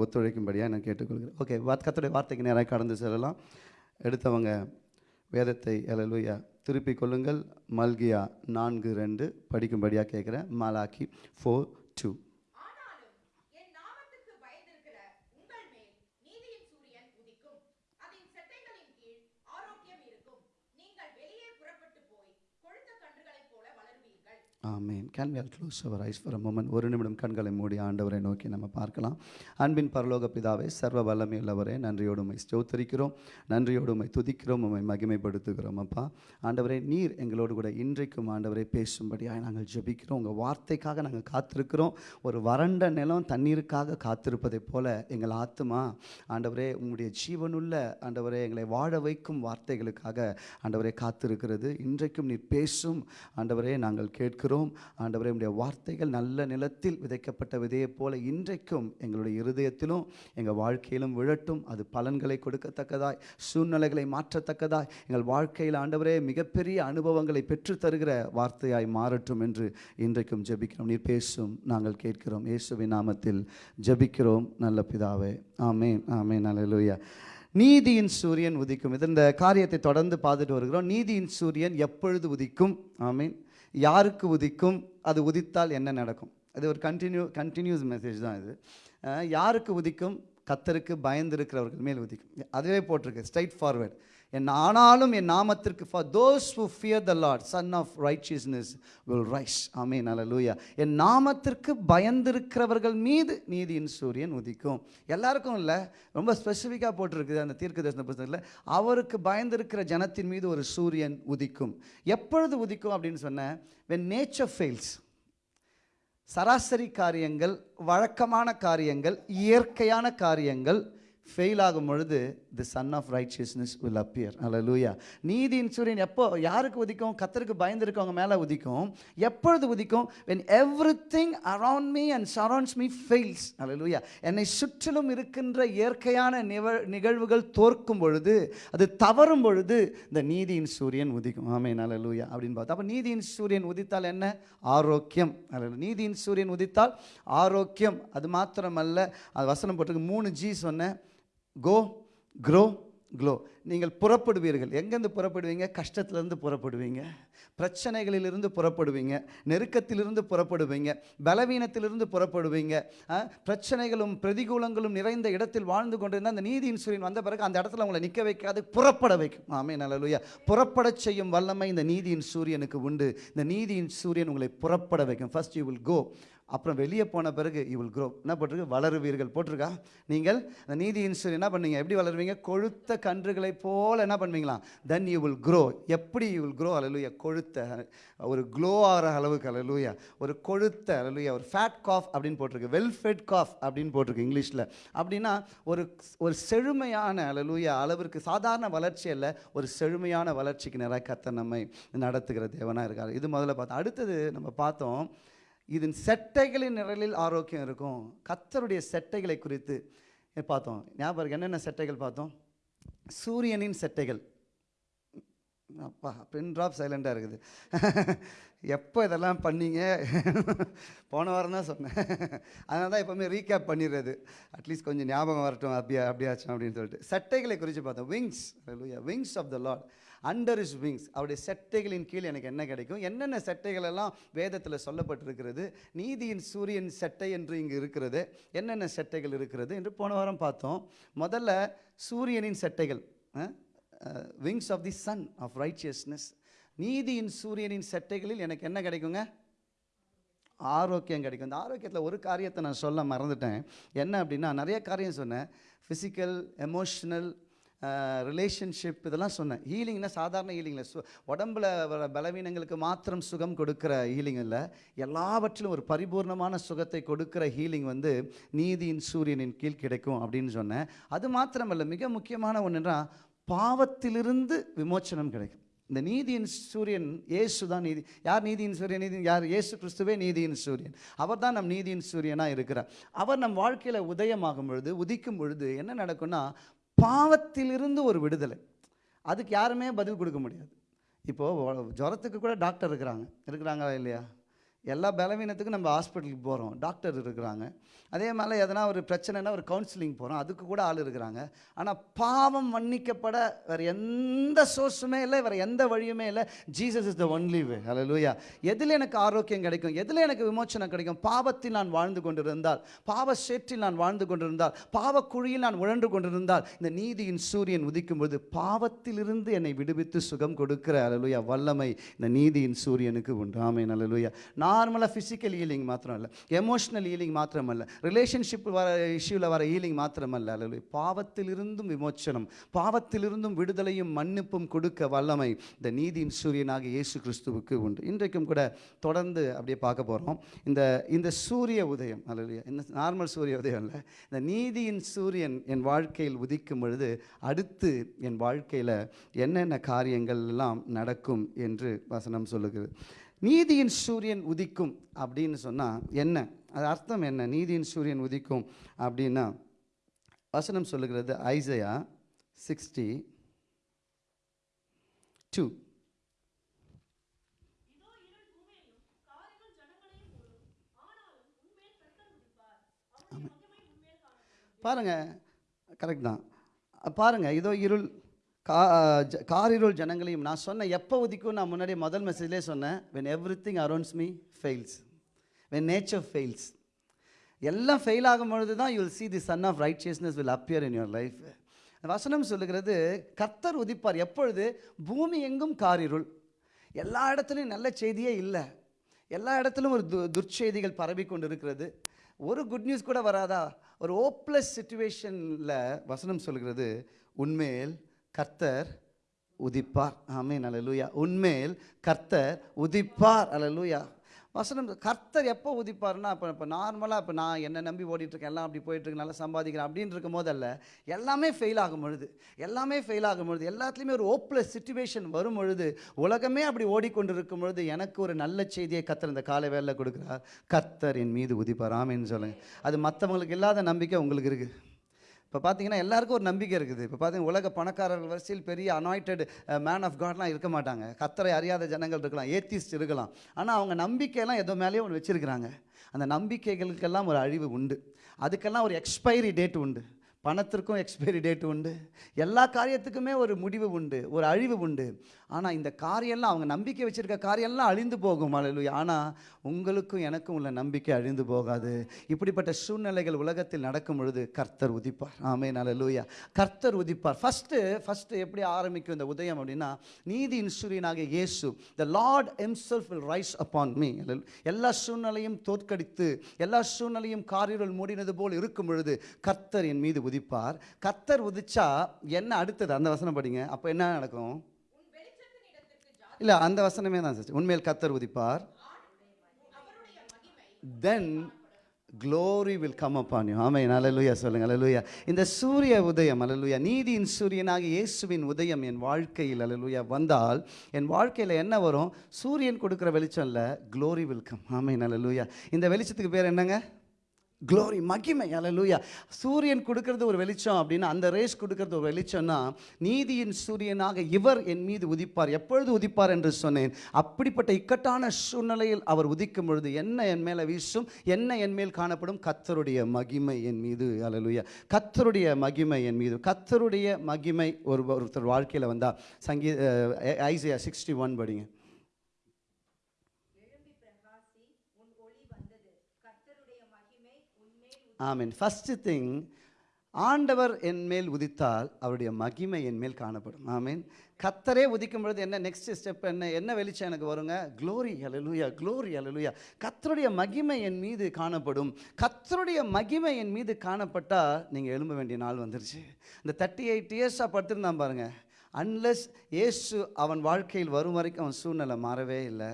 B: ஒத்துழைக்கும்படியாக நான் கேட்டுக்கொள்கிறேன். ஓகே கத்துடைய வார்த்தைக்கு நேராக கடந்து செல்லலாம். எடுத்தவங்க வேதத்தை எலலுயா திருப்பிக் கொள்ளுங்கள். மல்கியா நான்கு ரெண்டு படிக்கும்படியாக கேட்குறேன். மாலாக்கி ஃபோர் டூ
D: ஆனாலும் என் நாமத்துக்கு பயந்திருக்கிற உங்கள் மேல் நீதியின் சூரியன் உதிக்கும் அதன் செட்டைகளின் கீழ் ஆரோக்கியம் இருக்கும் நீங்கள் வெளியே புறப்பட்டு போய் கொழுத்த கன்றுகளைப் போல வளருவீர்கள்
B: ஆமீன். Can we all close our eyes for a ஒரு நிமிடம் கண்களை மூடி ஆண்டவரை நோக்கி நம்ம பார்க்கலாம். அன்பின் பரலோக பிதாவை சர்வ வல்லமையுள்ளவரே நன்றியோடு நன்றியோடுமை ஸ்தோத்தரிக்கிறோம் நன்றியோடு துதிக்கிறோம் உண்மை மகிமைப்படுத்துகிறோம் அப்பா. ஆண்டவரே நீர் எங்களோடு கூட இன்றைக்கும் ஆண்டவரை பேசும்படியாக நாங்கள் ஜெபிக்கிறோம். உங்கள் வார்த்தைக்காக நாங்கள் காத்திருக்கிறோம். ஒரு வறண்ட நிலம் தண்ணீருக்காக காத்திருப்பதைப் போல எங்கள் ஆத்துமா ஆண்டவரே உங்களுடைய ஜீவனுள்ள ஆண்டவரே எங்களை வாழ வைக்கும் வார்த்தைகளுக்காக ஆண்டவரை காத்திருக்கிறது. இன்றைக்கும் நீர் பேசும் ஆண்டவரே நாங்கள் கேட்கிறோம். ஆண்டவரே உடைய வார்த்தைகள் நல்ல நிலத்தில் விதைக்கப்பட்ட விதையைப் போல இன்றைக்கும் எங்களுடைய இருதயத்திலும் எங்கள் வாழ்க்கையிலும் விழட்டும். அது பலன்களை கொடுக்கத்தக்கதாய் சூழ்நிலைகளை மாற்றத்தக்கதாய் எங்கள் வாழ்க்கையில் ஆண்டவரே மிகப்பெரிய அனுபவங்களை பெற்றுத்தருகிற வார்த்தையாய் மாறட்டும் என்று இன்றைக்கும் ஜெபிக்கிறோம். நீர் பேசும் நாங்கள் கேட்கிறோம். இயேசுவின் நாமத்தில் ஜெபிக்கிறோம். நல்ல பிதாவே. ஆமேன். ஆமேன். அல்லேலூயா நீதியின் சூரியன் உதிக்கும். இது இந்த காரியத்தை தொடர்ந்து பார்த்துட்டு வருகிறோம். நீதியின் சூரியன் எப்பொழுது உதிக்கும்? ஆமீன். யாருக்கு உதிக்கும்? அது உதித்தால் என்ன நடக்கும்? அது ஒரு கண்டினியூ கண்டினியூஸ் மெசேஜ் தான் இது. யாருக்கு உதிக்கும்? கத்தருக்கு பயந்திருக்கிறவர்கள் மேல் உதிக்கும். அதுவே போட்டிருக்கு ஸ்ட்ரைட் ஃபார்வேர்டு என் ஆனாலும் என் நாமத்திற்கு for those who fear the Lord sun of righteousness will rise ஆமீன் அல்லேலூயா என் நாமத்திற்கு பயந்திருக்கிறவர்கள் மீது நீதியின் சூரியன் உதிக்கும். எல்லாருக்கும் இல்லை. ரொம்ப ஸ்பெசிஃபிக்காக போட்டிருக்குது அந்த தீர்க்க தரிசன புத்தகத்தில் அவருக்கு பயந்திருக்கிற ஜனத்தின் மீது ஒரு சூரியன் உதிக்கும். எப்பொழுது உதிக்கும் அப்படின்னு சொன்னேன் வென் நேச்சர் ஃபெயில்ஸ் சராசரி காரியங்கள் வழக்கமான காரியங்கள் இயற்கையான காரியங்கள் ஃபெயில் ஆகும் பொழுது the sun of righteousness will appear அல்லூயா நீதியின் சூரியன் எப்போ யாருக்கு உதிக்கும்? கத்தருக்கு பயந்துருக்கவங்க மேலே உதிக்கும். எப்பொழுது உதிக்கும்? When everything around me and surrounds me fails அல்ல லூயா என்னை சுற்றிலும் இருக்கின்ற இயற்கையான நிவ நிகழ்வுகள் தோற்கும் பொழுது அது தவறும் பொழுது இந்த நீதியின் சூரியன் உதிக்கும். ஆமே லூயா அப்படின்னு பார்த்தா அப்போ நீதியின் சூரியன் உதித்தால் என்ன? ஆரோக்கியம். அல்ல நீதியின் சூரியன் உதித்தால் ஆரோக்கியம். அது மாத்திரமல்ல அது வசனம் போட்டிருக்கு மூணு ஜி சொன்னேன் கோ க்ரோ க்ளோ நீங்கள் புறப்படுவீர்கள். எங்கேருந்து புறப்படுவீங்க? கஷ்டத்துலேருந்து புறப்படுவீங்க. பிரச்சனைகளிலிருந்து புறப்படுவீங்க. நெருக்கத்திலிருந்து புறப்படுவீங்க. பலவீனத்திலிருந்து புறப்படுவீங்க. பிரச்சனைகளும் பிரதிகூலங்களும் நிறைந்த இடத்தில் வாழ்ந்து கொண்டிருந்தால் அந்த நீதி இன்சூரியன் வந்த பிறகு அந்த இடத்துல உங்களை நிற்க வைக்காது புறப்பட வைக்கும். ஆமே நல்லலுயா புறப்படச் செய்யும் வல்லமை இந்த நீதியின் சூரியனுக்கு உண்டு. இந்த நீதியின் சூரியன் உங்களை புறப்பட வைக்கும். ஃபர்ஸ்ட் யூ வில் கோ அப்புறம் வெளியே போன பிறகு யூ வில் க்ரோ என்ன போட்டிருக்கு? வளருவீர்கள். போட்டிருக்கா? நீங்கள் அந்த நீதியின் இன்சூர் என்ன பண்ணுவீங்க? எப்படி வளருவீங்க? கொழுத்த கன்றுகளை போல் என்ன பண்ணுவீங்களா தென் யூ வில் க்ரோ எப்படி யூ வில் க்ரோ அலலுயா கொழுத்த ஒரு க்ளோ ஆகிற அளவுக்கு அலலுயா ஒரு கொழுத்த அலலுயா ஒரு ஃபேட் காஃப் அப்படின்னு போட்டிருக்கு. வெல் ஃபெட் காஃப் அப்படின்னு போட்டிருக்கு இங்கிலீஷில். அப்படின்னா ஒரு ஒரு செழுமையான அலலுயா அளவிற்கு சாதாரண வளர்ச்சி அல்ல ஒரு செழுமையான வளர்ச்சிக்கு நிறைய கத்த நம்மை நடத்துகிற தேவனாக இருக்கார். இது முதல்ல பார்த்தோம். அடுத்தது நம்ம பார்த்தோம் இதன் செட்டைகளின் நிழலில் ஆரோக்கியம் இருக்கும். கத்தருடைய செட்டைகளை குறித்து பார்த்தோம். ஞாபகம் என்னென்ன செட்டைகள் பார்த்தோம்? சூரியனின் செட்டைகள். அப்பா பின் ட்ராப் சைலண்டாக இருக்குது. எப்போ இதெல்லாம் பண்ணீங்க? போன வாரம் தான் சொன்னேன். அதனால தான் எப்போவுமே ரீகேப் பண்ணிடுறது. அட்லீஸ்ட் கொஞ்சம் ஞாபகம் வரட்டும் அப்படியா அப்படியாச்சும் அப்படின்னு சொல்லிட்டு. சட்டைகளை குறித்து பார்த்தோம். Wings wings of the Lord under is wings அவருடைய செட்டைகளின் கீழ் எனக்கு என்ன கிடைக்கும்? என்னென்ன செட்டைகள் எல்லாம் வேதத்தில் சொல்லப்பட்டிருக்கிறது? நீதியின் சூரியன் செட்டை என்று இங்கு இருக்கிறது. என்னென்ன செட்டைகள் இருக்கிறது என்று போன வாரம் பார்த்தோம். முதல்ல சூரியனின் செட்டைகள் wings of the sun of righteousness நீதியின் சூரியனின் செட்டைகளில் எனக்கு என்ன கிடைக்குங்க? ஆரோக்கியம் கிடைக்கும். இந்த ஆரோக்கியத்தில் ஒரு காரியத்தை நான் சொல்ல மறந்துட்டேன். என்ன அப்படின்னா நிறைய காரியம் சொன்னேன். ஃபிசிக்கல் எமோஷ்னல் ரிலேஷன்ஷிப் இதெல்லாம் சொன்னேன். ஹீலிங்னா சாதாரண ஹீலிங்கில் சு உடம்புல வர பலவீனங்களுக்கு மாத்திரம் சுகம் கொடுக்குற ஹீலிங் இல்லை. எல்லாவற்றிலும் ஒரு பரிபூர்ணமான சுகத்தை கொடுக்குற ஹீலிங் வந்து நீதியின் சூரியனின் கீழ் கிடைக்கும் அப்படின்னு சொன்னேன். அது மாத்திரமல்ல மிக முக்கியமான ஒன்றுன்னா பாவத்திலிருந்து விமோச்சனம் கிடைக்கும். இந்த நீதியின் சூரியன் இயேசு தான் நீதி யார் நீதியின் சூரியன்? நீதி யார்? இயேசு கிறிஸ்துவே நீதியின் சூரியன். அவர் தான் நம் நீதியின் சூரியனாக இருக்கிறார். அவர் நம் வாழ்க்கையில் உதயமாகும் பொழுது உதிக்கும் பொழுது என்ன நடக்கும்னா பாவத்திலிருந்து ஒரு விடுதலை. அதுக்கு யாருமே பதில் கொடுக்க முடியாது. இப்போது ஜுரத்துக்கு கூட டாக்டர் இருக்கிறாங்க. இருக்கிறாங்களா இல்லையா? எல்லா பலவீனத்துக்கும் நம்ம ஹாஸ்பிட்டலுக்கு போகிறோம் டாக்டர் இருக்கிறாங்க. அதே மாதிரி எதனா ஒரு பிரச்சனைனா ஒரு கவுன்சிலிங் போகிறோம் அதுக்கு கூட ஆள் இருக்கிறாங்க. ஆனால் பாவம் மன்னிக்கப்பட வேறு எந்த சோர்ஸுமே இல்லை. வேறு எந்த வழியுமே இல்லை. Jesus is the only way லூயா எதில் எனக்கு ஆரோக்கியம் கிடைக்கும்? எதில் எனக்கு விமோச்சனம் கிடைக்கும்? பாவத்தில் நான் வாழ்ந்து கொண்டிருந்தால் பாவ சேற்றில் நான் வாழ்ந்து கொண்டிருந்தால் பாவ குழியில் நான் உழன்று கொண்டிருந்தால் இந்த நீதியின் சூரியன் உதிக்கும் பொழுது பாவத்திலிருந்து என்னை விடுவித்து சுகம் கொடுக்கிற. அலலுயா வல்லமை இந்த நீதியின் சூரியனுக்கு உண்டு. லூயா நான் நார்மலாக ஃபிசிக்கல் ஹீலிங் மாத்திரம் இல்லை எமோஷனல் ஹீலிங் மாத்திரமல்ல ரிலேஷன்ஷிப் வர இஷ்யூவில் வர ஹீலிங் மாத்திரமல்ல. அல்ல பாவத்திலிருந்தும் விமோச்சனம் பாவத்திலிருந்தும் விடுதலையும் மன்னிப்பும் கொடுக்க வல்லமை இந்த நீதியின் சூரியனாக இயேசு கிறிஸ்துவுக்கு உண்டு. இன்றைக்கும் கூட தொடர்ந்து அப்படியே பார்க்க போகிறோம் இந்த இந்த சூரிய உதயம் அல்ல இந்த நார்மல் சூரிய உதயம் இல்லை இந்த நீதியின் சூரியன் என் வாழ்க்கையில் உதிக்கும் பொழுது அடுத்து என் வாழ்க்கையில் என்னென்ன காரியங்கள் எல்லாம் நடக்கும் என்று வசனம் சொல்லுகிறது. நீதியின் சூரியன் உதிக்கும் அப்படின்னு சொன்னால் என்ன? அது அர்த்தம் என்ன? நீதியின் சூரியன் உதிக்கும் அப்படின்னா வசனம் சொல்லுகிறது ஐசையா சிக்ஸ்டி டூ. பாருங்கள் கரெக்ட் தான். பாருங்கள் இதோ இருள் கா ஜ- காரிருள் ஜனங்களையும் நான் சொன்னேன் எப்போ உதிக்கும் நான் முன்னாடி முதல் மெசேஜ்லேயே சொன்னேன். When everything arounds me fails when nature fails எல்லாம் ஃபெயில் ஆகும் பொழுது தான் you'll see the sun of righteousness will appear in your life வசனம் சொல்லுகிறது கர்த்தர் உதிப்பார். எப்பொழுது? பூமி எங்கும் காரிருள். எல்லா இடத்துலையும் நல்ல செய்தியே இல்லை. எல்லா இடத்துலையும் ஒரு து துர்ச்செய்திகள் பரவி கொண்டு இருக்கிறது ஒரு குட் நியூஸ் கூட வராதா? ஒரு ஓப்ளஸ் சுச்சுவேஷனில் வசனம் சொல்கிறது உண்மையில் கர்த்தர் உதிப்பார். ஆமென். அலலூயா உண்மையில் கர்த்தர் உதிப்பார். அலலூயா வசனம் கர்த்தர் எப்போ உதிப்பார்னா இப்போ இப்போ நார்மலாக இப்போ நான் என்ன நம்பி ஓடிட்டுருக்கேன் எல்லாம் அப்படி போயிட்டுருக்கு நல்லா சம்பாதிக்கிறேன் அப்படின்னு இருக்கும் போதல்ல எல்லாமே ஃபெயில் ஆகும் பொழுது எல்லாமே ஃபெயில் ஆகும் பொழுது எல்லாத்துலேயுமே ஒரு ஓப்லெஸ் சுச்சுவேஷன் வரும் பொழுது உலகமே அப்படி ஓடிக்கொண்டு இருக்கும் பொழுது எனக்கு ஒரு நல்ல செய்தியை கர்த்தர் இந்த காலை வேலையில் கொடுக்குறார். கர்த்தர் என் மீது உதிப்பார். ஆமென்னு சொல்லுங்கள் அது மற்றவங்களுக்கு இல்லாத நம்பிக்கை உங்களுக்கு இருக்குது இப்போ பார்த்தீங்கன்னா எல்லாருக்கும் ஒரு நம்பிக்கை இருக்குது. இப்போ பார்த்தீங்கன்னா உலக பணக்காரர்கள் வரிசையில் பெரிய அனாய்டட் மேன் ஆஃப் காட்லாம் இருக்க மாட்டாங்க. கத்தரை அறியாத ஜனங்கள் இருக்கலாம் ஏத்திஸ்ட் இருக்கலாம். ஆனால் அவங்க நம்பிக்கையெல்லாம் எதோ மேலேயே ஒன்று வச்சுருக்கிறாங்க. அந்த நம்பிக்கைகளுக்கெல்லாம் ஒரு அழிவு உண்டு. அதுக்கெல்லாம் ஒரு எக்ஸ்பைரி டேட் உண்டு. பணத்திற்கும் எக்ஸ்பைரி டேட் உண்டு. எல்லா காரியத்துக்குமே ஒரு முடிவு உண்டு ஒரு அழிவு உண்டு. ஆனால் இந்த காரியெல்லாம் அவங்க நம்பிக்கை வச்சுருக்க காரியெல்லாம் அழிந்து போகும். அழலுயா ஆனால் உங்களுக்கும் எனக்கும் உள்ள நம்பிக்கை அழிந்து போகாது. இப்படிப்பட்ட சூழ்நிலைகள் உலகத்தில் நடக்கும் பொழுது கர்த்தர் உதிப்பார். ஆமே நலலூயா கர்த்தர் உதிப்பார். ஃபஸ்ட்டு ஃபஸ்ட்டு எப்படி ஆரம்பிக்கும் இந்த உதயம் அப்படின்னா நீதியின் சூரியனாக இயேசு the Lord himself will rise upon me எல்லா சூழ்நிலையும் தோற்கடித்து எல்லா சூழ்நிலையும் காரிருள் மூடினது போல் இருக்கும் பொழுது கர்த்தர் என் மீது உதிப்பார். கத்தர் உதிச்சா என்ன அடுத்தது? அந்த வசனம் படிங்க. அப்போ என்ன நடக்கும்? இல்லை அந்த வசனமே தான் சார் உண்மையில் கத்தர் உதிப்பார். Then glory will come upon you. ஆமென் சொல்லுங்கள் சொல்லுங்க. அல்லேலூயா இந்த சூரிய உதயம் அலலுயா நீதியின் சூரியனாக இயேசுவின் உதயம் என் வாழ்க்கையில் அலலுயா வந்தால் என் வாழ்க்கையில் என்ன வரும்? சூரியன் கொடுக்குற வெளிச்சம் இல்லை க்ளோரி வில் கம் ஆமென் அலலுயா இந்த வெளிச்சத்துக்கு பேர் என்னங்க? க்ளோரி மகிமை அலலூயா சூரியன் கொடுக்கறது ஒரு வெளிச்சம் அப்படின்னா அந்த ரேஸ் கொடுக்கறது ஒரு வெளிச்சம்னா நீதியின் சூரியனாக இவர் என் மீது உதிப்பார். எப்பொழுது உதிப்பார் என்று சொன்னேன்? அப்படிப்பட்ட இக்கட்டான சூழ்நிலையில் அவர் உதிக்கும் பொழுது என்ன என் மேலே வீசும்? என்ன என் மேல் காணப்படும்? கத்தருடைய மகிமை என் மீது அல்லேலூயா கத்தருடைய மகிமை என் மீது. கத்தருடைய மகிமை ஒரு ஒருத்தர் வாழ்க்கையில் வந்தால் சங்கீ ஐசியா சிக்ஸ்டி ஒன் படிங்க. ஆமீன். ஃபஸ்ட்டு திங் ஆண்டவர் என் மேல் உதித்தால் அவருடைய மகிமை என் மேல் காணப்படும். ஆமீன். கத்தரே உதிக்கும் பொழுது என்ன நெக்ஸ்ட் ஸ்டெப் என்ன என்ன வெளிச்சம் எனக்கு வருங்க? க்ளோரி அலலுயா க்ளோரி அலலுயா கத்தருடைய மகிமை என் மீது காணப்படும். கத்தருடைய மகிமை என் மீது காணப்பட்டால் நீங்கள் எழும்ப வேண்டிய நாள் வந்துருச்சு. இந்த தேர்ட்டி எயிட் இயர்ஸாக படுத்திருந்தான் பாருங்கள் அன்லெஸ் ஏசு அவன் வாழ்க்கையில் வரும் வரைக்கும் அவன் சூழ்நிலை மாறவே இல்லை.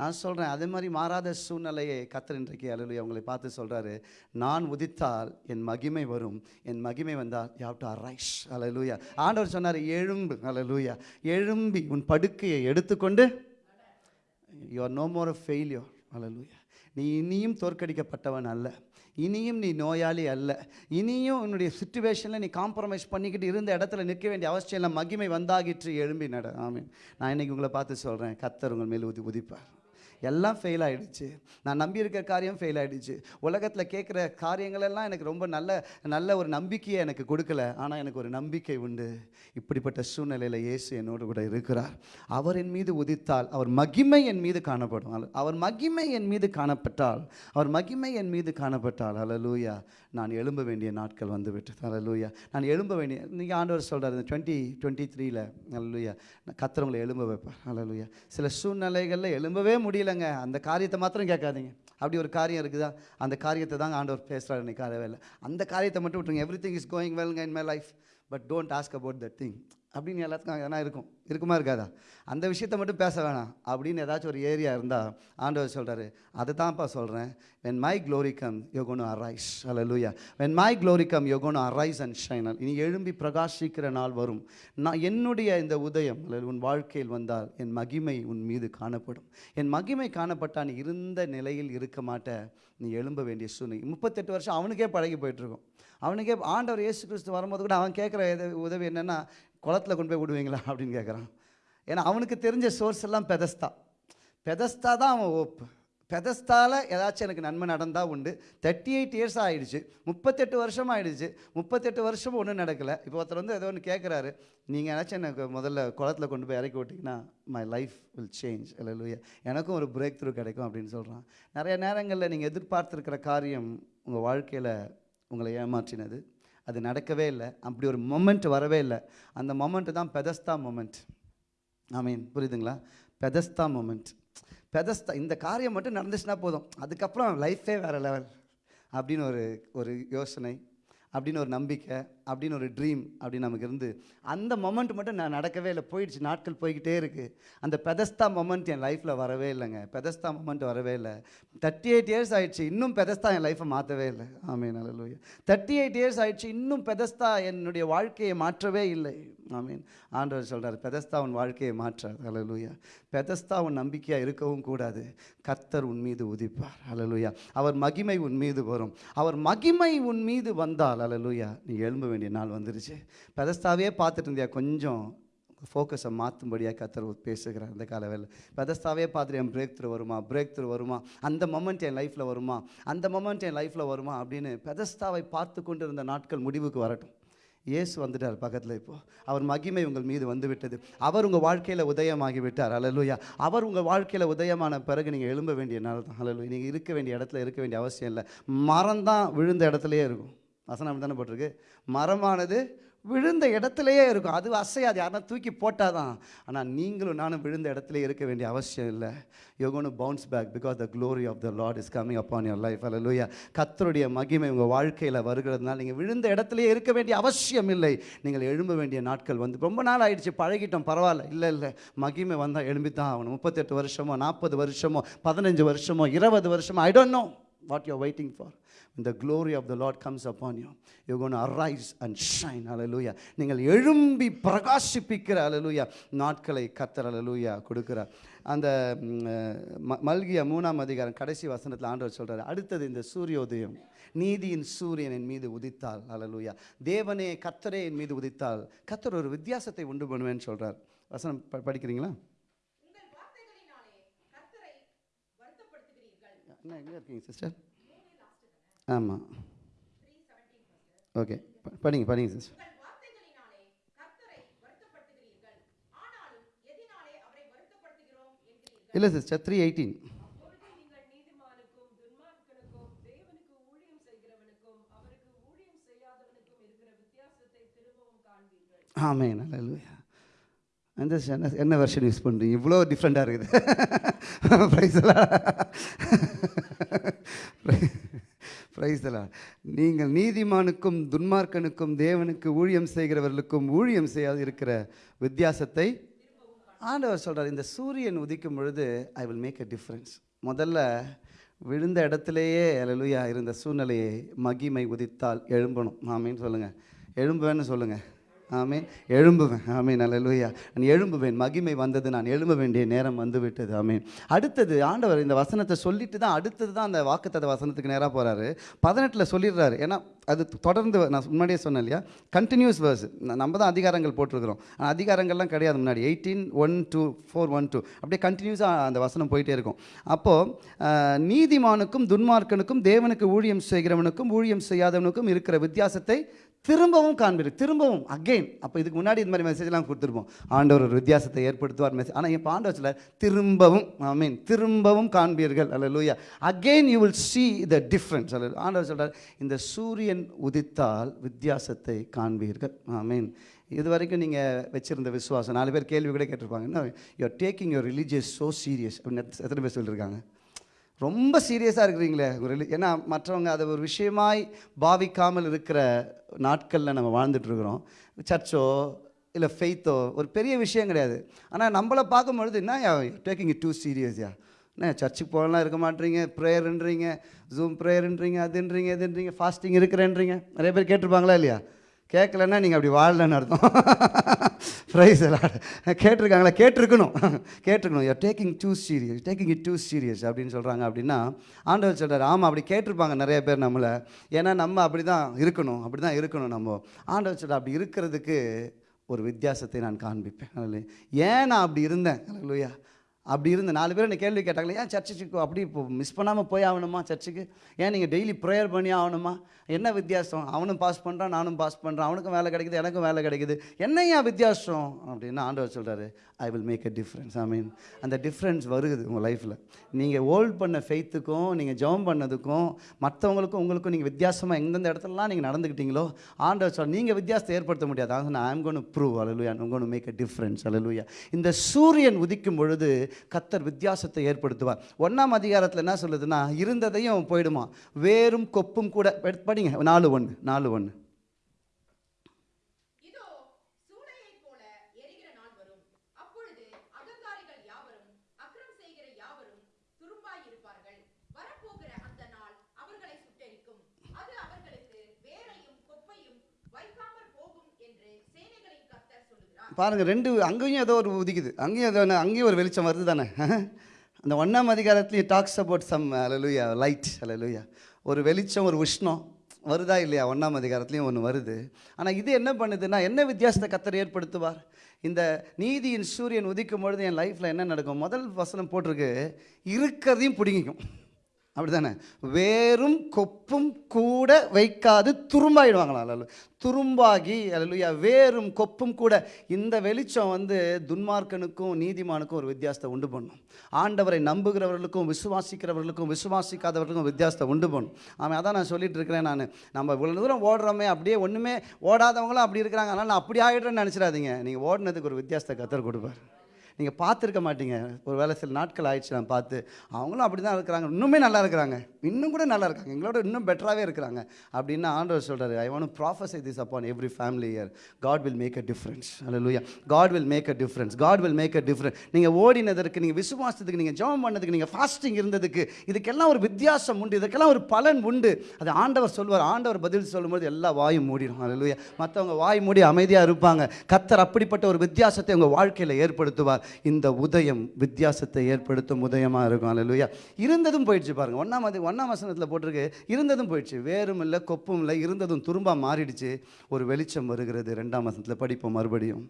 B: நான் சொல்கிறேன் அதே மாதிரி மாறாத சூழ்நிலையை கத்தர் இன்றைக்கு அலுவலி அவங்களை பார்த்து சொல்கிறாரு நான் உதித்தால் என் மகிமை வரும். என் மகிமை வந்தால் யாவ் டு அரைஸ் அலலூயா ஆண்டவர் சொன்னார் எழும்பு. அலலூயா எழும்பி உன் படுக்கையை எடுத்துக்கொண்டு you are no more failure அலலூயா நீ இனியும் தோற்கடிக்கப்பட்டவன் அல்ல. இனியும் நீ நோயாளி அல்ல. இனியும் உன்னுடைய சுச்சுவேஷனில் நீ காம்ப்ரமைஸ் பண்ணிக்கிட்டு இருந்த இடத்துல நிற்க வேண்டிய அவசியம் இல்லை மகிமை வந்தாகிற்று எழும்பி நட. ஆமீன் நான் இன்னைக்கு உங்களை பார்த்து சொல்கிறேன் கத்தர் உங்கள் மேல் உதி உதிப்பார். எல்லாம் ஃபெயில் ஆகிடுச்சு நான் நம்பியிருக்க காரியம் ஃபெயில் ஆகிடுச்சு உலகத்தில் கேட்குற காரியங்களெல்லாம் எனக்கு ரொம்ப நல்ல நல்ல ஒரு நம்பிக்கையை எனக்கு கொடுக்கல. ஆனால் எனக்கு ஒரு நம்பிக்கை உண்டு. இப்படிப்பட்ட சூழ்நிலையில் இயேசு என்னோடு கூட இருக்கிறார். அவர் என் மீது உதித்தால் அவர் மகிமை என் மீது காணப்படும். அவர் மகிமை என் மீது காணப்பட்டால் அவர் மகிமை என் மீது காணப்பட்டால். அல்லலூயா நான் எழும்ப வேண்டிய நாட்கள் வந்து விட்டது லூயா நான் எழும்ப வேண்டிய நீங்கள் ஆண்டவர் சொல்கிறார் இந்த டுவெண்ட்டி டுவெண்ட்டி த்ரீல அல்லலூயா நான் கத்துறவங்களை எழும்ப வைப்பேன் அல்லலூயா சில சூழ்நிலைகளில் எழும்பவே முடியல. முடியலங்க அந்த காரியத்தை மாத்திரம் கேட்காதீங்க. அப்படி ஒரு காரியம் இருக்குதா? அந்த காரியத்தை தான் ஆண்டவர் பேசுகிறார் இன்னைக்கு காலையில். அந்த காரியத்தை மட்டும் விட்டுருங்க. Everything is going வெல்ங்க in my life but don't ask about that thing அப்படின்னு எல்லாத்துக்கும் எதனா இருக்கும். இருக்குமா இருக்காதா? அந்த விஷயத்தை மட்டும் பேச வேணாம். அப்படின்னு ஏதாச்சும் ஒரு ஏரியா இருந்தால் ஆண்டவர் சொல்கிறாரு அதை தான்ப்பா சொல்கிறேன் when my glory come you gonna arise அல்ல லூயா when my glory come you gonna arise and shine இனி எழும்பி பிரகாஷிக்கிற நாள் வரும். நான் என்னுடைய இந்த உதயம் அல்லது உன் வாழ்க்கையில் வந்தால் என் மகிமை உன் மீது காணப்படும். என் மகிமை காணப்பட்டா நீ இருந்த நிலையில் இருக்க மாட்ட. நீ எழும்ப வேண்டிய சூழ்நிலை. முப்பத்தெட்டு வருஷம் அவனுக்கே பழகி போயிட்டுருக்கும் அவனுக்கே ஆண்டவர் இயேசு கிறிஸ்து வரும்போது கூட அவன் கேட்குற உதவி என்னென்னா குளத்தில் கொண்டு போய் விடுவீங்களா அப்படின்னு கேட்குறான் ஏன்னா அவனுக்கு தெரிஞ்ச சோர்ஸ் எல்லாம் பெதஸ்தா. பெதஸ்தா தான் அவன் ஓப்பு பெதஸ்தாவில் ஏதாச்சும் எனக்கு நன்மை நடந்தால் உண்டு. தேர்ட்டி எயிட் இயர்ஸ் ஆகிடுச்சு முப்பத்தெட்டு வருஷம் ஆகிடுச்சு முப்பத்தெட்டு வருஷம் ஒன்றும் நடக்கலை. இப்போ ஒருத்தர் வந்து ஏதோ ஒன்று கேட்குறாரு நீங்கள் ஏதாச்சும் எனக்கு முதல்ல குளத்துல கொண்டு போய் இறக்கி விட்டிங்கன்னா மை லைஃப் வில் சேஞ்ச் இல்லையா எனக்கும் ஒரு பிரேக் த்ரூ கிடைக்கும் அப்படின்னு சொல்கிறான் நிறைய நேரங்களில் நீங்கள் எதிர்பார்த்துருக்கிற காரியம் உங்கள் வாழ்க்கையில் உங்களை ஏமாற்றினது. அது நடக்கவே இல்லை. அப்படி ஒரு மொமெண்ட் வரவே இல்லை. அந்த மொமெண்ட்டு தான் பெதஸ்தா மொமெண்ட் ஐ மீன் புரியுதுங்களா? பெதஸ்தா மொமெண்ட் பெதஸ்தா இந்த காரியம் மட்டும் நடந்துச்சுன்னா போதும். அதுக்கப்புறம் லைஃபே வேறு லெவல் அப்படின்னு ஒரு ஒரு யோசனை. அப்படின்னு ஒரு நம்பிக்கை அப்படின்னு ஒரு ட்ரீம் அப்படின்னு நமக்கு இருந்து அந்த மொமெண்ட் மட்டும் நான் நடக்கவே இல்லை. போயிடுச்சு நாட்கள் போய்கிட்டே இருக்குது அந்த பெதஸ்தா மொமெண்ட் என் லைஃப்பில் வரவே இல்லைங்க. பெதஸ்தா மொமெண்ட் வரவே இல்லை. தேர்ட்டி எயிட் இயர்ஸ் ஆயிடுச்சு இன்னும் பெதஸ்தா என் லைஃப்பை மாற்றவே இல்லை. ஆமீன் அல்லூயா தேர்ட்டி எயிட் இயர்ஸ் ஆயிடுச்சு இன்னும் பெதஸ்தா என்னுடைய வாழ்க்கையை மாற்றவே இல்லை. ஆமீன். ஆண்டவர் சொல்கிறார் பெதஸ்தா உன் வாழ்க்கையை மாற்றாது அலலுயா பெதஸ்தா உன் நம்பிக்கையாக இருக்கவும் கூடாது. கர்த்தர் உன் மீது உதிப்பார். அலலுயா அவர் மகிமை உன் மீது வரும். அவர் மகிமை உன் மீது வந்தால். அலலுயா நீ எழும்ப வேண்டிய நாள் வந்துருச்சு. பெதஸ்தாவே பார்த்துட்டு இருந்தியா? கொஞ்சம் ஃபோக்கஸை மாற்றும்படியாக கத்தர் பேசுகிறார். இந்த காலவேளை. பெதஸ்தாவே பார்த்துட்டு என் பிரேக் த்ரூ வருமா? பிரேக் த்ரூ வருமா? அந்த மொமெண்ட் என் லைஃப்பில் வருமா? அந்த மொமெண்ட் என் லைஃப்பில் வருமா? அப்படின்னு பெதஸ்தாவை பார்த்து கொண்டு இருந்த நாட்கள் முடிவுக்கு வரட்டும். இயேசு வந்துட்டார் பக்கத்தில் இப்போது அவர் மகிமை உங்கள் மீது வந்து விட்டது அவர் உங்கள் வாழ்க்கையில் உதயமாகி விட்டார் அலலுயா அவர் உங்கள் வாழ்க்கையில் உதயமான பிறகு நீங்கள் எழும்ப வேண்டிய நாள் தான். அலலு நீங்கள் இருக்க வேண்டிய இடத்துல இருக்க வேண்டிய அவசியம் இல்லை. மரம் தான் விழுந்த இடத்துலையே இருக்கும். வசனம் தானே போட்டிருக்கு? மரமானது விழுந்த இடத்துலையே இருக்கும். அது அசையாது. யாருன்னா தூக்கி போட்டால் தான் ஆனால் நீங்களும் நானும் விழுந்த இடத்துல இருக்க வேண்டிய அவசியம் இல்லை. யோகோனு bounce back because the glory of the Lord is coming upon your life அல்ல கத்தருடைய மகிமை உங்கள் வாழ்க்கையில் வருகிறதுனால நீங்கள் விழுந்த இடத்துலையே இருக்க வேண்டிய அவசியம் இல்லை. நீங்கள் எழும்ப வேண்டிய நாட்கள் வந்து ரொம்ப நாள் ஆயிடுச்சு. பழகிட்டோம். பரவாயில்ல. இல்லை இல்லை. மகிமை வந்தால் எழும்பி தான் ஆகணும். முப்பத்தெட்டு வருஷமோ நாற்பது வருஷமோ பதினஞ்சு வருஷமோ இருபது வருஷமோ I don't know what you waiting for இந்த glory of the lord comes upon you you're going to arise and shine hallelujah. நீங்கள் எழும்பி பிரகாசிப்பிக்கிற hallelujah நாட்களை கத்தர் hallelujah கொடுக்கிறார். அந்த மல்கியா மூணாம் அதிகாரம் கடைசி வசனத்தில் ஆண்டவர் சொல்றாரு அடுத்தது இந்த சூரியோதயம் நீதியின் சூரியன் என் மீது உதித்தால் hallelujah. தேவனே கத்தரே என் மீது உதித்தால் கத்தர் ஒரு வித்தியாசத்தை உண்டு பண்ணுவேன்னு சொல்றார். வசனம் ப- படிக்கிறீங்களா? என்ன எங்கே இருக்கீங்க சிஸ்டர் ஆமாம் ஓகே படிங்க படிங்க சிஸ்டர் இல்லை சிஸ்டர் த்ரீ எயிட்டீன் ஆமே நல்ல அந்த என்ன என்ன வெர்ஷன் யூஸ் பண்ணுறீங்க இவ்வளோ டிஃப்ரெண்ட்டாக இருக்குது. ப்ரைஸ் பிரைஸ்தலா நீங்கள் நீதிமானுக்கும் துன்மார்க்கனுக்கும் தேவனுக்கு ஊழியம் செய்கிறவர்களுக்கும் ஊழியம் செய்யாது இருக்கிற வித்தியாசத்தை ஆண்டவர் சொல்கிறார் இந்த சூரியன் உதிக்கும் பொழுது I will make a difference முதல்ல விழுந்த இடத்துலையே அலலுயா இருந்த சூழ்நிலையை மகிமை உதித்தால் எழும்பணும். ஆமீன் சொல்லுங்கள் எழும்புவேன்னு சொல்லுங்கள் ஆமீன். எழும்புவேன். ஆமீன். அல்லேலூயா நான் எழும்புவேன். மகிமை வந்தது. நான் எழும்ப வேண்டிய நேரம் வந்து விட்டது ஆமீன். அடுத்தது ஆண்டவர் இந்த வசனத்தை சொல்லிட்டு தான் அடுத்தது தான் அந்த வாக்குத்தத வசனத்துக்கு நேராக போகிறாரு பதினெட்டில் சொல்லிடுறாரு. ஏன்னா அது தொடர்ந்து நான் முன்னாடியே சொன்னேன் இல்லையா? கண்டினியூஸ் வேர்ஸ் நம்ம தான் அதிகாரங்கள் போட்டிருக்கிறோம். ஆனால் அதிகாரங்கள்லாம் கிடையாது முன்னாடி. Eighteen one two four one two அப்படியே கண்டினியூஸாக அந்த வசனம் போயிட்டே இருக்கும். அப்போது நீதிமானுக்கும் துன்மார்க்கனுக்கும் தேவனுக்கு ஊழியம் செய்கிறவனுக்கும் ஊழியம் செய்யாதவனுக்கும் இருக்கிற வித்தியாசத்தை திரும்பவும் காண்பீர் திரும்பவும் அகைன் அப்போ இதுக்கு முன்னாடி இந்த மாதிரி மெசேஜ்லாம் கொடுத்துருப்போம். ஆண்டவர் ஒரு வித்தியாசத்தை ஏற்படுத்துவார் மெசேஜ் ஆனால் என் ஆண்டவர் திரும்பவும் ஐ மீன் திரும்பவும் காண்பீர்கள். அல்ல லூயா again you will see the difference அல்ல ஆண்டவர் சொல்கிறார் இந்த சூரியன் உதித்தால் வித்தியாசத்தை காண்பீர்கள். ஐ மீன் இது வரைக்கும் நீங்கள் வச்சிருந்த விசுவாசம் நாலு பேர் கேள்வி கூட கேட்டிருப்பாங்க. என்ன you are taking your religious so serious அப்படின்னு எத்தனை பேர் சொல்லியிருக்காங்க ரொம்ப சீரியஸாக இருக்கிறீங்களே ஒரு ஏன்னா மற்றவங்க அதை ஒரு விஷயமாய் பாவிக்காமல் இருக்கிற நாட்களில் நம்ம வாழ்ந்துட்டுருக்குறோம் சர்ச்சோ இல்லை ஃபெய்த்தோ ஒரு பெரிய விஷயம் கிடையாது. ஆனால் நம்மளை பார்க்கும்பொழுது என்ன டேக்கிங் இட் டூ சீரியஸ்யா என்ன சர்ச்சுக்கு போகலாம் இருக்க மாட்டீங்க ப்ரேயர்ன்றீங்க ஜூம் ப்ரேயர்ன்றீங்க அதுன்றீங்க இதுன்றீங்க ஃபாஸ்டிங் இருக்கிறேன்றீங்க. நிறைய பேர் கேட்டிருப்பாங்களா இல்லையா? கேட்கலன்னா நீங்கள் அப்படி வாழலன்னு அர்த்தம். ப்ரைஸ் எல்லாம் கேட்டிருக்காங்களா? கேட்டிருக்கணும். கேட்டிருக்கணும். You taking too serious taking it too serious அப்படின்னு சொல்கிறாங்க அப்படின்னா ஆண்டவர் சொல்கிறார் ஆமாம் அப்படி கேட்டிருப்பாங்க நிறைய பேர் நம்மளை. ஏன்னா நம்ம அப்படி தான் இருக்கணும். அப்படி தான் இருக்கணும் நம்ம. ஆண்டவர் சொல்கிறார் அப்படி இருக்கிறதுக்கு ஒரு வித்தியாசத்தை நான் காண்பிப்பேன். ஏன் நான் அப்படி இருந்தேன்? அல்லையா அப்படி இருந்த நாலு பேர் என்ன கேள்வி கேட்டாங்களே ஏன் சர்ச்சுக்கு அப்படி இப்போ மிஸ் பண்ணாமல் போய் ஆகணுமா சர்ச்சுக்கு ஏன் நீங்கள் டெய்லி ப்ரேயர் பண்ணி ஆகணுமா? என்ன வித்தியாசம்? அவனும் பாஸ் பண்ணுறான் நானும் பாஸ் பண்ணுறேன் அவனுக்கும் வேலை கிடைக்குது எனக்கும் வேலை கிடைக்குது. என்ன ஏன் வித்தியாசம்? அப்படின்னு ஆண்டவர் சொல்கிறாரு I will make a difference I mean அந்த டிஃப்ரென்ஸ் வருது உங்கள் லைஃப்பில் நீங்கள் ஹோல்ட் பண்ண ஃபெய்த்துக்கும் நீங்கள் ஜெபம் பண்ணதுக்கும் மற்றவங்களுக்கும் உங்களுக்கும் நீங்கள் வித்தியாசமாக எந்தெந்த இடத்துலலாம் நீங்கள் நடந்துக்கிட்டீங்களோ ஆண்டவர் சொல் நீங்கள் வித்தியாசத்தை ஏற்படுத்த முடியாது. அதான் நான் ஐம் கோன் ப்ரூவ் அலலுயா I'm going make a difference அலலுயா இந்த சூரியன் உதிக்கும் பொழுது கத்தர் வித்தியாசத்தை ஏற்படுத்துவார். ஒன்றாம் அதிகாரத்தில் என்ன சொல்லுதுன்னா இருந்ததையும் போயிடுமா? வேறும் கொப்பும் கூட படிங்க நாலு ஒன்று நாலு ஒன்று
D: இதோ சூளையைப் போல எரிகிற நாள் வரும் அப்பொழுது அகங்காரிகள் யாவரும் அக்கிரம் செய்கிற யாவரும் துரும்பாயிருப்பார்கள் வரப்போகிற அந்த நாள் அவர்களை சுட்டெரிக்கும் அது அவர்களுக்கு வேரையும் கொப்பையும் வைக்காமற் போகும் என்று சேனைகளின் கர்த்தர் சொல்லுகிறார்
B: பாருங்கள் ரெண்டு அங்கேயும் ஏதோ ஒரு உதிக்குது. அங்கேயும் ஏதோ அங்கேயும் ஒரு வெளிச்சம் வருது தானே? அந்த ஒன்றாம் அதிகாரத்துலேயும் டாக்ஸ் அபவுட் சம் அலலுயா லைட் அலலுயா ஒரு வெளிச்சம் ஒரு உஷ்ணம் வருதா இல்லையா? ஒன்றாம் அதிகாரத்துலேயும் ஒன்று வருது. ஆனால் இது என்ன பண்ணுதுன்னா என்ன வித்தியாசத்தை கத்தர் ஏற்படுத்துவார்? இந்த நீதியின் சூரியன் உதிக்கும் பொழுது என் லைஃப்பில் என்ன நடக்கும்? முதல் வசனம் போட்டிருக்கு இருக்கிறதையும் பிடிங்கிக்கும். அப்படிதானே வேறும் கொப்பும் கூட வைக்காது துரும்பாயிடுவாங்களா அல்ல துரும்பாகி அல்லையா வேறும் கொப்பும் கூட இந்த வெளிச்சம் வந்து துன்மார்க்கனுக்கும் நீதிமானுக்கும் ஒரு வித்தியாசத்தை உண்டு பண்ணும். ஆண்டவரை நம்புகிறவர்களுக்கும் விசுவாசிக்கிறவர்களுக்கும் விசுவாசிக்காதவர்களுக்கும் வித்தியாசத்தை உண்டு பண்ணும். ஆமாம் அதான் நான் சொல்லிட்டு இருக்கிறேன் நான். நம்ம இவ்வளோ தூரம் ஓடுறோமே அப்படியே ஒன்றுமே ஓடாதவங்களும் அப்படி இருக்கிறாங்க. அதனால் நான் அப்படி ஆகிடுறேன்னு நினச்சிடாதீங்க. நீங்கள் ஓடினதுக்கு ஒரு வித்தியாசத்தை கத்தர் கொடுப்பார். நீங்கள் பார்த்துருக்க மாட்டீங்க. ஒரு வேளை சில நாட்கள் ஆயிடுச்சு நான் பார்த்து. அவங்களும் அப்படி தான் இருக்கிறாங்க. இன்னுமே நல்லா இருக்கிறாங்க. இன்னும் கூட நல்லா இருக்காங்க. எங்களோட இன்னும் பெட்டராகவே இருக்கிறாங்க. அப்படின்னு ஆண்டவர் சொல்கிறார் I want prophesy this upon every family year God will make a difference அல்லூயா God will make a difference God will make a difference நீங்கள் ஓடினதற்கு நீங்கள் விசுவாசத்துக்கு நீங்கள் ஜெபம் பண்ணதுக்கு நீங்கள் ஃபாஸ்டிங் இருந்ததுக்கு இதுக்கெல்லாம் ஒரு வித்தியாசம் உண்டு. இதுக்கெல்லாம் ஒரு பலன் உண்டு. அது ஆண்டவர் சொல்வார். ஆண்டவர் பதில் சொல்லும்போது எல்லா வாயும் மூடிடும். அல்லூயா மற்றவங்க வாய் மூடி அமைதியாக இருப்பாங்க. கத்தர் அப்படிப்பட்ட ஒரு வித்தியாசத்தை உங்கள் வாழ்க்கையில் ஏற்படுத்துவார். இந்த உதயம் வித்தியாசத்தை ஏற்படுத்தும் உதயமாக இருக்கும். அல்லூயா இருந்ததும் போயிடுச்சு பாருங்க. ஒன்றாம் அது ஒன்றாம் வசனத்தில் போட்டிருக்கு இருந்ததும் போயிடுச்சு. வேறும் இல்லை கொப்பும் இல்லை இருந்ததும் துரும்பா மாறிடுச்சு. ஒரு வெளிச்சம் வருகிறது. ரெண்டாம் வசனத்தில் படிப்போம் மறுபடியும்.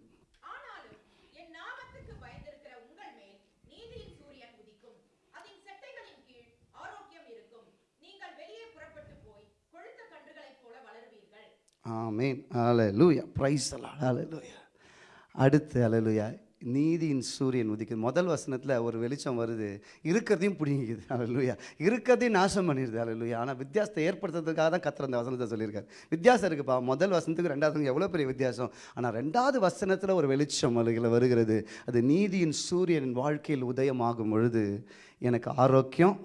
B: ஆமீன். ஹalleluya பிரைஸ் ஹalleluya அடுத்து ஹalleluya நீதியின் சூரியன் உதிக்குது. முதல் வசனத்தில் ஒரு வெளிச்சம் வருது. இருக்கிறதையும் பிடிங்கிக்குது. ஹalleluya இருக்கிறதையும் நாசம் பண்ணிடுது. ஹalleluya ஆனால் வித்தியாசத்தை ஏற்படுத்துறதுக்காக தான் கத்திர அந்த வசனத்தை சொல்லியிருக்காரு. வித்தியாசம் இருக்குப்பா. முதல் வசனத்துக்கு ரெண்டாவது எவ்வளோ பெரிய வித்தியாசம்? ஆனால் ரெண்டாவது வசனத்தில் ஒரு வெளிச்சம் அழுகில் வருகிறது. அது நீதியின் சூரியன் வாழ்க்கையில் உதயமாகும் பொழுது எனக்கு ஆரோக்கியம்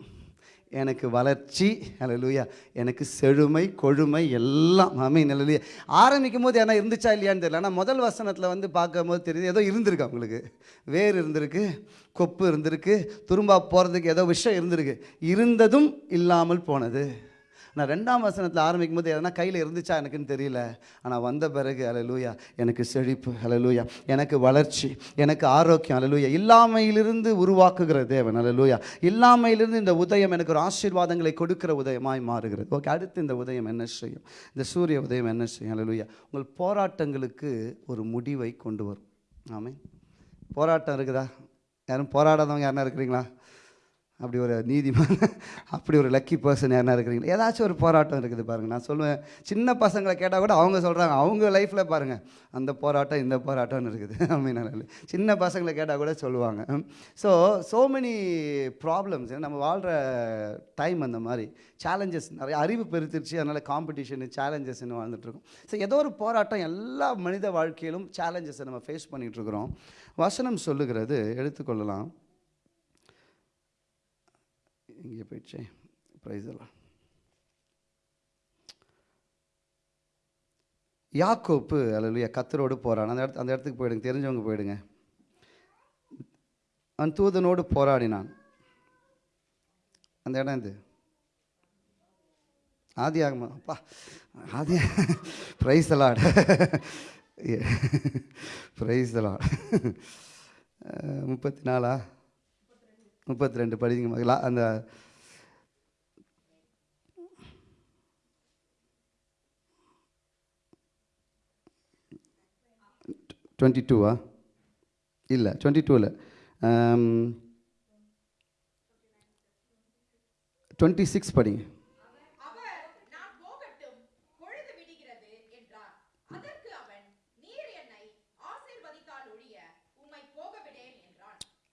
B: எனக்கு வளர்ச்சி அலலுயா எனக்கு செழுமை கொழுமை எல்லாம் அமீன் அலலுயா ஆரம்பிக்கும் போது என்ன இருந்துச்சா இல்லையான்னு தெரியல. ஆனால் முதல் வசனத்தில் வந்து பார்க்கும்போது தெரியுது ஏதோ இருந்திருக்கு அவங்களுக்கு. வேர் இருந்திருக்கு கொப்பு இருந்திருக்கு துரும்பா போகிறதுக்கு ஏதோ விஷயம் இருந்திருக்கு. இருந்ததும் இல்லாமல் போனது. நான் ரெண்டாம் வசனத்தில் ஆரம்பிக்கும் போது எதனா கையில் இருந்துச்சா எனக்குன்னு தெரியல. ஆனால் வந்த பிறகு அலலூயா எனக்கு செழிப்பு அலலூயா எனக்கு வளர்ச்சி எனக்கு ஆரோக்கியம் அலலூயா இல்லாமையிலிருந்து உருவாக்குகிற தேவன் அலலூயா இல்லாமையிலிருந்து இந்த உதயம் எனக்கு ஒரு ஆசீர்வாதங்களை கொடுக்கிற உதயமாய் மாறுகிறது. ஓகே அடுத்து இந்த உதயம் என்ன செய்யும்? இந்த சூரிய உதயம் என்ன செய்யும்? அலலூயா உங்கள் போராட்டங்களுக்கு ஒரு முடிவை கொண்டு வரும். ஆமே போராட்டம் இருக்குதா? யாரும் போராடாதவங்க யாருன்னா இருக்கிறீங்களா? அப்படி ஒரு நீதிமான் அப்படி ஒரு லக்கி பர்சன் யாருனா இருக்கிறீங்களா? ஏதாச்சும் ஒரு போராட்டம் இருக்குது பாருங்கள் நான் சொல்லுவேன் சின்ன பசங்களை கேட்டால் கூட அவங்க சொல்கிறாங்க அவங்க லைஃப்பில் பாருங்கள் அந்த போராட்டம் இந்த போராட்டம்னு இருக்குது. அப்படின்னு சின்ன பசங்களை கேட்டால் கூட சொல்லுவாங்க. ஸோ ஸோ மெனி ப்ராப்ளம்ஸ் நம்ம வாழ்கிற டைம் அந்த மாதிரி சேலஞ்சஸ் நிறைய அறிவு பெருத்திருச்சு அதனால் காம்படிஷனு சேலஞ்சஸ்ன்னு வாழ்ந்துட்டுருக்கோம் ஸோ ஏதோ ஒரு போராட்டம் எல்லா மனித வாழ்க்கையிலும் சேலஞ்சஸை நம்ம ஃபேஸ் பண்ணிகிட்ருக்குறோம் வசனம் சொல்லுகிறது எடுத்துக்கொள்ளலாம். இங்கே போயிடுச்சே. ப்ரைஸ் எல்லாம். யாக்கோப்பு அல்லையா கத்தரோடு போகிறான் அந்த இடத்து அந்த இடத்துக்கு போயிடுங்க. தெரிஞ்சவங்க போயிடுங்க. அவன் தூதனோடு போராடினான். அந்த இடம் இது ஆதி ஆகமா அப்பா ஆதி praise a lot praise a lot முப்பத்தி நாலா? முப்பத்தி ரெண்டு படிங்க அந்த டுவெண்ட்டி டூவா? இல்லை டுவெண்ட்டி டூவில் டுவெண்ட்டி சிக்ஸ் படிங்க.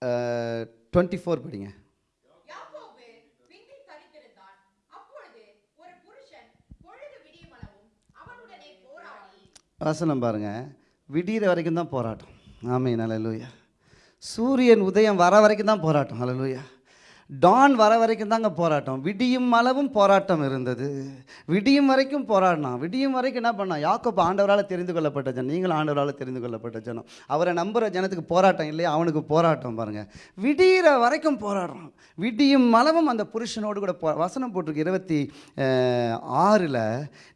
E: அவர்
B: டுவெண்ட்டி ஃபோர் படிங்க வசனம் பாருங்க. விடிகிற வரைக்கும் தான் போராட்டம். ஆமீன். அல்லேலூயா சூரியன் உதயம் வர வரைக்கும் தான் போராட்டம். அல்லேலூயா டான் வர வரைக்கும் தாங்க போராட்டம். விடியும் அளவும் போராட்டம் இருந்தது. விடியும் வரைக்கும் போராடினான். விடியும் வரைக்கும் என்ன பண்ணான்? யாக்கோப்பு ஆண்டவரால் தெரிந்து கொள்ளப்பட்ட ஜனம். நீங்களும் ஆண்டவரால் தெரிந்து கொள்ளப்பட்ட ஜனம். அவரை நம்புகிற ஜனத்துக்கு போராட்டம் இல்லையா? அவனுக்கு போராட்டம் பாருங்கள் விடிகிற வரைக்கும் போராடுறான். விடியும் அளவும் அந்த புருஷனோடு கூட போ வசனம் போட்டிருக்கு. இருபத்தி ஆறில்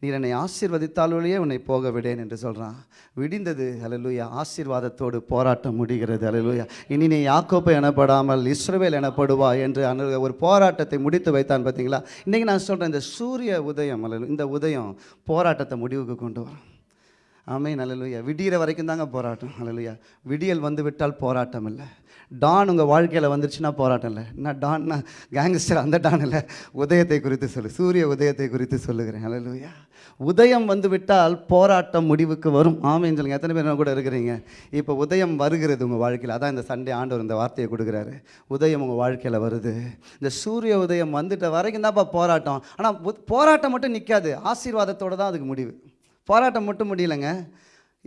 B: நீர் என்னை ஆசீர்வதித்தாலொழியே உன்னை போக விடேன் என்று சொல்கிறான் விடிந்தது. அலலுயா ஆசீர்வாதத்தோடு போராட்டம் முடிகிறது. அலலுயா இனி நீ யாக்கோப்பை எனப்படாமல் இஸ்ரவேல் எனப்படுவா என்று அனு ஒரு போராட்டத்தை முடித்து வைத்தான் பார்த்தீங்களா? இன்றைக்கி நான் சொல்கிறேன் இந்த சூரிய உதயம் அல்ல இந்த உதயம் போராட்டத்தை முடிவுக்கு கொண்டு வரும். ஆமே நல்லலுயா விடிகிற வரைக்கும் தாங்க போராட்டம் அல்லலுயா. விடியல் வந்து விட்டால் போராட்டம் இல்லை. டான் உங்கள் வாழ்க்கையில் வந்துருச்சுன்னா போராட்டம் இல்லை. என்ன டான்னா கேங்ஸ்டர் அந்த டான் இல்லை. உதயத்தை குறித்து சொல்லு. சூரிய உதயத்தை குறித்து சொல்லுகிறேன். அலலுயா உதயம் வந்து விட்டால் போராட்டம் முடிவுக்கு வரும். ஆமைன்னு சொல்லுங்கள் எத்தனை பேர் கூட இருக்கிறீங்க? இப்போ உதயம் வருகிறது உங்கள் வாழ்க்கையில். அதான் இந்த சண்டே ஆண்டவர் இந்த வார்த்தையை கொடுக்குறாரு. உதயம் உங்கள் வாழ்க்கையில் வருது. இந்த சூரிய உதயம் வந்துட்ட வரைக்கும் தான்ப்பா போராட்டம். ஆனால் போராட்டம் மட்டும் நிற்காது ஆசீர்வாதத்தோடு தான் அதுக்கு முடிவு. போராட்டம் மட்டும் முடியலைங்க.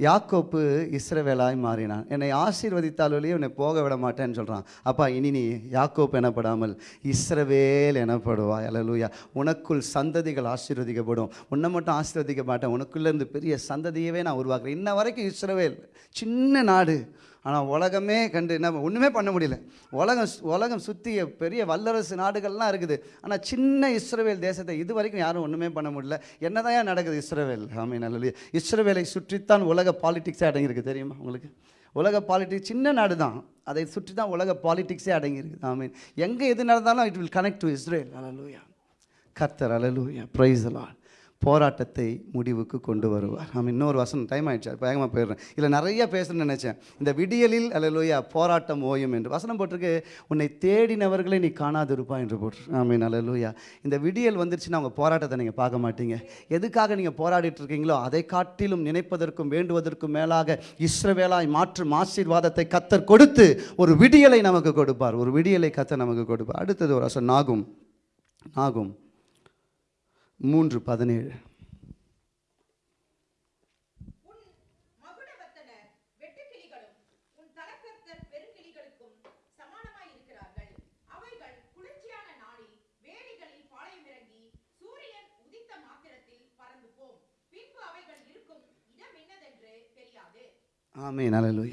B: யாக்கோப்பு இஸ்ரவேலாய் மாறினான். என்னை ஆசீர்வதித்தாலொழியே உன்னை போக விட மாட்டேன்னு சொல்கிறான் அப்பா இனி நீ யாக்கோப்பு எனப்படாமல் இஸ்ரவேல் எனப்படுவாய். அலலூயா உனக்குள் சந்ததிகள் ஆசீர்வதிக்கப்படும். உன்னை மட்டும் ஆசீர்வதிக்க மாட்டேன். உனக்குள்ளேருந்து பெரிய சந்ததியவே நான் உருவாக்குறேன். இன்ன வரைக்கும் இஸ்ரவேல் சின்ன நாடு. ஆனால் உலகமே கண்டு என்ன ஒன்றுமே பண்ண முடியல. உலகம் உலகம் சுற்றிய பெரிய வல்லரசு நாடுகள்லாம் இருக்குது. ஆனால் சின்ன இஸ்ரவேல் தேசத்தை இது வரைக்கும் யாரும் ஒன்றுமே பண்ண முடியல. என்னதான் நடக்குது இஸ்ரவேல்? ஆமே நல்ல இஸ்ரவேலை சுற்றித்தான் உலக பாலிடிக்ஸே அடங்கியிருக்கு. தெரியுமா உங்களுக்கு? உலக பாலிடிக்ஸ் சின்ன நாடு தான் அதை சுற்றி தான் உலக பாலிடிக்ஸே அடங்கியிருக்கு. ஆமீன். எங்கே எது நடந்தாலும் it will connect to Israel அலலூயா கர்த்தர் அலலூயா ப்ரைஸ் அலால் போராட்டத்தை முடிவுக்கு கொண்டு வருவார். ஆமாம் இன்னொரு வசனம் டைம் ஆயிடுச்சு வேகமாக போயிடுறேன். இதில் நிறைய பேசணும்னு நினச்சேன். இந்த விடியலில் அலலோயா போராட்டம் ஓயும் என்று. வசனம் போட்டிருக்கு உன்னை தேடினவர்களை நீ காணாதிருப்பா என்று போட்டு ஆமீன் அலலோயா இந்த விடியல் வந்துருச்சுன்னா அவங்க போராட்டத்தை நீங்கள் பார்க்க மாட்டீங்க. எதுக்காக நீங்கள் போராடிட்டு இருக்கீங்களோ அதை காட்டிலும் நினைப்பதற்கும் வேண்டுவதற்கும் மேலாக இஸ்ரவேலாய் மாற்றும் ஆசீர்வாதத்தை கத்தர் கொடுத்து ஒரு விடியலை நமக்கு கொடுப்பார். ஒரு விடியலை கத்தர் நமக்கு கொடுப்பார். அடுத்தது ஒரு வசனம் நாகும் நாகும் மூன்று பதினேழு.
D: ஆமே மகுடவத்தனர்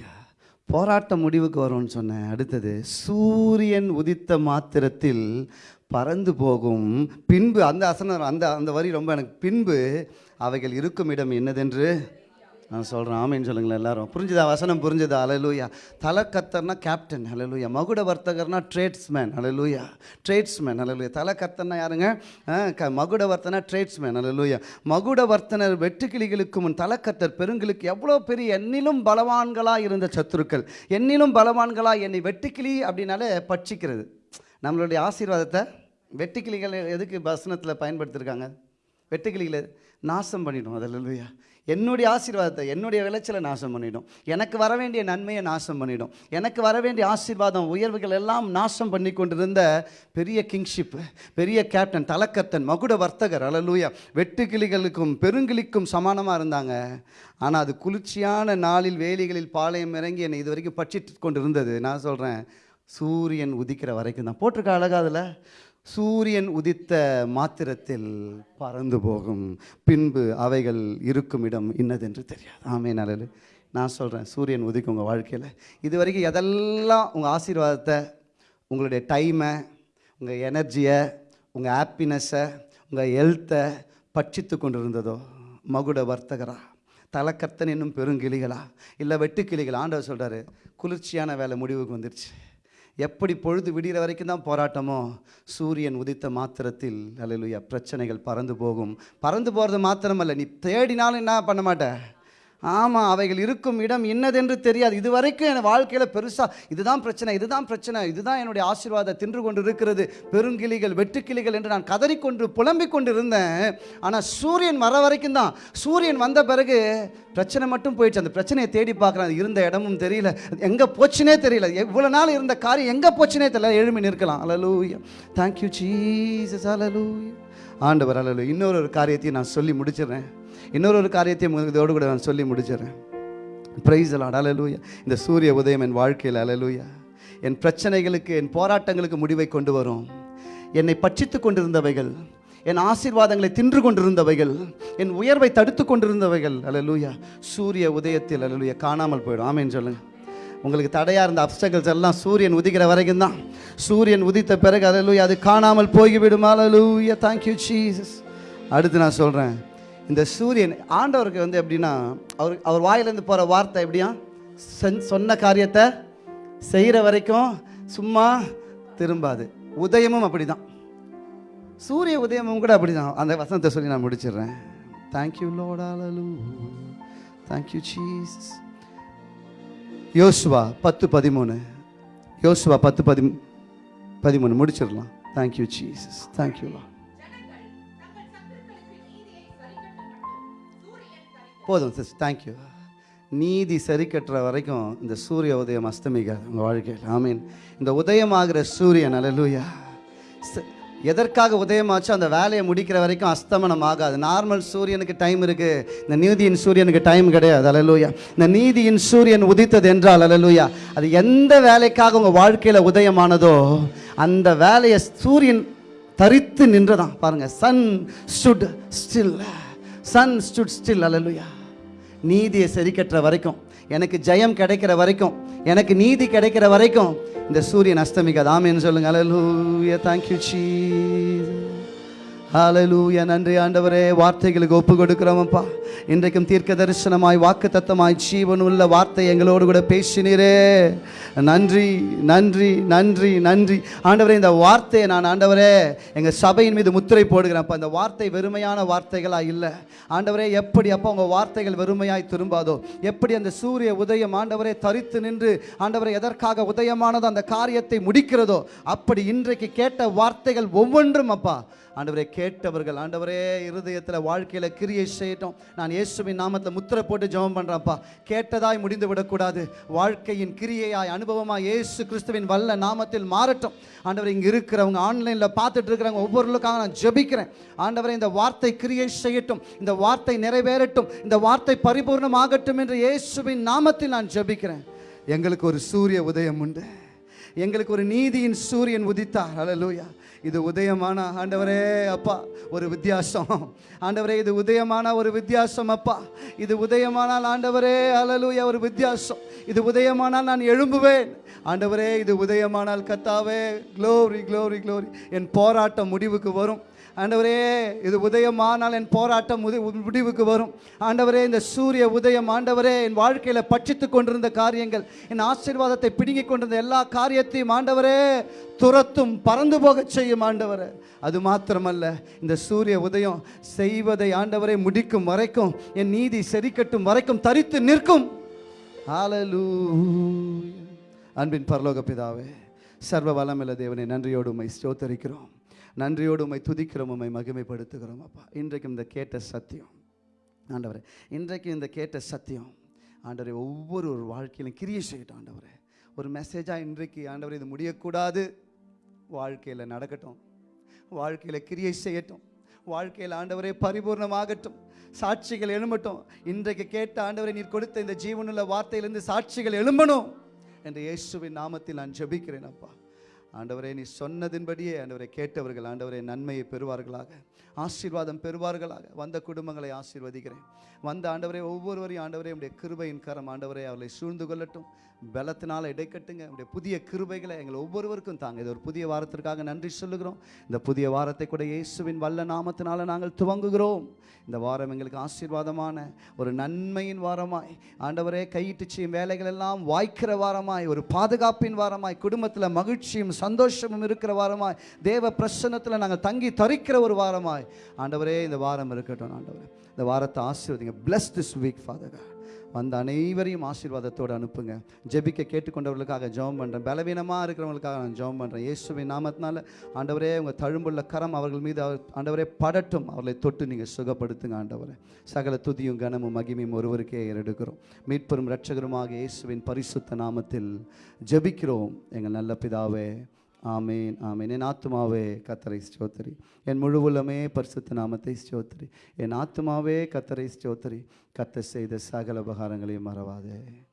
B: போராட்டம் முடிவுக்கு வரும்னு சொன்னேன். அடுத்தது சூரியன் உதித்த மாத்திரத்தில் பறந்து போகும் பின்பு அந்த அசனம் அந்த அந்த வரி ரொம்ப எனக்கு பின்பு அவைகள் இருக்கும் இடம் என்னதென்று நான் சொல்கிறேன் ஆமேன்னு சொல்லுங்களேன் எல்லாரும். புரிஞ்சுதா? வசனம் புரிஞ்சுதா? அலலூயா தலைக்கத்தர்னா கேப்டன் அலலூயா மகுட வர்த்தகர்னா ட்ரேட்ஸ்மேன் அலலூயா ட்ரேட்ஸ்மேன் அலலூயா தலைக்கத்தர்னா யாருங்க? க மகுட வர்த்தனா ட்ரேட்ஸ்மேன் அலலூயா மகுட வர்த்தனர் வெட்டுக்கிளிகளுக்கு முன் தலக்கத்தர் பெருங்களுக்கு எவ்வளோ பெரிய என்னிலும் பலவான்களாக இருந்த சத்துருக்கள். என்னிலும் பலவான்களாக என்னை வெட்டுக்கிளி அப்படின்னாலே பட்சிக்கிறது. நம்மளுடைய ஆசீர்வாதத்தை வெட்டுக்கிளிகள் எதுக்கு வசனத்தில் பயன்படுத்தியிருக்காங்க வெட்டுக்கிளிகளை நாசம் பண்ணிடும் அதில் என்னுடைய ஆசீர்வாதத்தை என்னுடைய விளைச்சலை நாசம் பண்ணிடும். எனக்கு வர வேண்டிய நன்மையை நாசம் பண்ணிடும். எனக்கு வர வேண்டிய ஆசீர்வாதம் உயர்வுகள் எல்லாம் நாசம் பண்ணி கொண்டிருந்த பெரிய கிங்ஷிப் பெரிய கேப்டன் தலக்கத்தன் மகுட வர்த்தகர் அலலூயா வெட்டுக்கிளிகளுக்கும் பெருங்கிளிக்கும் சமானமாக இருந்தாங்க. ஆனால் அது குளிர்ச்சியான நாளில் வேலிகளில் பாளையம் இறங்கி என்னை இது வரைக்கும் பட்சிட்டு கொண்டு இருந்தது நான் சொல்கிறேன் சூரியன் உதிக்கிற வரைக்கும் தான். போட்டிருக்க அழகா அதில்? சூரியன் உதித்த மாத்திரத்தில் பறந்து போகும். பின்பு அவைகள் இருக்கும் இடம் இன்னதென்று தெரியாது. ஆமே நல்லது நான் சொல்கிறேன் சூரியன் உதிக்கும் உங்கள் வாழ்க்கையில். இது வரைக்கும் எதெல்லாம் உங்கள் ஆசீர்வாதத்தை உங்களுடைய டைமை உங்கள் எனர்ஜியை உங்கள் ஹாப்பினஸ்ஸை உங்கள் ஹெல்த்தை பட்சித்து கொண்டு இருந்ததோ மகுட வர்த்தகரா? தலக்கர்த்தன் என்னும் பெருங்கிளிகளா இல்லை வெட்டுக்கிளிகளா? ஆண்டவர் சொல்கிறாரு குளிர்ச்சியான வேலை முடிவுக்கு வந்துருச்சு. எப்படி பொழுது விடிகிற வரைக்கும் தான் போராட்டமோ? சூரியன் உதித்த மாத்திரத்தில் அல்லேலூயா பிரச்சனைகள் பறந்து போகும். பறந்து போகிறது மாத்திரமல்ல நீ தேடினாலும் என்ன பண்ண மாட்ட? ஆமாம் அவைகள் இருக்கும் இடம் என்னதென்று தெரியாது. இது வரைக்கும் என் வாழ்க்கையில் பெருசாக இதுதான் பிரச்சனை இதுதான் பிரச்சனை இதுதான் என்னுடைய ஆசீர்வாதம் தின்று கொண்டு இருக்கிறது பெருங்கிளிகள் வெட்டுக்கிளிகள் என்று நான் கதறிக்கொண்டு புலம்பிக் கொண்டு இருந்தேன் ஆனால் சூரியன் வர வரைக்கும் தான். சூரியன் வந்த பிறகு பிரச்சனை மட்டும் போயிடுச்சு. அந்த பிரச்சனையை தேடி பார்க்குறேன். இருந்த இடமும் தெரியல. எங்கே போச்சுனே தெரியல. எவ்வளோ நாள் இருந்த காரியம் எங்கே போச்சுனே தெரியல. எழுமி நிற்கலாம். அலலூயா தேங்க்யூ சீசஸ் அலலூயா ஆண்டவர் அலலு இன்னொரு ஒரு காரியத்தையும் நான் சொல்லி முடிச்சிடுறேன். இன்னொரு ஒரு காரியத்தையும் உங்களுக்கு இதோடு கூட நான் சொல்லி முடிச்சிடறேன். ப்ரைஸ் அலாட் அலலூயா இந்த சூரிய உதயம் என் வாழ்க்கையில் அலலூயா என் பிரச்சனைகளுக்கு என் போராட்டங்களுக்கு முடிவை கொண்டு வரும். என்னை பட்சித்து கொண்டிருந்தவைகள் என் ஆசீர்வாதங்களை தின்று கொண்டிருந்தவைகள் என் உயர்வை தடுத்து கொண்டிருந்தவைகள் அலலூயா சூரிய உதயத்தில் அலலூயா காணாமல் போயிடும். ஆமேன்னு சொல்லுங்கள் உங்களுக்கு தடையாக இருந்த அப்சகல்ஸ் எல்லாம் சூரியன் உதிக்கிற வரைக்கும் தான். சூரியன் உதித்த பிறகு அலலூயா அது காணாமல் போய்விடுமா. அலலூயா தேங்க்யூ சீசஸ் அடுத்து நான் சொல்கிறேன் இந்த சூரியன் ஆண்டவருக்கு வந்து எப்படின்னா அவர் அவர் வாயிலேருந்து போகிற வார்த்தை எப்படியா? சென் சொன்ன காரியத்தை செய்கிற வரைக்கும் சும்மா திரும்பாது. உதயமும் அப்படிதான். சூரிய உதயமும் கூட அப்படிதான். அந்த வசனத்தை சொல்லி நான் முடிச்சிடுறேன். தேங்க்யூ லோடாலு தேங்க்யூ சீஸ் யோசுவா பத்து பதிமூணு. யோசுவா பத்து பதி பதிமூணு முடிச்சிடலாம். Thank you Jesus thank you போதும் சிஸ் தேங்க்யூ நீதி சரி கட்டுற வரைக்கும் இந்த சூரிய உதயம் அஸ்தமிக்காது உங்கள் வாழ்க்கையில். ஆமீன். இந்த உதயமாகிற சூரியன் அலலூயா எதற்காக உதயமாச்சோ அந்த வேலையை முடிக்கிற வரைக்கும் அஸ்தமனம் ஆகாது. நார்மல் சூரியனுக்கு டைம் இருக்குது இந்த நீதியின் சூரியனுக்கு டைம் கிடையாது. அலலூயா இந்த நீதியின் சூரியன் உதித்தது என்றால் அலலூயா அது எந்த வேலைக்காக உங்கள் வாழ்க்கையில் உதயமானதோ அந்த வேலையை சூரியன் தரித்து நின்றதான் பாருங்கள் sun stood still sun stood still அலலுயா நீதியை சரிக்கட்டுற வரைக்கும் எனக்கு ஜெயம் கிடைக்கிற வரைக்கும் எனக்கு நீதி கிடைக்கிற வரைக்கும் இந்த சூரியன் அஸ்தமிக்காது. ஆமேன்னு சொல்லுங்க. அலலூயா தேங்க்யூ சீஸ் ஹalleluya நன்றி ஆண்டவரே. வார்த்தைகளுக்கு ஒப்பு கொடுக்குறோமப்பா இன்றைக்கும் தீர்க்க தரிசனமாய் வாக்கு தத்தமாய் ஜீவன் உள்ள வார்த்தை எங்களோடு கூட பேசினீரே. நன்றி நன்றி நன்றி நன்றி. ஆண்டவரே இந்த வார்த்தையை நான் ஆண்டவரே எங்கள் சபையின் மீது முத்திரை போடுகிறேன் அப்போ இந்த வார்த்தை வெறுமையான வார்த்தைகளாக இல்லை. ஆண்டவரே எப்படி அப்போ உங்கள் வார்த்தைகள் வெறுமையாய் திரும்பாதோ. எப்படி அந்த சூரிய உதயம் ஆண்டவரே தரித்து நின்று ஆண்டவரை எதற்காக உதயமானதோ அந்த காரியத்தை முடிக்கிறதோ. அப்படி இன்றைக்கு கேட்ட வார்த்தைகள் ஒவ்வொன்றும் அப்பா ஆண்டவரே கேட்டவர்கள் ஆண்டவரே இருதயத்தில் வாழ்க்கையில் கிரியை செய்யட்டும். நான் இயேசுவின் நாமத்தில் முத்திரை போட்டு ஜெபம் பண்ணுறேன்ப்பா கேட்டதாய் முடிந்து விடக்கூடாது. வாழ்க்கையின் கிரியையாய் அனுபவமாக இயேசு கிறிஸ்துவின் வல்ல நாமத்தில் மாறட்டும். ஆண்டவர் இங்கே இருக்கிறவங்க ஆன்லைனில் பார்த்துட்டு இருக்கிறவங்க ஒவ்வொருக்காக நான் ஜெபிக்கிறேன். ஆண்டவரை இந்த வார்த்தை கிரியை செய்யட்டும். இந்த வார்த்தை நிறைவேறட்டும். இந்த வார்த்தை பரிபூர்ணமாகட்டும் என்று இயேசுவின் நாமத்தில் நான் ஜெபிக்கிறேன். எங்களுக்கு ஒரு சூரிய உதயம் உண்டு. எங்களுக்கு ஒரு நீதியின் சூரியன் உதித்தார். அலலூயா இது உதயமான ஆண்டவரே அப்பா ஒரு வித்தியாசம். ஆண்டவரே இது உதயமான ஒரு வித்தியாசம் அப்பா. இது உதயமானால் ஆண்டவரே ஹalleluya ஒரு வித்தியாசம். இது உதயமானால் நான் எழும்புவேன். ஆண்டவரே இது உதயமானால் கத்தாவே க்ளோரி க்ளோரி க்ளோரி என் போராட்டம் முடிவுக்கு வரும். ஆண்டவரே இது உதயமானால் என் போராட்டம் முதி- முடிவுக்கு வரும். ஆண்டவரே இந்த சூரிய உதயம் ஆண்டவரே என் வாழ்க்கையில் பட்சித்து கொண்டிருந்த காரியங்கள் என் ஆசீர்வாதத்தை பிடுங்கிக் கொண்டிருந்த எல்லா காரியத்தையும் ஆண்டவரே துரத்தும் பறந்து போகச் செய்யும் ஆண்டவரே. அது மாத்திரமல்ல இந்த சூரிய உதயம் செய்வதை ஆண்டவரே முடிக்கும் வரைக்கும் என் நீதி செரிக்கட்டும் வரைக்கும் தரித்து நிற்கும். ஆலலூ அன்பின் பரலோக பிதாவே சர்வ வளமில்ல தேவனை நன்றியோடு உம்மை ஸ்தோத்தரிக்கிறோம். நன்றியோடு உம்மை துதிக்கிறோம் உம்மை மகிமைப்படுத்துகிறோம். அப்பா இன்றைக்கும் இந்த கேட்ட சத்தியம் ஆண்டவரே இன்றைக்கும் இந்த கேட்ட சத்தியம் ஆண்டவரே ஒவ்வொரு ஒரு வாழ்க்கையிலும் கிரியை செய்யட்டும் ஆண்டவரே. ஒரு மெசேஜாக இன்றைக்கு ஆண்டவர் இது முடியக்கூடாது. வாழ்க்கையில் நடக்கட்டும். வாழ்க்கையில் கிரியை செய்யட்டும். வாழ்க்கையில் ஆண்டவரே பரிபூர்ணமாகட்டும். சாட்சிகள் எழும்பட்டும். இன்றைக்கு கேட்ட ஆண்டவரை நீர் கொடுத்த இந்த ஜீவனுள்ள வார்த்தையிலிருந்து சாட்சிகள் எழும்பணும். என்று இயேசுவின் நாமத்தில் நான் ஜெபிக்கிறேன் அப்பா. ஆண்டவரே நீ சொன்னதின்படியே ஆண்டவரை கேட்டவர்கள் ஆண்டவரே நன்மையை பெறுவார்களாக ஆசீர்வாதம் பெறுவார்களாக. வந்த குடும்பங்களை ஆசீர்வதிக்கிறேன். வந்த ஆண்டவரே ஒவ்வொருவரையும் ஆண்டவரே உடைய கிருபையின் கரம் ஆண்டவரே அவர்களை சூழ்ந்து கொள்ளட்டும். பலத்தினால் இடைக்கட்டுங்க உடைய புதிய கிருபைகளை எங்கள் ஒவ்வொருவருக்கும் தாங்க. இது ஒரு புதிய வாரத்திற்காக நன்றி சொல்லுகிறோம். இந்த புதிய வாரத்தை கூட இயேசுவின் வல்ல நாமத்தினால நாங்கள் துவங்குகிறோம். இந்த வாரம் எங்களுக்கு ஆசீர்வாதமான ஒரு நன்மையின் வாரமாய் ஆண்டவரே கையிட்டு செய்யும் வேலைகள் எல்லாம் வாய்க்கிற வாரமாய் ஒரு பாதுகாப்பின் வாரமாய் குடும்பத்தில் மகிழ்ச்சியும் சந்தோஷமும் இருக்கிற வாரமாய் தேவ பிரசன்னத்தில் நாங்கள் தங்கி தரிக்கிற ஒரு வாரமாய். ஆண்டவரே இந்த வாரம் இருக்கட்டும் ஆண்டவரே. இந்த வாரத்தை ஆசீர்வதிங்க. Bless this week father God வந்த அனைவரையும் ஆசீர்வாதத்தோடு அனுப்புங்க. ஜெபிக்க கேட்டுக்கொண்டவர்களுக்காக ஜெபம் பண்ணுறேன் பலவீனமாக இருக்கிறவங்களுக்காக நான் ஜெபம் பண்ணுறேன் இயேசுவின் நாமத்தினால ஆண்டவரே உங்கள் தழும்புள்ள கரம் அவர்கள் மீது அவர் ஆண்டவரே படட்டும். அவர்களை தொட்டு நீங்கள் சுகப்படுத்துங்க ஆண்டவரே. சகல துதியும் கனமும் மகிமையும் ஒருவருக்கே எடுக்கிறோம் மீட்பெரும் இரட்சகருமாக இயேசுவின் பரிசுத்த நாமத்தில் ஜெபிக்கிறோம். எங்கள் நல்ல பிதாவே ஆமேன் ஆமேன். என் ஆத்துமாவே கத்தரை ஸ்தோத்திரி. என் முழு உள்ளமே பரிசுத்த நாமத்தை ஸ்தோத்திரி. என் ஆத்துமாவே கத்தரை ஸ்தோத்திரி. கத்த செய்த சகல உபகாரங்களையும் மறவாதே.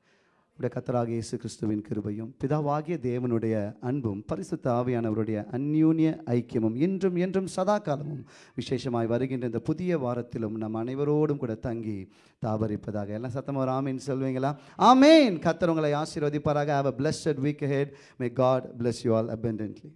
B: உடைய கத்தராக இயேசு கிறிஸ்துவின் கிருபையும் பிதாவாகிய தேவனுடைய அன்பும் பரிசுத்த ஆவியானவருடைய அந்யூன்ய ஐக்கியமும் இன்றும் என்றும் சதா காலமும் விசேஷமாய் வருகின்ற இந்த புதிய வாரத்திலும் நம் அனைவரோடும் கூட தங்கி தாபரிப்பதாக. எல்லாம் சத்தமாக ஒரு ஆமீன் சொல்வீங்களா? ஆமேன்! கத்தர் உங்களை ஆசீர்வதிப்பாராக. Have a blessed week head may God bless you all abundantly